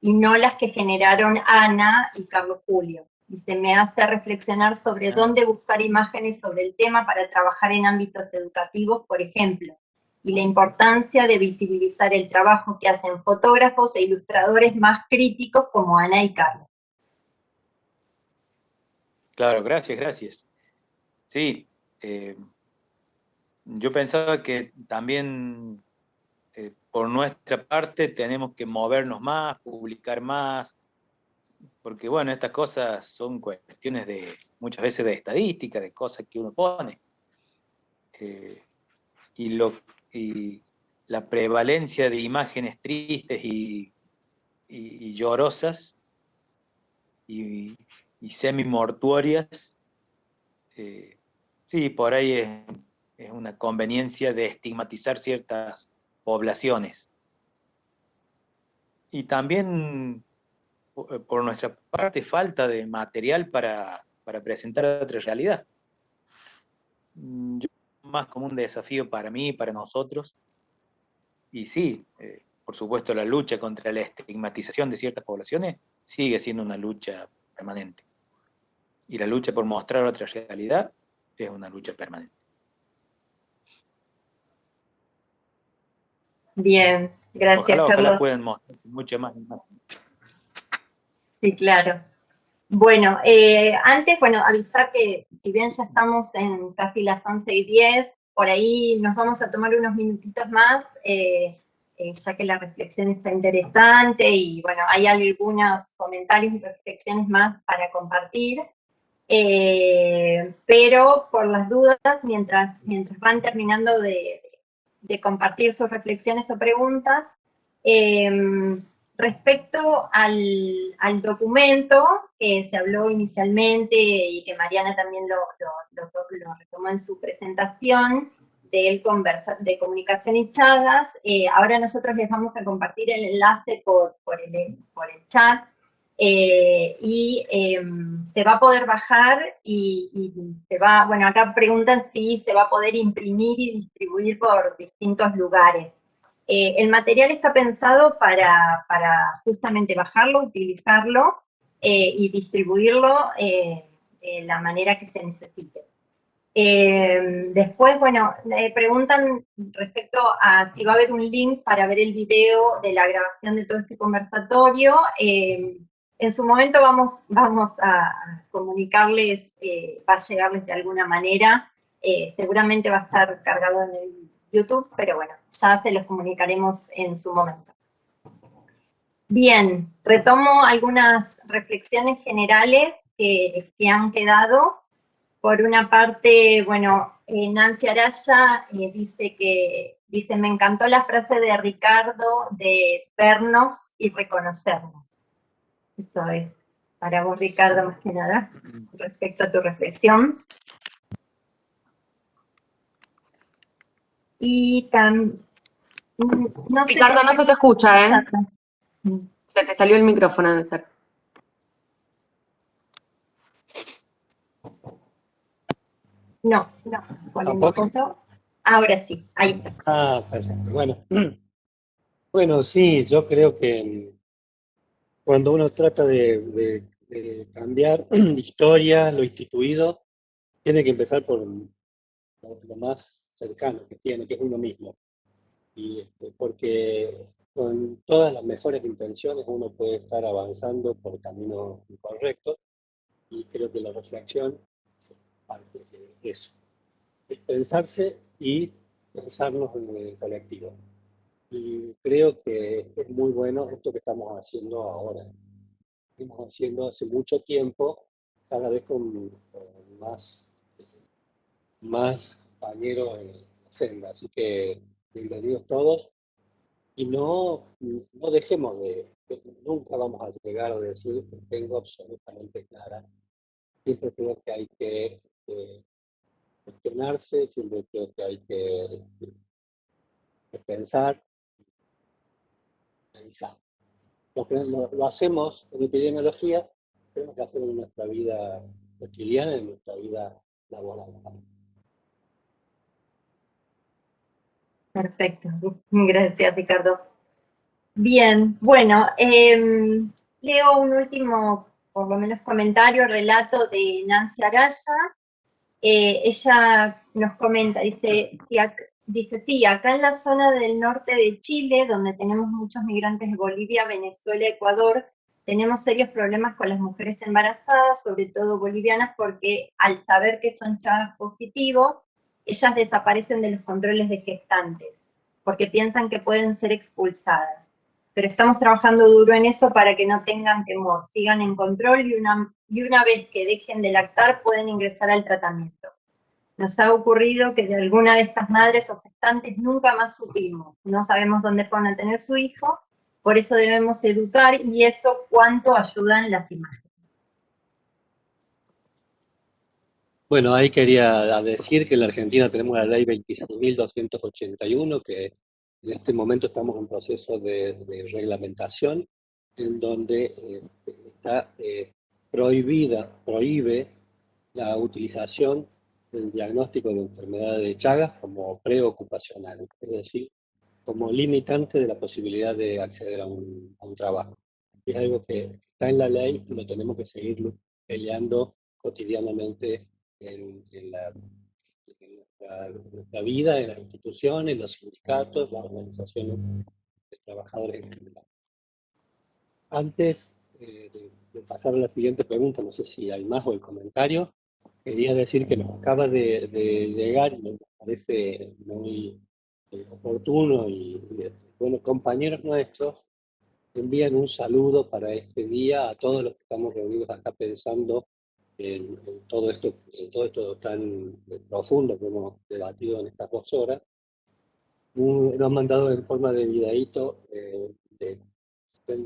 S5: y no las que generaron Ana y Carlos Julio. Y se me hace reflexionar sobre dónde buscar imágenes sobre el tema para trabajar en ámbitos educativos, por ejemplo, y la importancia de visibilizar el trabajo que hacen fotógrafos e ilustradores más críticos como Ana y Carlos.
S8: Claro, gracias, gracias. Sí, eh, yo pensaba que también eh, por nuestra parte tenemos que movernos más, publicar más, porque bueno, estas cosas son cuestiones de muchas veces de estadística, de cosas que uno pone. Eh, y, la prevalencia de imágenes tristes y, y llorosas y, y semi-mortuorias, eh, sí, por ahí es, una conveniencia de estigmatizar ciertas poblaciones. Y también, por nuestra parte, falta de material para, presentar otra realidad. Yo, más como un desafío para mí para nosotros. Y sí, eh, por supuesto, la lucha contra la estigmatización de ciertas poblaciones sigue siendo una lucha permanente y la lucha por mostrar otra realidad es una lucha permanente.
S5: Bien, gracias
S8: ojalá, Carlos. pueden mostrar mucho más
S5: Sí, claro. Bueno, eh, antes, bueno, avisar que si bien ya estamos en casi las 11 y 10, por ahí nos vamos a tomar unos minutitos más, eh, eh, ya que la reflexión está interesante y bueno, hay algunos comentarios y reflexiones más para compartir. Eh, pero por las dudas, mientras, mientras van terminando de, compartir sus reflexiones o preguntas, em, respecto al, documento que se habló inicialmente y que Mariana también lo, retomó en su presentación, del conversa, de comunicación y chagas, eh, ahora nosotros les vamos a compartir el enlace por, por, el, por el chat eh, y em, se va a poder bajar y, se va, bueno, acá preguntan si se va a poder imprimir y distribuir por distintos lugares. Eh, el material está pensado para, justamente bajarlo, utilizarlo eh, y distribuirlo de la manera que se necesite. Eh, después, bueno, me preguntan respecto a si va a haber un link para ver el video de la grabación de todo este conversatorio. Eh, en su momento vamos, vamos a comunicarles, eh, va a llegarles de alguna manera. seguramente va a estar cargado en el YouTube, pero bueno, ya se los comunicaremos en su momento. Bien, retomo algunas reflexiones generales que, que han quedado por una parte, bueno, eh, Nancy Araya eh, dice que, dice, me encantó la frase de Ricardo de vernos y reconocernos. Eso es para vos, Ricardo, más que nada, respecto a tu reflexión. Y también...
S2: Ricardo, no se te escucha, ¿eh? Se te salió el micrófono, de ser.
S5: No, no. ¿Tampoco? Ahora sí, ahí está.
S11: Ah, perfecto. Bueno. Bueno, sí, yo creo que cuando uno trata de, cambiar historia, lo instituido, tiene que empezar por lo, más cercano que tiene, que es uno mismo. Y este, porque con todas las mejores intenciones uno puede estar avanzando por caminos incorrectos y creo que la reflexión parte de eso. Es pensarse y pensarnos en el colectivo. Y creo que es muy bueno esto que estamos haciendo ahora. Estamos haciendo hace mucho tiempo, cada vez con, más, más compañeros en la senda. Así que bienvenidos todos. Y no, no dejemos de, nunca vamos a llegar a decir que tengo absolutamente clara. Siempre creo que hay que cuestionarse, siempre creo que hay que, pensar, Lo, hacemos en epidemiología, tenemos que hacerlo en nuestra vida cotidiana, en nuestra vida laboral.
S5: Perfecto, gracias Ricardo. Bien, bueno, em, leo un último, por lo menos comentario, relato de Nancy Araya, eh, ella nos comenta, dice, dice, sí, acá en la zona del norte de Chile, donde tenemos muchos migrantes de Bolivia, Venezuela, Ecuador, tenemos serios problemas con las mujeres embarazadas, sobre todo bolivianas, porque al saber que son chavas positivos, ellas desaparecen de los controles de gestantes, porque piensan que pueden ser expulsadas pero estamos trabajando duro en eso para que no tengan temor, sigan en control y una, y una vez que dejen de lactar pueden ingresar al tratamiento. Nos ha ocurrido que de alguna de estas madres o gestantes nunca más supimos, no sabemos dónde van a tener su hijo, por eso debemos educar y eso cuánto ayudan las imágenes.
S11: Bueno, ahí quería decir que en la Argentina tenemos la ley 26.281 que en este momento estamos en proceso de, reglamentación en donde eh, está eh, prohibida, prohíbe la utilización del diagnóstico de enfermedad de Chagas como preocupacional, es decir, como limitante de la posibilidad de acceder a un, trabajo. Es algo que está en la ley y lo tenemos que seguir peleando cotidianamente en, en la nuestra, vida en las instituciones, los sindicatos, las organizaciones de trabajadores en general. Antes eh, de, pasar a la siguiente pregunta, no sé si hay más o el comentario, quería decir que nos acaba de, llegar y me parece muy eh, oportuno y, bueno, compañeros nuestros envían un saludo para este día a todos los que estamos reunidos acá pensando en, todo esto, en todo esto tan profundo que hemos debatido en estas dos horas, lo han mandado en forma de videíto eh, de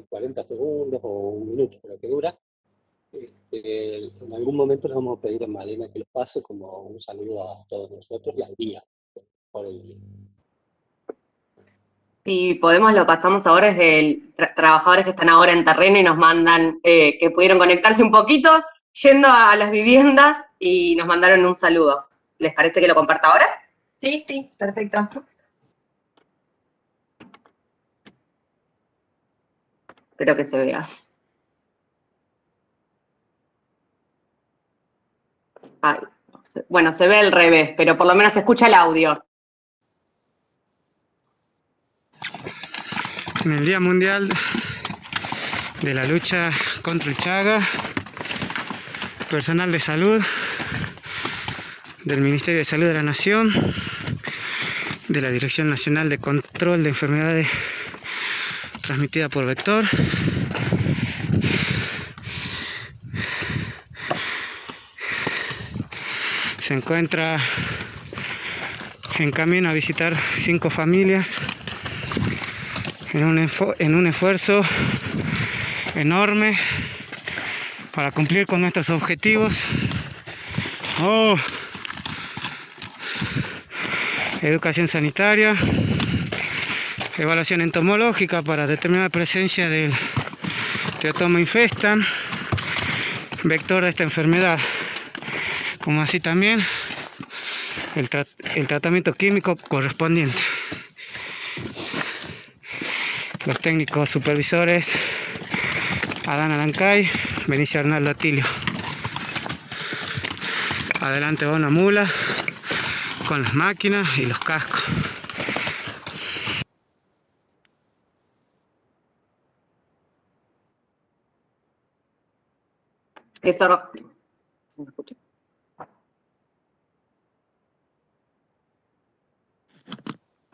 S11: 40 segundos o un minuto, pero que dura. Este, en algún momento les vamos a pedir a Malena que lo pase como un saludo a todos nosotros y al día, por el día.
S2: Y podemos, lo pasamos ahora desde trabajadores que están ahora en terreno y nos mandan eh, que pudieron conectarse un poquito yendo a las viviendas y nos mandaron un saludo. ¿Les parece que lo comparta ahora?
S5: Sí, sí, perfecto.
S2: Espero que se vea. Bueno, se ve el revés, pero por lo menos se escucha el audio.
S13: En el Día Mundial de la lucha contra el Chaga, personal de salud del Ministerio de Salud de la Nación, de la Dirección Nacional de Control de Enfermedades Transmitidas por Vector, encuentra en camino a visitar cinco familias en un, en un esfuerzo enorme para cumplir con nuestros objetivos. Oh. Educación sanitaria, evaluación entomológica para determinar la presencia del teotoma infestan, vector de esta enfermedad como así también el, tratamiento químico correspondiente. Los técnicos supervisores Adán Alancay, Benicio Arnaldo Atilio. Adelante va una mula con las máquinas y los cascos.
S2: Eso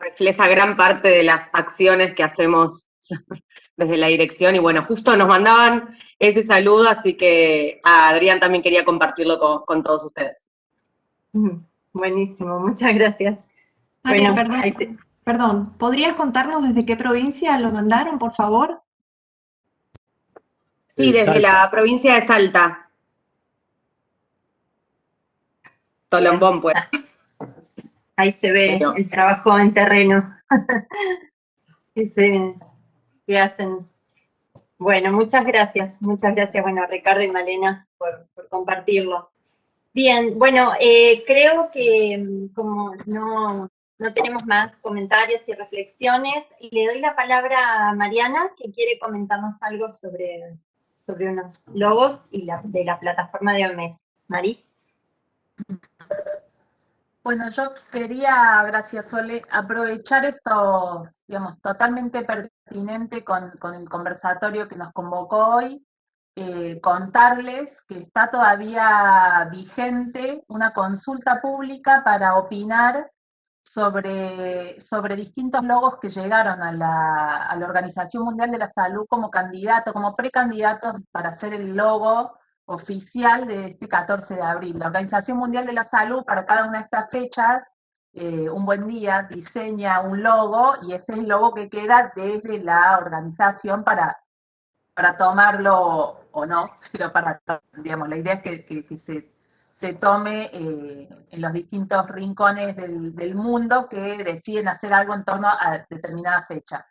S2: refleja gran parte de las acciones que hacemos desde la dirección y bueno, justo nos mandaban ese saludo, así que Adrián también quería compartirlo con, todos ustedes.
S5: Buenísimo, muchas gracias.
S1: bueno, perdón, perdón, ¿podrías contarnos desde qué provincia lo mandaron, por favor?
S2: Sí, desde la provincia de Salta. Tolombón, pues.
S5: Ahí se ve el trabajo en terreno que, hacen. Bueno, muchas gracias, muchas gracias, bueno, Ricardo y Malena por, compartirlo. Bien, bueno, eh, creo que mm, como no, no tenemos más comentarios y reflexiones, y le doy la palabra a Mariana, que quiere comentarnos algo sobre, sobre unos logos y la, de la plataforma de OMS. Mari.
S6: Bueno, yo quería, gracias Sole, aprovechar estos, digamos, totalmente pertinente con, el conversatorio que nos convocó hoy, eh, contarles que está todavía vigente una consulta pública para opinar sobre, sobre distintos logos que llegaron a la, a la Organización Mundial de la Salud como candidato, como precandidatos para hacer el logo oficial de este 14 de abril. La Organización Mundial de la Salud para cada una de estas fechas, eh, un buen día, diseña un logo y ese es el logo que queda desde la organización para, para tomarlo o no, pero para, digamos, la idea es que, se, se, tome eh, en los distintos rincones del, del mundo que deciden hacer algo en torno a determinada fecha.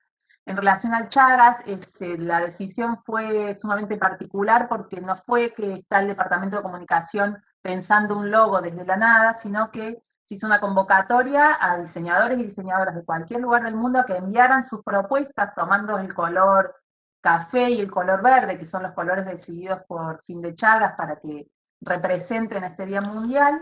S6: En relación al Chagas, este, la decisión fue sumamente particular porque no fue que está el Departamento de Comunicación pensando un logo desde la nada, sino que se hizo una convocatoria a diseñadores y diseñadoras de cualquier lugar del mundo que enviaran sus propuestas tomando el color café y el color verde, que son los colores decididos por Fin de Chagas para que representen este Día Mundial,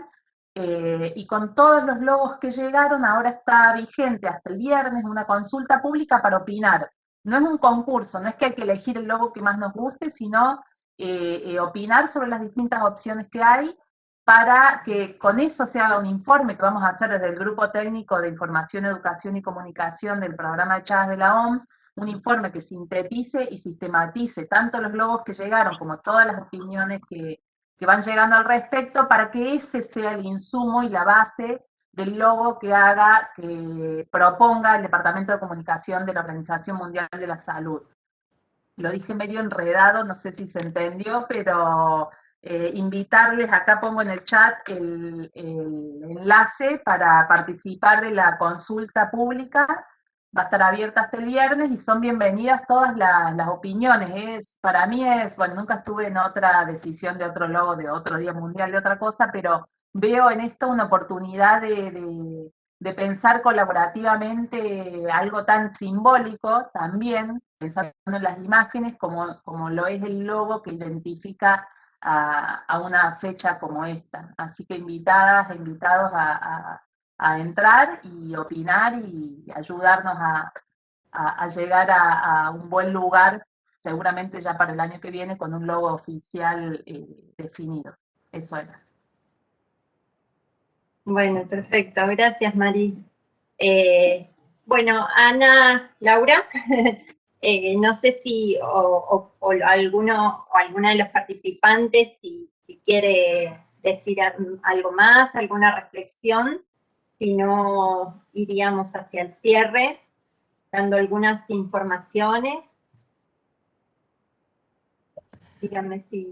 S6: eh, y con todos los logos que llegaron, ahora está vigente hasta el viernes una consulta pública para opinar. No es un concurso, no es que hay que elegir el logo que más nos guste, sino eh, eh, opinar sobre las distintas opciones que hay para que con eso se haga un informe que vamos a hacer desde el Grupo Técnico de Información, Educación y Comunicación del Programa de Chagas de la OMS, un informe que sintetice y sistematice tanto los logos que llegaron como todas las opiniones que, que van llegando al respecto para que ese sea el insumo y la base del logo que haga, que proponga el Departamento de Comunicación de la Organización Mundial de la Salud. Lo dije medio enredado, no sé si se entendió, pero eh, invitarles, acá pongo en el chat el, el enlace para participar de la consulta pública va a estar abierta hasta el viernes y son bienvenidas todas las, opiniones. Es, para mí es, bueno, nunca estuve en otra decisión de otro logo, de otro Día Mundial, de otra cosa, pero veo en esto una oportunidad de, pensar colaborativamente algo tan simbólico también, pensando en las imágenes como, como lo es el logo que identifica a, una fecha como esta. Así que invitadas, invitados a, entrar y opinar y ayudarnos a, llegar a, un buen lugar, seguramente ya para el año que viene, con un logo oficial eh, definido. Eso era.
S5: Bueno, perfecto. Gracias, Mari. Eh, bueno, Ana, Laura, Eh, no sé si o, alguno o alguna de los participantes si, quiere decir algo más, alguna reflexión, si no iríamos hacia el cierre, dando algunas informaciones. Díganme si...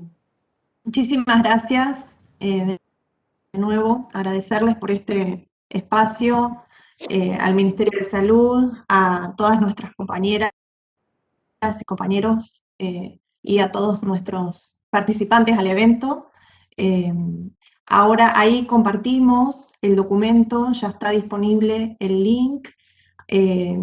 S1: Muchísimas gracias. Eh, de nuevo, agradecerles por este espacio, eh, al Ministerio de Salud, a todas nuestras compañeras y compañeros eh, y a todos nuestros participantes al evento. Eh, ahora ahí compartimos el documento, ya está disponible el link. Eh,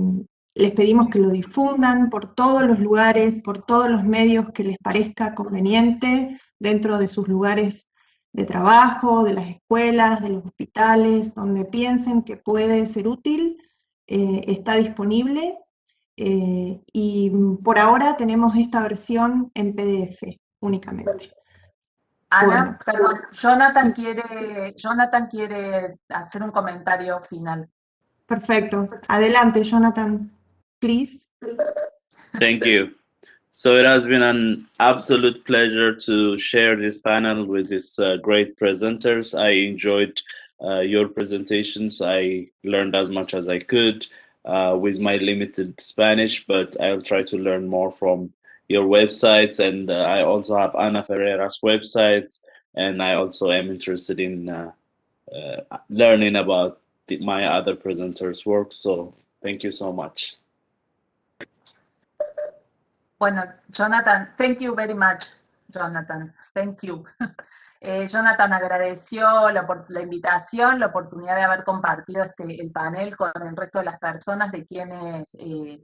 S1: les pedimos que lo difundan por todos los lugares, por todos los medios que les parezca conveniente, dentro de sus lugares de trabajo, de las escuelas, de los hospitales, donde piensen que puede ser útil, está disponible eh, y por ahora tenemos esta versión en PDF únicamente.
S6: Ana, perdón, Jonathan quiere, Jonathan quiere hacer un comentario final.
S1: Perfecto. Adelante, Jonathan, please.
S7: Thank you. So it has been an absolute pleasure to share this panel with these uh, great presenters. I enjoyed uh, your presentations. I learned as much as I could. uh, with my limited Spanish, but I'll try to learn more from your websites. And uh, I also have Ana Ferreira's website, and I also am interested in uh, uh learning about the, my other presenters' work. So thank you so much.
S6: Bueno, Jonathan, thank you very much, Jonathan. Thank you. Eh, Jonathan agradeció la, la, invitación, la oportunidad de haber compartido este, el panel con el resto de las personas de quienes eh,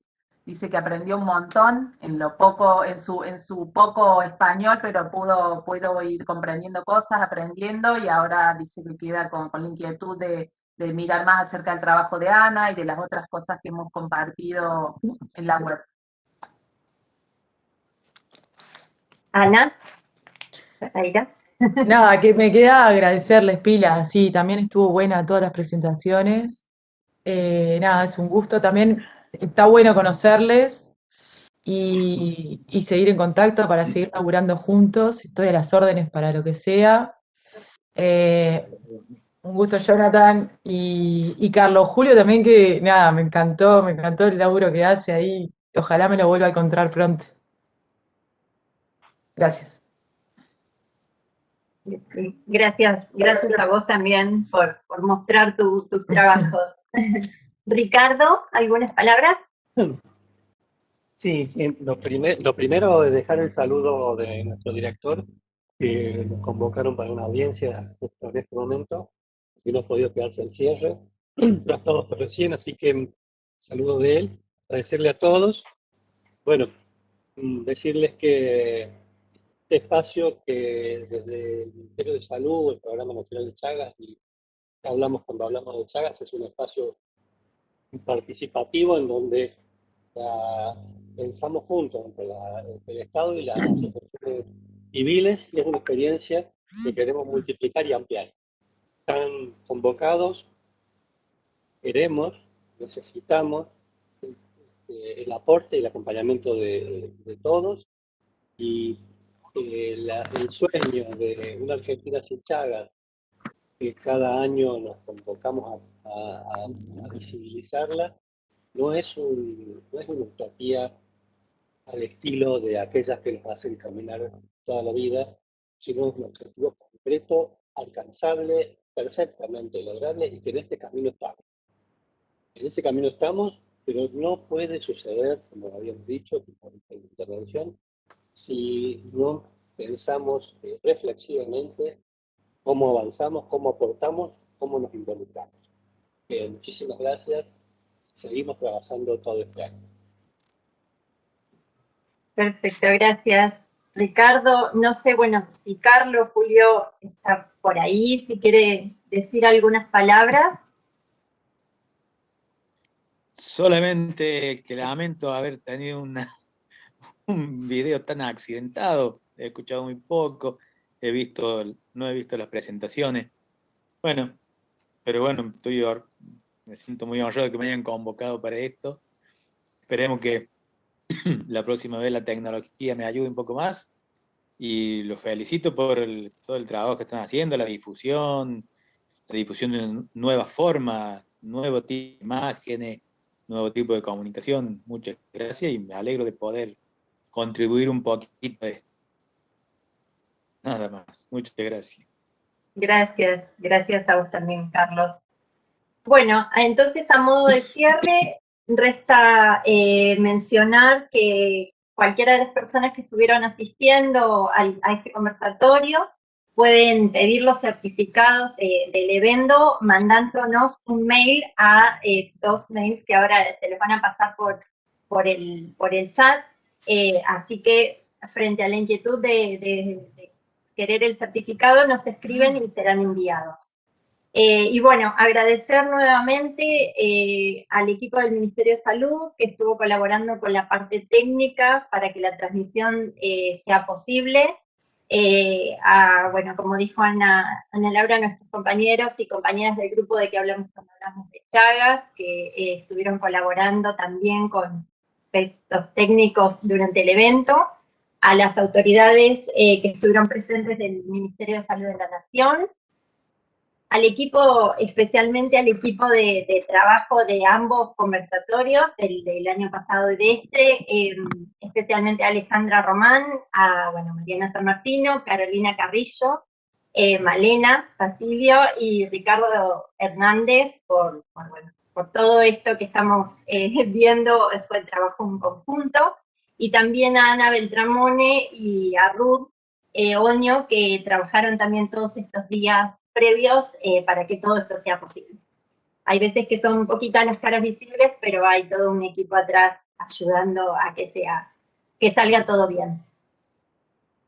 S6: dice que aprendió un montón en lo poco, en su, en su poco español, pero pudo, pudo ir comprendiendo cosas, aprendiendo, y ahora dice que queda con, la inquietud de, de mirar más acerca del trabajo de Ana y de las otras cosas que hemos compartido en la web.
S5: Ana,
S9: Nada, que me queda agradecerles, Pila, sí, también estuvo buena todas las presentaciones. Eh, nada, es un gusto también, está bueno conocerles y, seguir en contacto para seguir laburando juntos. Estoy a las órdenes para lo que sea. Eh, un gusto, Jonathan. Y, y, Carlos Julio también, que nada, me encantó, me encantó el laburo que hace ahí. Ojalá me lo vuelva a encontrar pronto. Gracias.
S5: Gracias, gracias a vos también por, mostrar tus trabajos. Ricardo, ¿algunas palabras?
S11: Sí, lo, lo primero es dejar el saludo de nuestro director, que nos convocaron para una audiencia en este momento, y no ha podido quedarse al cierre, lo ha estado recién, así que saludo de él, agradecerle a todos. Bueno, mm, decirles que este espacio que desde el Ministerio de Salud, el Programa Nacional de Chagas, y hablamos cuando hablamos de Chagas, es un espacio participativo en donde pensamos juntos entre, el Estado y las asociaciones civiles y es una experiencia que queremos multiplicar y ampliar. Están convocados, queremos, necesitamos eh, el aporte y el acompañamiento de, de todos y el sueño de una Argentina sin Chagas, que cada año nos convocamos a, visibilizarla, no es, un, no es una utopía al estilo de aquellas que nos hacen caminar toda la vida, sino es un objetivo concreto, alcanzable, perfectamente lograble y que en este camino estamos. En ese camino estamos, pero no puede suceder, como habíamos dicho, por intervención, si no pensamos eh, reflexivamente cómo avanzamos, cómo aportamos, cómo nos involucramos. muchísimas gracias. Seguimos trabajando todo este año.
S5: Perfecto, gracias. Ricardo, no sé, bueno, si Carlos, Julio está por ahí, si quiere decir algunas palabras.
S8: Solamente que lamento haber tenido una, un video tan accidentado, he escuchado muy poco, he visto, no he visto las presentaciones. Bueno, pero bueno, estoy, me siento muy honrado de que me hayan convocado para esto. Esperemos que la próxima vez la tecnología me ayude un poco más. Y los felicito por todo el trabajo que están haciendo, la difusión, la difusión de nuevas formas, nuevo tipo de imágenes, nuevo tipo de comunicación. Muchas gracias y me alegro de poder contribuir un poquito a esto. Nada más. Muchas gracias.
S5: Gracias, gracias a vos también, Carlos. Bueno, entonces a modo de cierre, resta eh, mencionar que cualquiera de las personas que estuvieron asistiendo a este conversatorio pueden pedir los certificados del evento mandándonos un mail a eh, dos mails que ahora se les van a pasar por, por, el, por el chat. Eh, así que frente a la inquietud de, querer el certificado, nos escriben y serán enviados. Eh, y bueno, agradecer nuevamente eh, al equipo del Ministerio de Salud que estuvo colaborando con la parte técnica para que la transmisión eh, sea posible. bueno, como dijo Ana, Ana Laura, nuestros compañeros y compañeras del grupo de que hablamos cuando hablamos de Chagas, que estuvieron colaborando también con aspectos técnicos durante el evento a las autoridades que estuvieron presentes del Ministerio de Salud de la Nación, al equipo, especialmente al equipo de, trabajo de ambos conversatorios, del, año pasado y de este, em, especialmente a Alejandra Román, a bueno, Mariana San Martino, Carolina Carrillo, eh, Malena Basilio y Ricardo Hernández por, por, todo esto que estamos eh, viendo, fue el trabajo en conjunto, y también a Ana Beltramone y a Ruth eh, Oño, que trabajaron también todos estos días previos eh, para que todo esto sea posible. Hay veces que son poquitas las caras visibles, pero hay todo un equipo atrás ayudando a que, sea, que salga todo bien.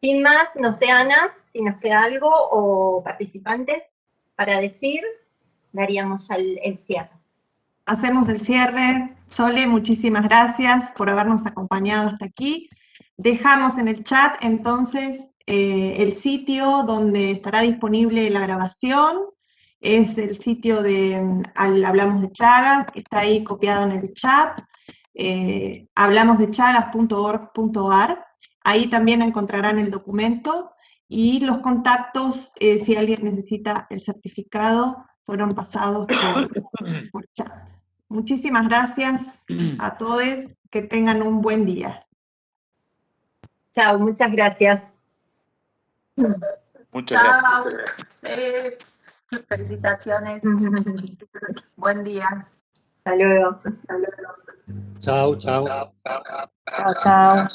S5: Sin más, no sé, Ana, si nos queda algo o participantes para decir, daríamos el, el cierre.
S1: Hacemos el cierre. Sole, muchísimas gracias por habernos acompañado hasta aquí. Dejamos en el chat entonces eh, el sitio donde estará disponible la grabación es el sitio de mm, Hablamos de Chagas, está ahí copiado en el chat, eh, hablamosdechagas.org.ar. Ahí también encontrarán el documento y los contactos, eh, si alguien necesita el certificado, fueron pasados por chat. Muchísimas gracias a todos, que tengan un buen día.
S5: Chao, muchas gracias.
S6: Muchas gracias. Eh, felicitaciones. Buen día.
S5: Hasta luego.
S11: Chao, chao.
S10: Chao, chao.